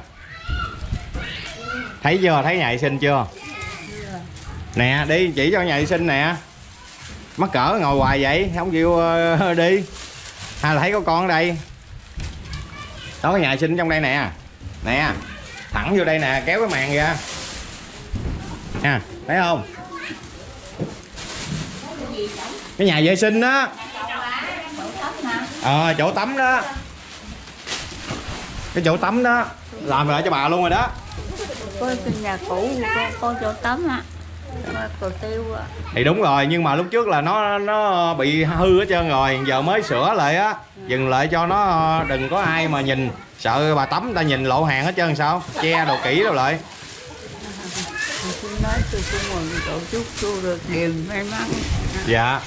Speaker 4: Thấy chưa? Thấy nhà vệ sinh chưa? Nè đi chỉ cho nhà vệ sinh nè. Mắc cỡ ngồi hoài vậy không chịu ờ, [laughs] đi. Hay là thấy có con ở đây. Đó cái nhà vệ sinh trong đây nè. Nè thẳng vô đây nè kéo cái màn ra. Nha thấy không? Cái nhà vệ sinh đó ờ chỗ tắm đó. Cái chỗ tắm đó làm lại cho bà luôn rồi đó.
Speaker 3: Có cái nhà cũ có, có chỗ tắm á có cầu tiêu
Speaker 4: thì đúng rồi nhưng mà lúc trước là nó nó bị hư hết trơn rồi. Giờ mới sửa lại á. Dừng lại cho nó đừng có ai mà nhìn. Sợ bà tắm ta nhìn lộ hàng hết trơn sao? Che đồ kỹ đâu lại.
Speaker 3: Tôi nói tôi cũng mừng tổ chúc tôi được điều may mắn.
Speaker 4: Dạ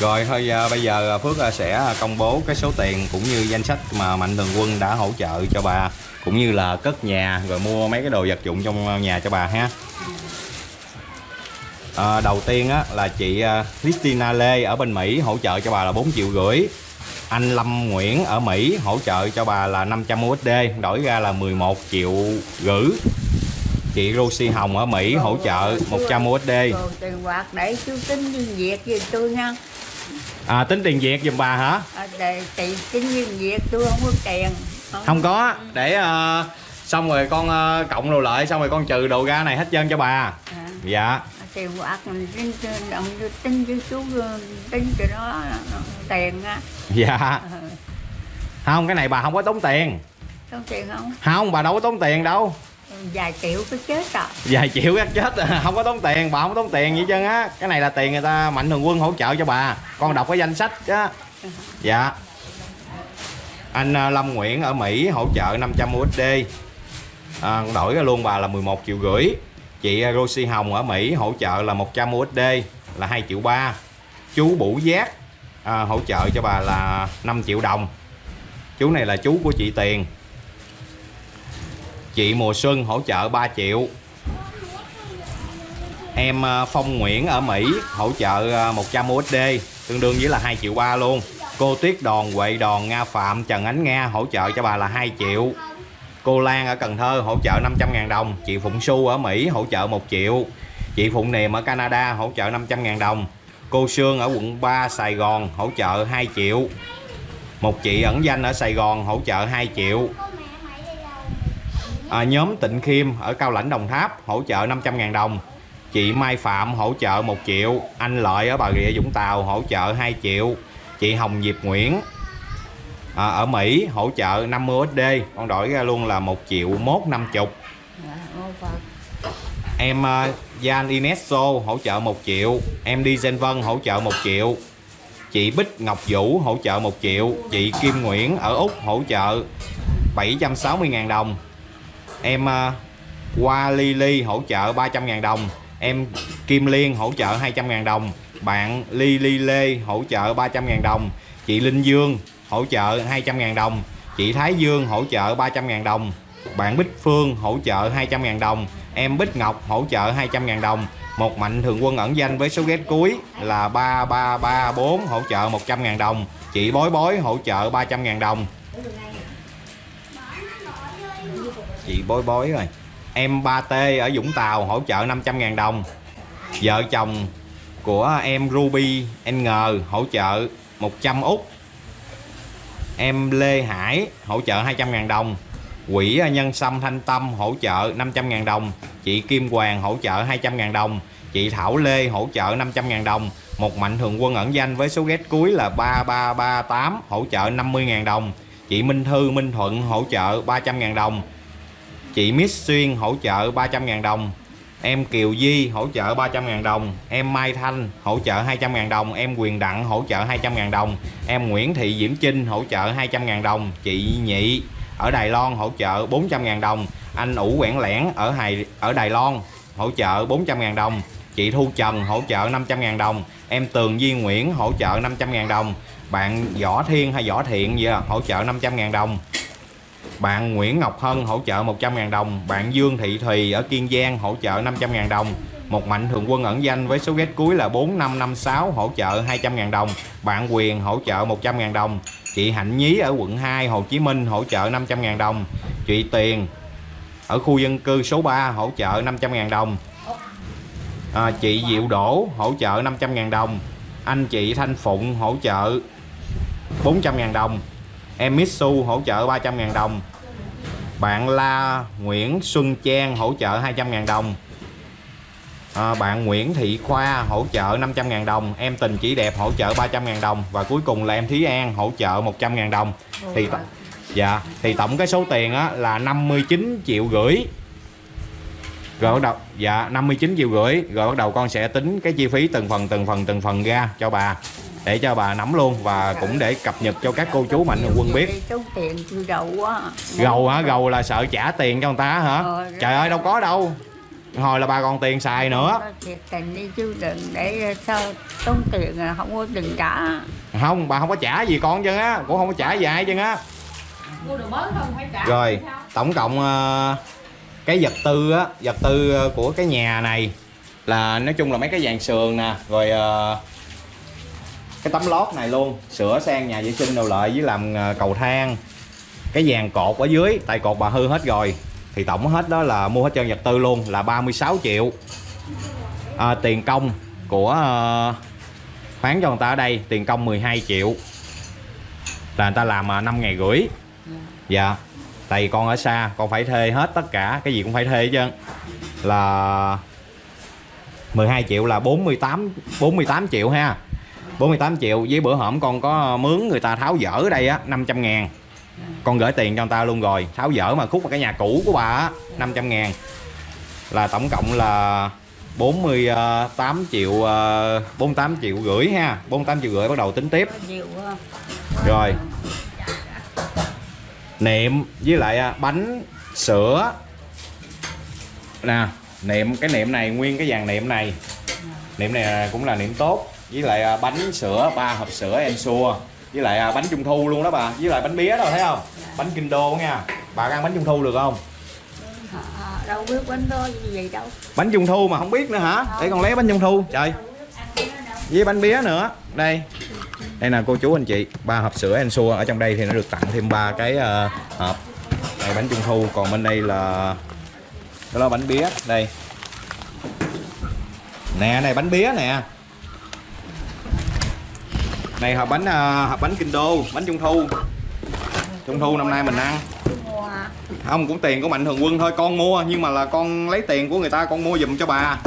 Speaker 4: rồi thôi à, bây giờ à, Phước à, sẽ à, công bố cái số tiền cũng như danh sách mà Mạnh Thường Quân đã hỗ trợ cho bà cũng như là cất nhà rồi mua mấy cái đồ vật dụng trong à, nhà cho bà ha. À, đầu tiên á, là chị Christina Lê ở bên Mỹ hỗ trợ cho bà là 4 triệu rưỡi. Anh Lâm Nguyễn ở Mỹ hỗ trợ cho bà là 500 USD đổi ra là 11 triệu rưỡi chị Rosie Hồng ở Mỹ hỗ trợ 100 USD
Speaker 3: tiền quạt để chú tính viên việt tôi nha
Speaker 4: à, tính tiền Việt giùm bà hả?
Speaker 3: À, để tiền tính viên việt tôi không có tiền.
Speaker 4: Không. Có. Để ờ, xong rồi con ờ, cộng đồ lại xong rồi con trừ đồ ra này hết trơn cho bà.
Speaker 3: À,
Speaker 4: dạ.
Speaker 3: Tiền quạt mình tính động tính với chú ờ, tính cho nó tiền á.
Speaker 4: Dạ.
Speaker 3: Ờ,
Speaker 4: không cái này bà không có tốn tiền.
Speaker 3: Có tiền không?
Speaker 4: Không bà đâu có tốn tiền đâu
Speaker 3: vài triệu cứ chết à
Speaker 4: vài triệu các chết à, không có tốn tiền bà không có tốn tiền gì hết trơn á. Cái này là tiền người ta mạnh thường quân hỗ trợ cho bà. Con đọc cái danh sách á. Dạ. Anh à, Lâm Nguyễn ở Mỹ hỗ trợ 500 USD à, đổi ra luôn bà là 11 triệu rưỡi. Chị à, Rosie Hồng ở Mỹ hỗ trợ là 100 USD là 2 triệu ba. Chú Bủ Giác à, hỗ trợ cho bà là 5 triệu đồng. Chú này là chú của chị Tiền chị Mùa Xuân hỗ trợ 3 triệu. Em à, Phong Nguyễn ở Mỹ hỗ trợ à, 100 USD tương đương với là 2 triệu ba luôn. Cô Tuyết Đòn, Huệ Đòn, Nga Phạm, Trần Ánh Nga hỗ trợ cho bà là 2 triệu. Cô Lan ở Cần Thơ hỗ trợ 500.000 đồng. Chị Phụng Xu ở Mỹ hỗ trợ 1 triệu. Chị Phụng Niềm ở Canada hỗ trợ 500.000 đồng. Cô Sương ở quận 3 Sài Gòn hỗ trợ 2 triệu. Một chị ẩn danh ở Sài Gòn hỗ trợ 2 triệu à, nhóm Tịnh Khiêm ở Cao Lãnh Đồng Tháp hỗ trợ 500.000 đồng. Chị Mai Phạm hỗ trợ 1 triệu. Anh Lợi ở Bà Rịa Vũng Tàu hỗ trợ 2 triệu. Chị Hồng Diệp Nguyễn à, ở Mỹ hỗ trợ 50 USD con đổi ra luôn là 1 triệu mốt 50
Speaker 3: Dạ, ô
Speaker 4: em à, uh, Jan Inesso hỗ trợ 1 triệu. Em đi Gen Vân hỗ trợ 1 triệu. Chị Bích Ngọc Vũ hỗ trợ 1 triệu. Chị Kim Nguyễn ở Úc hỗ trợ 760.000 đồng em ờ, qua Lily hỗ trợ 300.000 đồng. Em, Kim Liên hỗ trợ 200.000 đồng. Bạn Lily Lê hỗ trợ 300.000 đồng. Chị Linh Dương hỗ trợ 200.000 đồng. Chị Thái Dương hỗ trợ 300.000 đồng. Bạn Bích Phương hỗ trợ 200.000 đồng. Em Bích Ngọc hỗ trợ 200.000 đồng. Một mạnh thường quân ẩn danh với số ghét cuối là 3334 hỗ trợ 100.000 đồng. Chị Bối Bối hỗ trợ 300.000 đồng chị Bối Bối rồi. Em 3T ở Vũng Tàu hỗ trợ 500.000 đồng. Vợ chồng của em Ruby N hỗ trợ 100 út. Em Lê Hải hỗ trợ 200.000 đồng. Quỹ Nhân Sâm Thanh Tâm hỗ trợ 500.000 đồng. Chị Kim Hoàng hỗ trợ 200.000 đồng. Chị Thảo Lê hỗ trợ 500.000 đồng. Một mạnh thường quân ẩn danh với số ghét cuối là 3338 hỗ trợ 50.000 đồng. Chị Minh Thư Minh Thuận hỗ trợ 300.000 đồng. Chị Miss Xuyên hỗ trợ 300.000 đồng Em Kiều Di hỗ trợ 300.000 đồng Em Mai Thanh hỗ trợ 200.000 đồng Em Quyền Đặng hỗ trợ 200.000 đồng Em Nguyễn Thị Diễm Trinh hỗ trợ 200.000 đồng Chị Nhị ở Đài Loan hỗ trợ 400.000 đồng Anh Ủ Quảng Lẻn ở Hải, ở Đài Loan hỗ trợ 400.000 đồng Chị Thu Trần hỗ trợ 500.000 đồng Em Tường Duy Nguyễn hỗ trợ 500.000 đồng Bạn Võ Thiên hay Võ Thiện gì đó, hỗ trợ 500.000 đồng bạn Nguyễn Ngọc Hân hỗ trợ 100.000 đồng. Bạn Dương Thị Thùy ở Kiên Giang hỗ trợ 500.000 đồng. Một mạnh thường quân ẩn danh với số ghét cuối là 4556 hỗ trợ 200.000 đồng. Bạn Quyền hỗ trợ 100.000 đồng. Chị Hạnh Nhí ở quận 2 Hồ Chí Minh hỗ trợ 500.000 đồng. Chị Tiền ở khu dân cư số 3 hỗ trợ 500.000 đồng. À, Chị Diệu Đỗ hỗ trợ 500.000 đồng. Anh chị Thanh Phụng hỗ trợ 400.000 đồng. Em Mitsu hỗ trợ 300.000 đồng. Bạn La Nguyễn Xuân Trang hỗ trợ 200.000 đồng. À, Bạn Nguyễn Thị Khoa hỗ trợ 500.000 đồng. Em Tình Chỉ Đẹp hỗ trợ 300.000 đồng. Và cuối cùng là em Thúy An hỗ trợ 100.000 đồng. Thì Dạ Thì tổng cái số tiền á, là 59 triệu rưỡi rồi bắt đầu dạ 59 triệu rưỡi rồi bắt đầu con sẽ tính cái chi phí từng phần từng phần từng phần ra cho bà để cho bà nắm luôn và cũng để cập nhật cho các cô chú mạnh thường quân biết.
Speaker 3: Số tiền tôi đầu quá
Speaker 4: gầu hả? Gầu là sợ trả tiền cho người ta hả?
Speaker 3: Ờ,
Speaker 4: trời ơi đâu có đâu. Hồi là bà còn tiền xài nữa.
Speaker 3: thiệt tình đi chứ đừng để sao tốn tiền là không có đừng trả.
Speaker 4: Không bà không có trả gì con chân á. Cũng không có trả gì ai chân á.
Speaker 9: Mua đồ mới không? Phải trả
Speaker 4: rồi tổng cộng ờ, cái vật tư á vật tư ờ, của cái nhà này là nói chung là mấy cái vàng sườn nè rồi ờ, cái tấm lót này luôn sửa sang nhà vệ sinh đồ lợi với làm ờ, cầu thang. Cái dàn cột ở dưới tại cột bà hư hết rồi. Thì tổng hết đó là mua hết trơn vật tư luôn là 36 triệu. À, tiền công của ờ, khoán cho người ta ở đây tiền công 12 triệu. Là người ta làm ờ, 5 ngày rưỡi. Dạ. Tại vì con ở xa con phải thuê hết tất cả cái gì cũng phải thuê chứ là 12 triệu là 48 48 triệu ha. 48 triệu với bữa hổm con có mướn người ta tháo dỡ ở đây á 500 ngàn. Con gửi tiền cho người ta luôn rồi tháo dỡ mà khúc mà cái nhà cũ của bà á 500 ngàn. Là tổng cộng là 48 triệu ờ, 48 triệu rưỡi ha 48 triệu rưỡi bắt đầu tính tiếp. Rồi. Niệm với lại à, bánh sữa. Nè niệm cái niệm này nguyên cái dàn niệm này. Niệm này cũng là niệm tốt với lại à, bánh sữa ba hộp sữa ensure với lại à, bánh trung thu luôn đó bà. Với lại bánh bía đâu thấy không? Bánh kinh đô nha. Bà ăn bánh trung thu được không?
Speaker 3: Đâu biết bánh đó gì vậy đâu.
Speaker 4: Bánh trung thu mà không biết nữa hả? Để con lấy bánh trung thu. Trời. Với bánh bía nữa. Đây. Đây là cô chú anh chị. Ba hộp sữa ensure ở trong đây thì nó được tặng thêm ba cái ờ, hộp. Đây bánh trung thu. Còn bên đây là đó là bánh bía đây. Nè này bánh bía nè này hộp bánh à, hộp bánh kinh đô bánh trung thu. Trung thu năm nay mình ăn. Không cũng tiền của mạnh thường quân thôi con mua nhưng mà là con lấy tiền của người ta con mua giùm cho bà.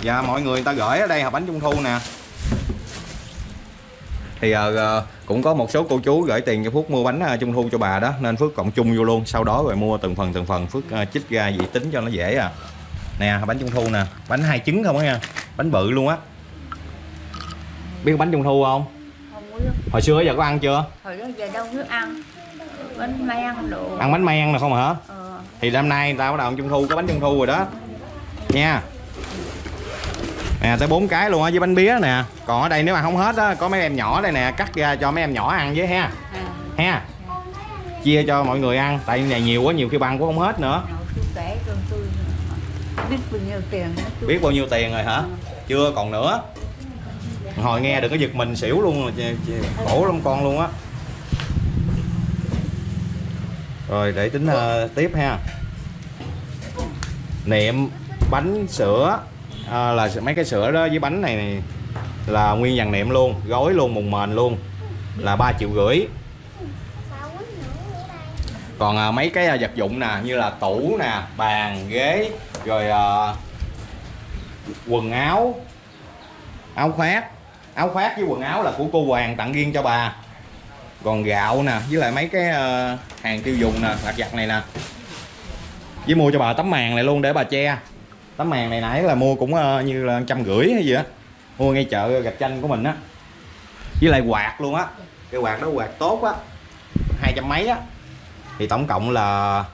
Speaker 4: Dạ mọi người người ta gửi ở đây hộp bánh trung thu nè. Thì uh, cũng có một số cô chú gửi tiền cho Phước mua bánh uh, trung thu cho bà đó nên Phước cộng chung vô luôn. Sau đó rồi mua từng phần từng phần. Phước uh, chích ra vậy tính cho nó dễ à. Nè bánh trung thu nè. Bánh hai trứng không á nha. Bánh bự luôn á. Biết bánh trung thu không? Hồi xưa giờ có ăn chưa?
Speaker 3: Hồi đó giờ đâu biết ăn. Bánh men đồ.
Speaker 4: Ăn bánh men nè không hả?
Speaker 3: Ờ,
Speaker 4: thì năm nay người ta bắt đầu ăn trung thu có bánh trung thu rồi đó. Nha. Nè tới bốn cái luôn á với bánh bía nè. Còn ở đây nếu mà không hết á có mấy em nhỏ đây nè cắt ra cho mấy em nhỏ ăn với ha.
Speaker 3: À,
Speaker 4: ha. Chia cho mọi người ăn tại này nhiều quá nhiều khi ăn cũng không hết nữa.
Speaker 3: Biết bao nhiêu tiền
Speaker 4: biết bao nhiêu tiền rồi hả? Chưa còn nữa hồi nghe được cái giật mình xỉu luôn rồi khổ lắm con luôn á. Rồi để tính uh, tiếp ha. Niệm bánh sữa uh, là mấy cái sữa đó với bánh này, này là nguyên dàn niệm luôn gói luôn mùng mền luôn là 3 triệu rưỡi. Còn à, mấy cái à, vật dụng nè như là tủ nè bàn ghế rồi à, quần áo áo khoác áo khoác với quần áo là của cô Hoàng tặng riêng cho bà. Còn gạo nè, với lại mấy cái ờ, hàng tiêu dùng nè, lặt vặt này nè. Với mua cho bà tấm màn này luôn để bà che. Tấm màn này nãy là mua cũng ờ, như là trăm rưỡi hay gì á. Mua ngay chợ gạch chanh của mình á. Với lại quạt luôn á. Cái quạt đó quạt tốt á. Hai trăm mấy á. Thì tổng cộng là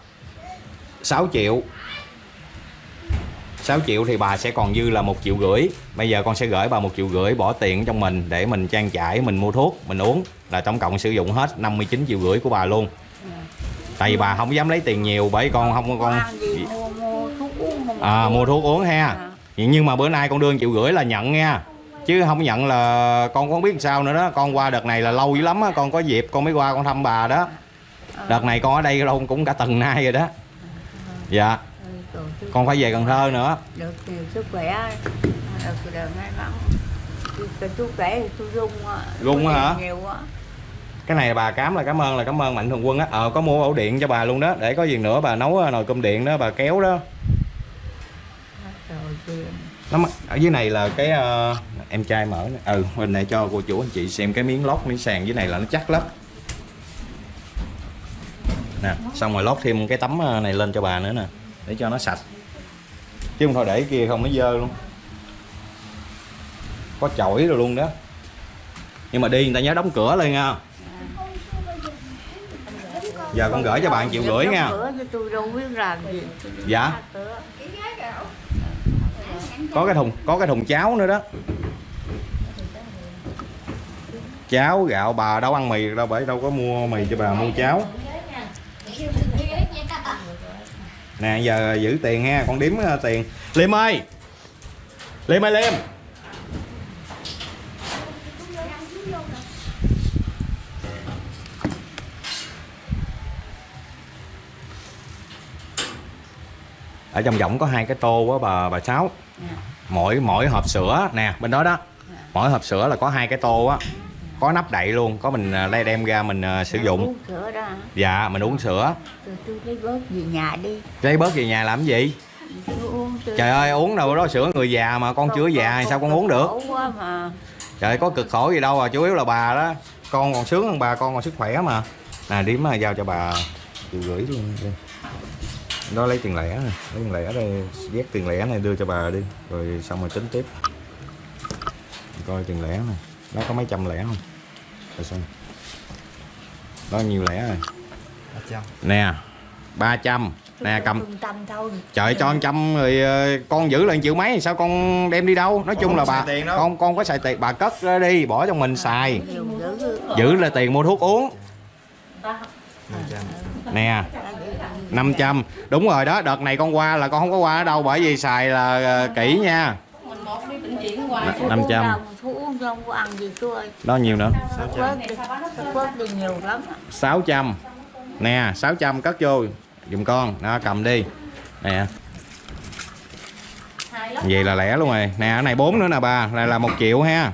Speaker 4: 6 triệu. 6 triệu thì bà sẽ còn dư là một triệu rưỡi. Bây giờ con sẽ gửi bà một triệu rưỡi bỏ tiền trong mình để mình trang trải mình mua thuốc mình uống. Là tổng cộng sử dụng hết 59 triệu rưỡi của bà luôn. Tại vì bà không dám lấy tiền nhiều bởi con không con
Speaker 3: uống không
Speaker 4: à, mua thuốc uống ha.
Speaker 3: À.
Speaker 4: nhưng mà bữa nay con đưa triệu rưỡi là nhận nha. Chứ không nhận là con không biết sao nữa đó. Con qua đợt này là lâu dữ lắm á. Con có dịp con mới qua con thăm bà đó. Đợt này con ở đây lâu cũng cả tuần nay rồi đó. Dạ.
Speaker 3: Tôi
Speaker 4: con phải về Cần Thơ nữa.
Speaker 3: Được nhiều sức khỏe được đời may mắn. Chú khỏe thì tôi rung.
Speaker 4: Rung hả?
Speaker 3: nhiều á
Speaker 4: cái này bà cám là cảm ơn là cảm ơn mạnh thường quân á. Ờ có mua ổ điện cho bà luôn đó để có gì nữa bà nấu ờ, nồi cơm điện đó bà kéo đó. Nó ở dưới này là cái ờ, em trai mở ừ mình lại cho cô chủ anh chị xem cái miếng lót miếng sàn dưới này là nó chắc lắm. Nè xong rồi lót thêm cái tấm ờ, này lên cho bà nữa nè để cho nó sạch chứ không thôi để kia không nó dơ luôn. Có chổi rồi luôn đó. Nhưng mà đi người ta nhớ đóng cửa lên nha giờ con gửi cho bạn triệu rưỡi nha dạ. Có cái thùng có cái thùng cháo nữa đó. Cháo gạo bà đâu ăn mì đâu bởi đâu có mua mì cho bà mua cháo nè giờ giữ tiền ha con đếm ờ, tiền. Liêm ơi liêm ơi liêm ở trong võng có hai cái tô á bà bà sáu. Mỗi mỗi hộp sữa nè bên đó đó. Mỗi hộp sữa là có hai cái tô á có nắp đậy luôn có mình à, lấy đem ra mình à, sử dụng.
Speaker 3: uống sữa đó. Hả?
Speaker 4: dạ mình uống sữa.
Speaker 3: Tôi tôi lấy bớt về nhà đi.
Speaker 4: Lấy bớt về nhà làm cái gì?
Speaker 3: Tôi uống tôi
Speaker 4: trời ơi uống đâu đó sữa người già mà con chưa già sao con uống được?
Speaker 3: quá mà.
Speaker 4: Trời có cực khổ gì đâu à chủ yếu là bà đó. Con còn sướng hơn bà con còn sức khỏe mà. Nè điếm mà giao cho bà triệu rưỡi luôn đi. đó lấy tiền lẻ nè lấy tiền lẻ đây vét tiền lẻ này đưa cho bà đi. Rồi xong rồi tính tiếp. Coi tiền lẻ nè nó có mấy trăm lẻ không rồi xem đó nhiều lẻ rồi? Nè 300 nè cầm. trời cho 100 rồi ờ, con giữ lên triệu mấy sao con đem đi đâu? Nói chung là bà con con có xài tiền. Bà cất ra đi bỏ trong mình xài. Giữ là tiền mua thuốc uống. Nè 500 đúng rồi đó đợt này con qua là con không có qua ở đâu bởi vì xài là ờ, kỹ nha
Speaker 9: mình một đi bệnh viện hoài
Speaker 3: Thuốc
Speaker 4: 500.
Speaker 3: uống đâu, thuốc uống không có ăn gì tôi ơi.
Speaker 4: Đó nhiều nữa.
Speaker 3: Á.
Speaker 4: 600 nè 600 cất vô. Dùm con. Đó cầm đi. Nè. Vậy là lẻ luôn rồi. Nè cái này bốn nữa nè bà. Này là một triệu ha.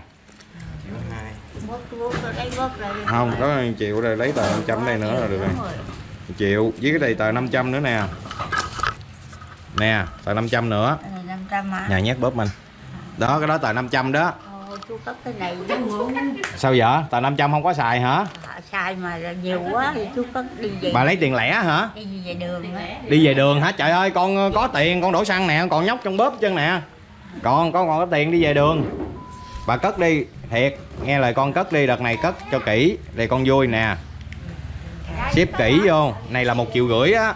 Speaker 4: Không có 1 triệu rồi lấy tờ 500 đây nữa là được rồi.
Speaker 3: Đúng rồi.
Speaker 4: 1 triệu. Với cái này tờ 500 nữa nè. Nè tờ 500 nữa.
Speaker 3: Cái này 500 hả?
Speaker 4: nhà nhét bóp mình đó cái đó tờ 500 đó.
Speaker 3: Chú cất cái này
Speaker 4: sao vậy? Tờ 500 không có xài hả?
Speaker 3: Xài mà nhiều quá thì chú cất đi về.
Speaker 4: Bà lấy tiền lẻ hả?
Speaker 3: Đi về đường
Speaker 4: đi về đường hả? Trời ơi con ờ, có tiền con đổ xăng nè còn nhóc trong bóp chân nè. Còn con còn có tiền đi về đường. Bà cất đi thiệt nghe lời con cất đi đợt này cất cho kỹ để con vui nè. Xếp kỹ vô này là một triệu rưỡi á.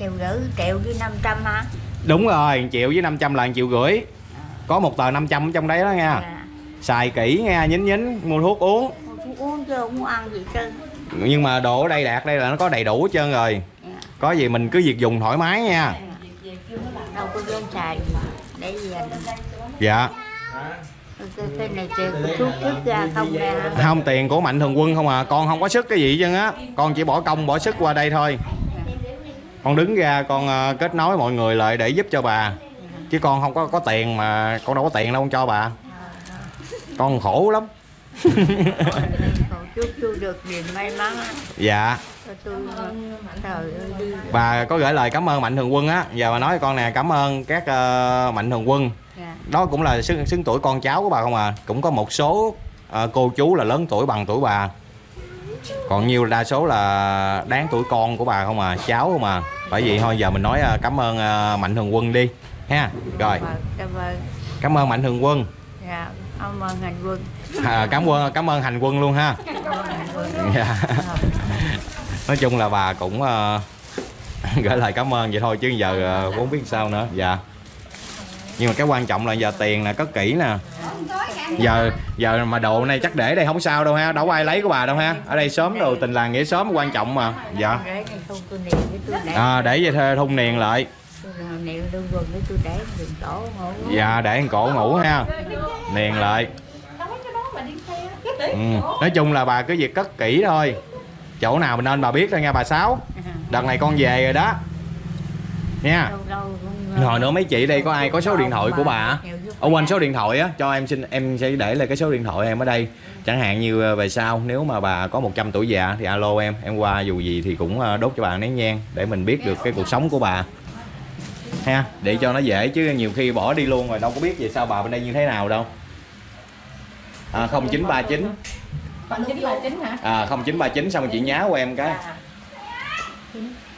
Speaker 3: Triệu rưỡi triệu với 500 hả?
Speaker 4: Đúng rồi 1 triệu với 500 là 1 triệu rưỡi có một tờ 500 ở trong đấy đó nha
Speaker 3: Dạ.
Speaker 4: xài kỹ nha nhín nhín mua thuốc uống.
Speaker 3: Ôi, chú uống chứ không ăn gì trơn.
Speaker 4: Nhưng mà đồ ở đây đạt đây là nó có đầy đủ hết trơn rồi.
Speaker 3: Dạ.
Speaker 4: có gì mình cứ việc dùng thoải mái nha.
Speaker 3: Đâu có dám xài để gì anh
Speaker 4: dạ.
Speaker 3: Cái, này tiền của chú trước ra không nè.
Speaker 4: Không tiền của mạnh thường quân không à. Con không có sức cái gì chứ á. Con chỉ bỏ công bỏ sức qua đây thôi. Con đứng ra con ờ, kết nối mọi người lại để giúp cho bà chứ con không có có tiền mà con đâu có tiền đâu con cho bà. Con khổ lắm.
Speaker 3: Chúc chú được niềm may mắn.
Speaker 4: Dạ.
Speaker 3: Tôi
Speaker 4: bà có gửi lời cảm ơn mạnh thường quân á. Giờ bà nói con nè cảm ơn các ờ, mạnh thường quân.
Speaker 3: Dạ.
Speaker 4: đó cũng là xứng, xứng tuổi con cháu của bà không à? Cũng có một số ờ, cô chú là lớn tuổi bằng tuổi bà. Còn nhiều đa số là đáng tuổi con của bà không à? Cháu không à? Bởi vậy thôi giờ mình nói ờ, cảm ơn ờ, mạnh thường quân đi ha? Rồi.
Speaker 3: Vâng, cảm ơn.
Speaker 4: Cảm ơn mạnh thường quân.
Speaker 3: Dạ cảm ơn hành quân.
Speaker 4: À, cảm ơn cảm ơn hành quân luôn ha. Dạ. nói chung là bà cũng ờ, [laughs] gửi lời cảm ơn vậy thôi chứ giờ ờ, cũng không biết sao nữa. Dạ. Nhưng mà cái quan trọng là giờ tiền nè cất kỹ nè. Giờ giờ mà đồ này chắc để đây không sao đâu ha đâu có ai lấy của bà đâu ha. Ở đây sớm đồ tình làng nghĩa sớm quan trọng mà. Dạ. À, để vậy thôi thun niền lại
Speaker 3: quần tôi để ngủ.
Speaker 4: Dạ để con cổ ngủ ha. Niền lại. Ừ. nói chung là bà cứ việc cất kỹ thôi. Chỗ nào mình nên bà biết thôi nha bà sáu. Đợt này con về rồi đó. Nha.
Speaker 3: Cũng
Speaker 4: rồi nữa mấy chị đây có ai có số điện thoại của bà? Ở quanh số điện thoại á cho em xin em sẽ để lại cái số điện thoại em ở đây. Chẳng hạn như ờ, về sau nếu mà bà có 100 tuổi già thì alo em. Em qua dù gì thì cũng ờ, đốt cho bà nén nhang để mình biết được cái cuộc sống của bà ha? Để cho nó dễ chứ nhiều khi bỏ đi luôn rồi đâu có biết về sau bà bên đây như thế nào đâu. À, 0939
Speaker 9: Còn chín. Là chín hả?
Speaker 4: à, 0939 xong chị nhá của em cái.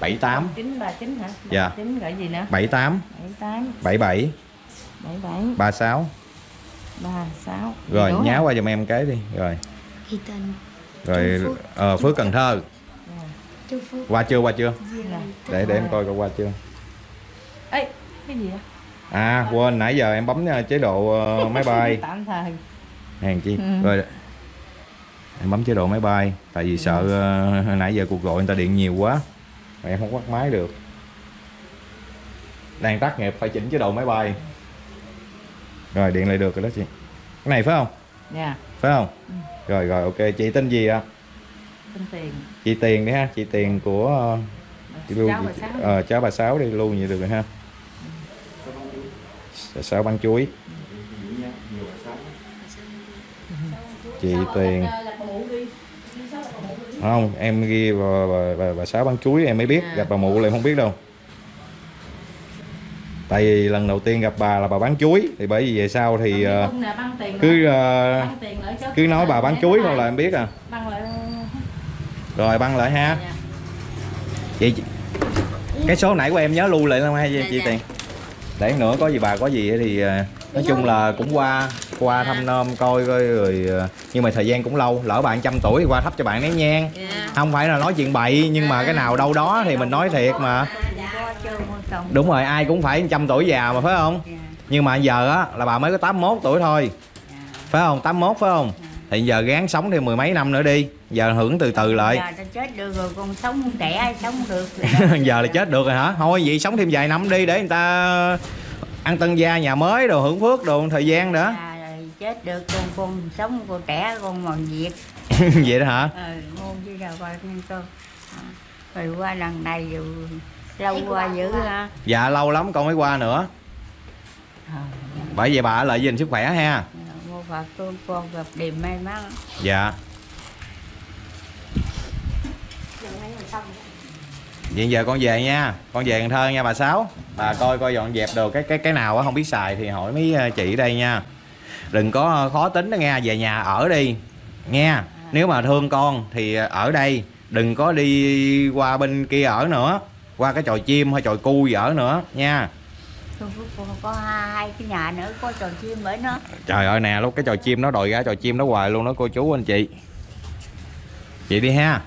Speaker 4: 78
Speaker 9: Chín ba chín hả?
Speaker 4: Dạ.
Speaker 9: Chín gọi gì nữa?
Speaker 4: 78
Speaker 9: Bảy tám.
Speaker 4: 77
Speaker 9: bảy. Bảy
Speaker 4: 36
Speaker 9: ba sáu.
Speaker 4: Rồi
Speaker 9: Đủ
Speaker 4: nhá
Speaker 9: hả?
Speaker 4: qua giùm em cái đi. Rồi.
Speaker 5: Thì tên.
Speaker 4: Rồi ờ, Phước Cần Thơ.
Speaker 5: Phước.
Speaker 4: Qua chưa qua chưa?
Speaker 9: Dạ.
Speaker 4: để để em coi coi qua chưa
Speaker 9: Ê, cái gì vậy?
Speaker 4: à quên nãy giờ em bấm ờ, chế độ ờ, [laughs] máy bay. Hàng chi?
Speaker 9: Ừ.
Speaker 4: rồi. Em bấm chế độ máy bay tại vì sợ ờ, nãy giờ cuộc gọi người ta điện nhiều quá mà em không bắt máy được. Đang tắt nghiệp phải chỉnh chế độ máy bay. Rồi điện lại được rồi đó chị. Cái này phải không?
Speaker 9: Dạ,
Speaker 4: phải không? Rồi rồi ok. Chị tên gì ạ?
Speaker 9: Xin tiền.
Speaker 4: Chị tiền đi ha. Chị tiền của lưu
Speaker 9: Cháu bà sáu
Speaker 4: ờ, cháu bà sáu đi lưu vậy được rồi ha. Bà sáu bán chuối. Chị tiền không em ghi bà, bà, bà, bà sáu bán chuối em mới biết. Gặp bà mụ là em không biết đâu. Tại vì lần đầu tiên gặp bà là bà bán chuối thì bởi vì về sau thì ờ,
Speaker 9: băng tiền
Speaker 4: cứ ờ,
Speaker 9: Băng cho-
Speaker 4: cứ nói bà bán chuối thôi là em biết à.
Speaker 9: Băng
Speaker 4: rồi băng lại ha.
Speaker 9: Dạ.
Speaker 4: vậy chị- cái số nãy của em nhớ lưu lại không hay chị,
Speaker 5: Dạ,
Speaker 4: chị
Speaker 5: dạ.
Speaker 4: tiền? Để nữa có gì bà có gì thì ờ, nói chung là cũng qua qua thăm nom coi coi rồi ờ, nhưng mà thời gian cũng lâu lỡ bạn trăm tuổi thì qua thắp cho bạn nén nhang
Speaker 5: Dạ.
Speaker 4: Không phải là nói chuyện bậy nhưng mà cái nào đâu đó thì mình nói thiệt mà. Đúng rồi ai cũng phải trăm tuổi già mà phải không?
Speaker 3: Dạ.
Speaker 4: nhưng mà giờ á là bà mới có 81 tuổi thôi. Phải không? 81 phải không thì giờ gán sống thêm mười mấy năm nữa đi giờ hưởng từ từ lại.
Speaker 3: giờ ta chết được rồi còn sống trẻ sống được? [laughs]
Speaker 4: Giờ là chết được rồi hả? Thôi vậy sống thêm vài năm đi để người ta ăn tân gia nhà mới đồ hưởng phước đồ thời gian nữa
Speaker 3: à, chết được con con sống con trẻ con mòn việc. [laughs]
Speaker 4: Vậy đó hả?
Speaker 3: Ờ ngon chứ đâu coi con. À, rồi qua lần này rồi lâu qua dữ ha.
Speaker 4: Dạ lâu lắm con mới qua nữa.
Speaker 3: Ờ,
Speaker 4: bởi vậy bà lợi gìn sức khỏe ha
Speaker 3: phật con con gặp điềm may mắn.
Speaker 4: Dạ. Vậy giờ con về nha. Con về Cần Thơ nha bà sáu. Bà coi coi dọn dẹp đồ cái cái cái nào á không biết xài thì hỏi mấy ờ, chị ở đây nha. Đừng có ờ, khó tính đó nghe về nhà ở đi nghe nếu mà thương con thì ở đây đừng có đi qua bên kia ở nữa qua cái trò chim hay trò cu gì ở nữa nha.
Speaker 3: Tôi có, hai, cái nhà nữa có trò chim ở nó
Speaker 4: trời ơi nè lúc cái trò chim nó đòi ra trò chim nó hoài luôn đó cô chú anh chị. Chị đi ha.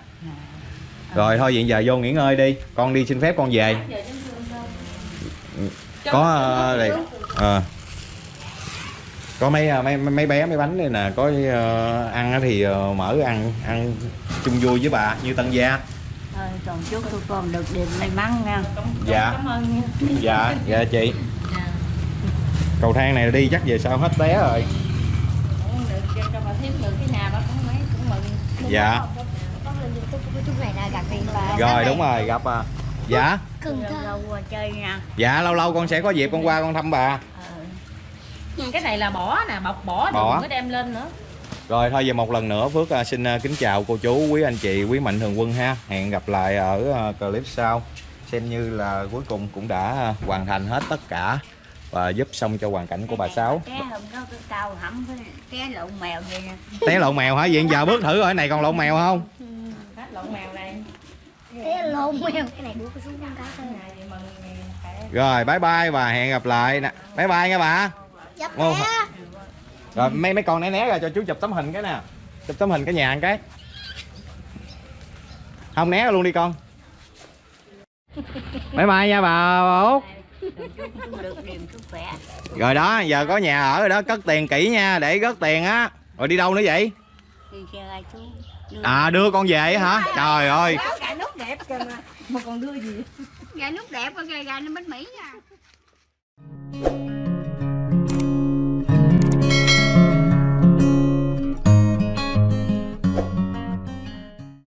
Speaker 4: Rồi thôi hiện giờ vô nghỉ ngơi đi. Con đi xin phép con về. Có ờ, đây. ờ. có mấy ờ, mấy mấy bé mấy bánh đây nè. Có ờ, ăn á thì ờ, mở ăn ăn chung vui với bà như tân gia
Speaker 3: thôi còn chúc tôi con được điềm may mắn nha.
Speaker 4: Dạ.
Speaker 9: Cảm ơn nha.
Speaker 4: dạ dạ chị. Cầu thang này đi chắc về sau hết té rồi.
Speaker 9: Cũng được cho, cho bà thiếp được cái nhà bà cũng mấy cũng mừng.
Speaker 4: dạ.
Speaker 5: Riêng bà
Speaker 4: rồi đúng rồi gặp à dạ.
Speaker 5: Cần
Speaker 3: lâu
Speaker 5: Thơ
Speaker 3: lâu qua chơi nha.
Speaker 4: Dạ lâu lâu con sẽ có dịp con qua con thăm bà.
Speaker 9: Cái này là bỏ nè, bọc bỏ
Speaker 4: Bỏ.
Speaker 9: đừng có đem lên nữa.
Speaker 4: Rồi thôi về một lần nữa Phước à, xin à, kính chào cô chú, quý anh chị, quý mạnh thường quân ha. Hẹn gặp lại ở à, clip sau. Xem như là cuối cùng cũng đã hoàn thành hết tất cả và giúp xong cho hoàn cảnh của bà Sáu. Té lộn mèo hả? Vậy giờ bước thử rồi này còn lộn mèo không?
Speaker 9: Hết lộn mèo này
Speaker 5: Cái lộn mèo cái này cái xuống con cá thôi
Speaker 4: Rồi bye bye và hẹn gặp lại nè. Bye bye nha bà.
Speaker 5: Bé
Speaker 4: Rồi mấy mấy con né né ra cho chú chụp tấm hình cái nè. Chụp tấm hình cái nhà một cái. Không né luôn đi con. [laughs] Bye bye nha bà, bà Út. Rồi đó, giờ có nhà ở rồi đó, cất tiền kỹ nha, để cất tiền á. Rồi đi đâu nữa vậy? À đưa con về á hả? Trời ơi.
Speaker 5: gà nút đẹp kìa mà
Speaker 9: mà còn đưa gì
Speaker 5: gà nút đẹp con gà nó bánh mỹ nha